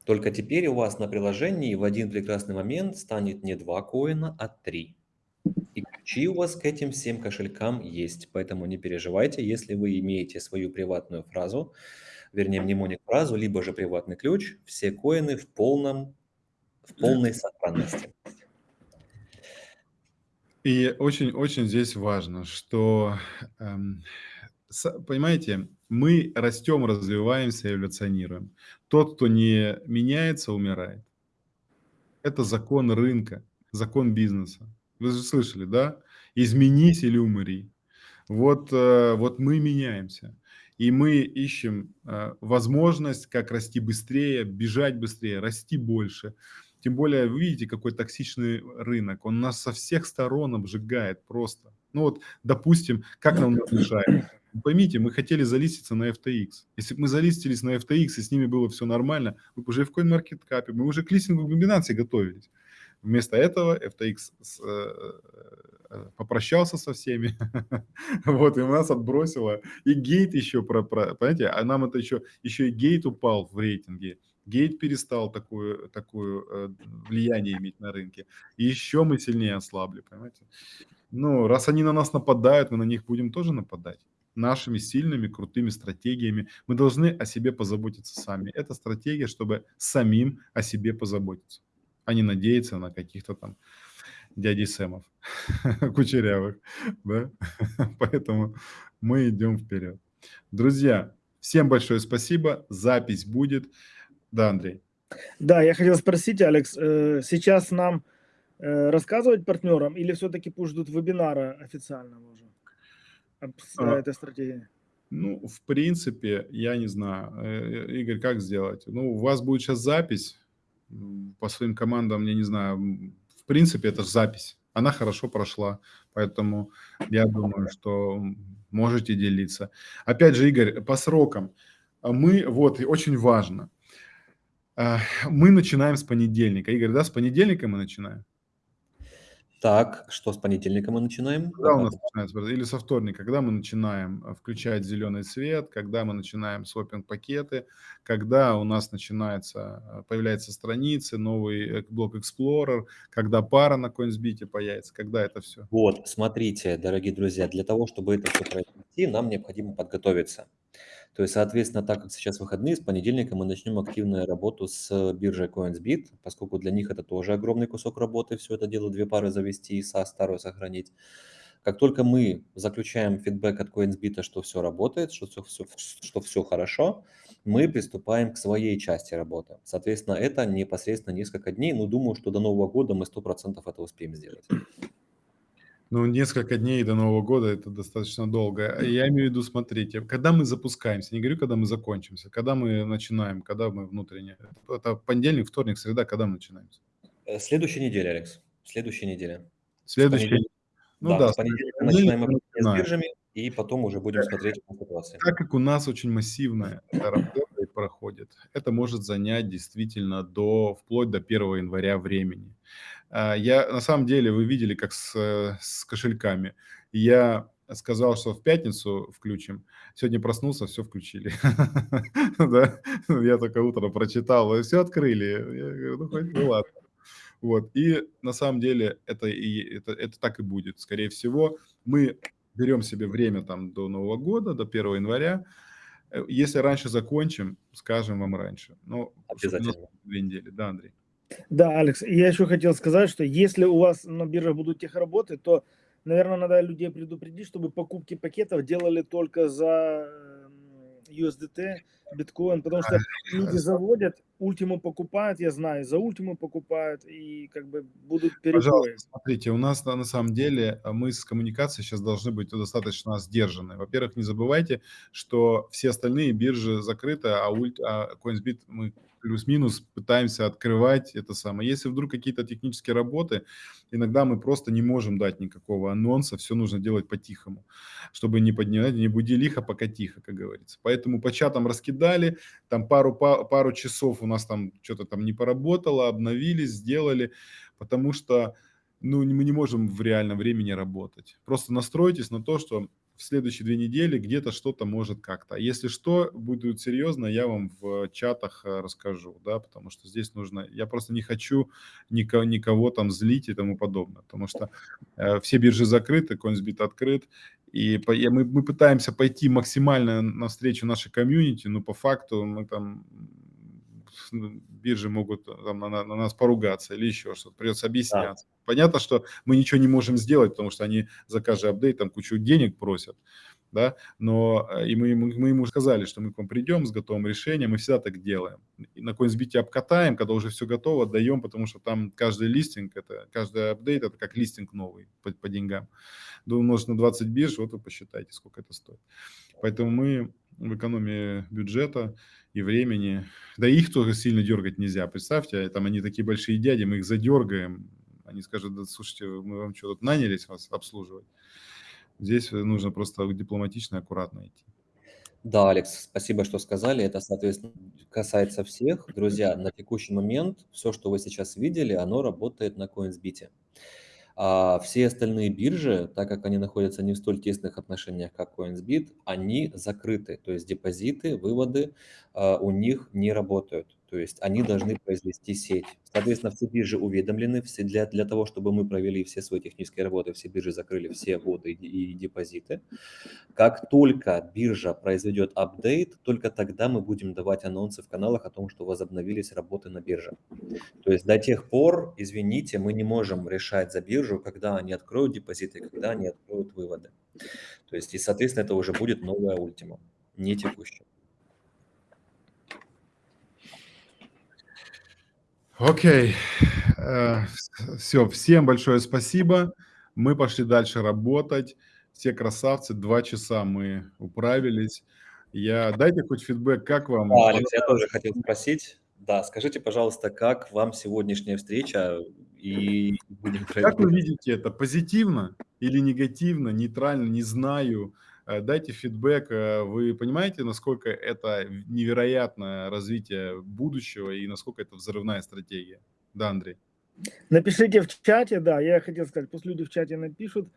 Только теперь у вас на приложении в один прекрасный момент станет не два коина, а три. И ключи у вас к этим всем кошелькам есть. Поэтому не переживайте, если вы имеете свою приватную фразу, вернее, мнемоник фразу, либо же приватный ключ, все коины в полном, в полной сохранности. И очень-очень здесь важно, что, эм, понимаете, мы растем, развиваемся, эволюционируем. Тот, кто не меняется, умирает. Это закон рынка, закон бизнеса. Вы же слышали, да? Изменись или умри. Вот, э, вот мы меняемся. И мы ищем э, возможность, как расти быстрее, бежать быстрее, расти больше. Тем более, вы видите, какой токсичный рынок. Он нас со всех сторон обжигает просто. Ну вот, допустим, как нам мешает? Поймите, мы хотели залиститься на FTX. Если бы мы залистились на FTX, и с ними было все нормально, мы бы уже в CoinMarketCap, мы уже к листингу комбинации готовились. Вместо этого FTX с, э, э, попрощался со всеми, вот, и нас отбросило. И гейт еще, про, про, понимаете, а нам это еще, еще и гейт упал в рейтинге. Гейт перестал такое э, влияние иметь на рынке. И еще мы сильнее ослабли, понимаете. Ну, раз они на нас нападают, мы на них будем тоже нападать. Нашими сильными, крутыми стратегиями. Мы должны о себе позаботиться сами. Это стратегия, чтобы самим о себе позаботиться, а не надеяться на каких-то там дядей Сэмов, кучерявых, да? Поэтому мы идем вперед. Друзья, всем большое спасибо. Запись будет. Да, Андрей. Да, я хотел спросить, Алекс, э, сейчас нам э, рассказывать партнерам или все-таки пусть ждут вебинара официального уже об А. этой стратегии? Ну, в принципе, я не знаю. Э, Игорь, как сделать? Ну, у вас будет сейчас запись по своим командам, я не знаю. В принципе, это запись. Она хорошо прошла, поэтому я думаю, что можете делиться. Опять же, Игорь, по срокам. А Мы, вот, и очень важно. Мы начинаем с понедельника. Игорь, да, с понедельника мы начинаем? Так, что с понедельника мы начинаем? Когда у нас начинается, или со вторника, когда мы начинаем э, включать зеленый свет, когда мы начинаем свопинг пакеты, когда у нас начинается, э, появляются страницы, новый э, блок Explorer, когда пара на CoinsBit появится, когда это все. Вот, смотрите, дорогие друзья, для того, чтобы это все произвести, нам необходимо подготовиться. То есть, соответственно, так как сейчас выходные, с понедельника мы начнем активную работу с биржей CoinsBit, поскольку для них это тоже огромный кусок работы, все это дело, две пары завести и со старую сохранить. Как только мы заключаем фидбэк от CoinsBit, что все работает, что все, все, что все хорошо, мы приступаем к своей части работы. Соответственно, это непосредственно несколько дней, но думаю, что до Нового года мы 100% это успеем сделать. Ну, несколько дней до Нового года это достаточно долго. Я имею в виду, смотрите, когда мы запускаемся, не говорю, когда мы закончимся, когда мы начинаем, когда мы внутренне. Это понедельник, вторник, среда, когда мы начинаемся? Э, Следующая неделя, Алекс. Следующая неделя. Понедельника. Ну да, да, с понедельника понедельник начинаем мы общение с начинаем. биржами, и потом уже будем смотреть по ситуации. Так как у нас очень массивная работа и проходит, это может занять действительно до, вплоть до 1 января времени. А, Я, на самом деле, вы видели, как с, э, с кошельками. Я сказал, что в пятницу включим. Сегодня проснулся, все включили. Да? Я только утром прочитал, все открыли. Я говорю, ну, хоть, ну ладно. Вот. И на самом деле это, и, это, это так и будет. Скорее всего, мы берем себе время там до Нового года, до 1 января. Э, Если раньше закончим, скажем вам раньше. Ну, чтобы у нас Обязательно. две недели. Да, Андрей? Да, Алекс, я еще хотел сказать, что если у вас на бирже будут техработы, то наверное, надо людей предупредить, чтобы покупки пакетов делали только за USDT, биткоин, потому что люди заводят, ультиму покупают, я знаю, за ультиму покупают и как бы будут перебои. Смотрите, у нас на, на самом деле а, мы с коммуникацией сейчас должны быть достаточно сдержаны. Во-первых, не забывайте, что все остальные биржи закрыты, а, ульт, а CoinsBit мы плюс-минус пытаемся открывать это самое. Если вдруг какие-то технические работы, иногда мы просто не можем дать никакого анонса, все нужно делать по-тихому, чтобы не поднимать, не буди лихо, пока тихо, как говорится. Поэтому по чатам раскидали, там пару, пару часов у нас там что-то там не поработало, обновились, сделали, потому что ну, мы не можем в реальном времени работать. Просто настройтесь на то, что в следующие две недели где-то что-то может как-то. А если что, будет серьезно, я вам в чатах э, расскажу, да, потому что здесь нужно, я просто не хочу никого, никого там злить и тому подобное, потому что э, все биржи закрыты, CoinSbit открыт, и по, и мы, мы пытаемся пойти максимально навстречу нашей комьюнити, но по факту мы там биржи могут э, там, на, на нас поругаться или еще что-то, придется объясняться. Да. Понятно, что мы ничего не можем сделать, потому что они за каждый апдейт там кучу денег просят, да, но э, и мы, мы, мы ему сказали, что мы к вам придем с готовым решением, мы всегда так делаем. И на CoinSbit обкатаем, когда уже все готово, отдаем, потому что там каждый листинг, это, каждый апдейт, это как листинг новый по, по деньгам. Умножить на 20 бирж, вот вы посчитайте, сколько это стоит. Поэтому мы в экономии бюджета и времени. Да их тоже сильно дергать нельзя. Представьте, там они такие большие дяди, мы их задергаем. Они скажут, да слушайте, мы вам что, тут нанялись вас обслуживать? Здесь нужно просто дипломатично аккуратно идти. Да, Алекс, спасибо, что сказали. Это, соответственно, касается всех. Друзья, на текущий момент все, что вы сейчас видели, оно работает на CoinsBit. А все остальные биржи, так как они находятся не в столь тесных отношениях, как CoinsBit, они закрыты. То есть депозиты, выводы а, у них не работают. То есть они должны произвести сеть. Соответственно, все биржи уведомлены. Все для, для того, чтобы мы провели все свои технические работы, все биржи закрыли все вводы и, и депозиты. Как только биржа произведет апдейт, только тогда мы будем давать анонсы в каналах о том, что возобновились работы на бирже. То есть до тех пор, извините, мы не можем решать за биржу, когда они откроют депозиты, когда они откроют выводы. То есть, и, соответственно, это уже будет новая ультима, не текущая. Окей. Э, Все, всем большое спасибо. Мы пошли дальше работать. Все красавцы, два часа мы управились. Я дайте хоть фидбэк, как вам? Да, Алекс, я тоже хотел спросить. Да, скажите, пожалуйста, как вам сегодняшняя встреча и будем Как вы видите это? Позитивно или негативно, нейтрально, не знаю. Э, дайте фидбэк. Э, вы понимаете, насколько это невероятное развитие будущего и насколько это взрывная стратегия? Да, Андрей. Напишите в чате, да, я хотел сказать, пусть люди в чате напишут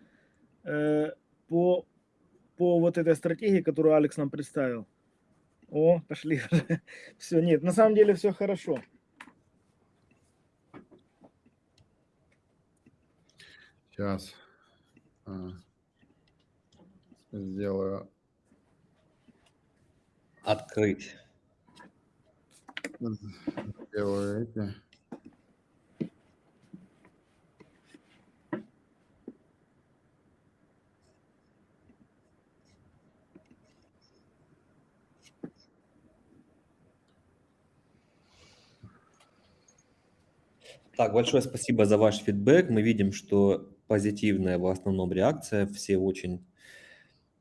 э, по, по вот этой стратегии, которую Алекс нам представил. О, пошли. все, нет, на самом деле все хорошо. Сейчас. Сделаю. Открыть. Сделаю эти. Так, большое спасибо за ваш фидбэк. Мы видим, что позитивная в основном реакция. Все очень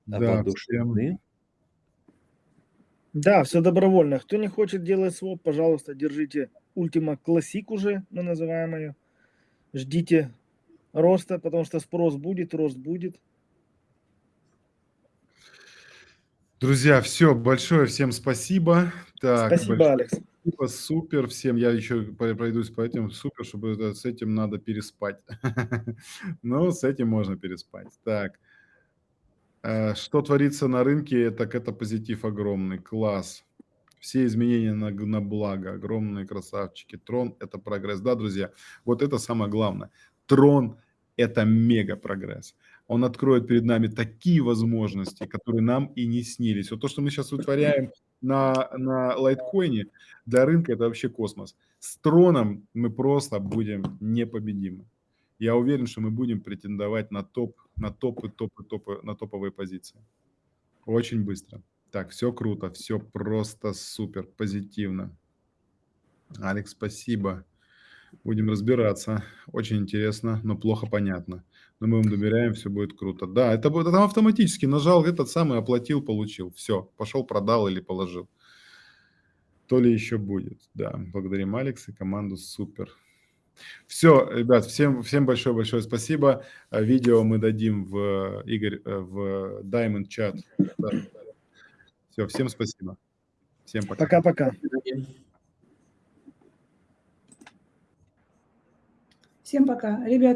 да, воодушевлены. Да, все добровольно. Кто не хочет делать своп, пожалуйста, держите Ultima Classic уже, мы называем ее. Ждите роста, потому что спрос будет, рост будет. Друзья, все, большое всем спасибо. Так, спасибо, Алекс. Спасибо, супер всем. Я еще пройдусь по этим. Супер, чтобы с этим надо переспать. Но с этим можно переспать. Так. Э, что творится на рынке, так это позитив огромный, класс. Все изменения на, на благо, огромные красавчики. Трон – это прогресс. Да, друзья, вот это самое главное. Трон – это мега прогресс. Он откроет перед нами такие возможности, которые нам и не снились. Вот то, что мы сейчас вытворяем на, на лайткоине, для рынка это вообще космос. С троном мы просто будем непобедимы. Я уверен, что мы будем претендовать на топ, на топы, топы, топы, на топовые позиции. Очень быстро. Так, все круто, все просто супер, позитивно. Алекс, спасибо. Будем разбираться. Очень интересно, но плохо понятно. Но мы вам доверяем, все будет круто. Да, это будет там автоматически нажал этот самый, оплатил, получил. Все, пошел, продал или положил. То ли еще будет. Да, благодарим Алекс и команду супер. Все, ребят, всем, всем большое-большое спасибо. А Видео мы дадим в, Игорь, э, в Diamond чат. Все, всем спасибо. Всем пока. Пока-пока. Всем пока. Ребят,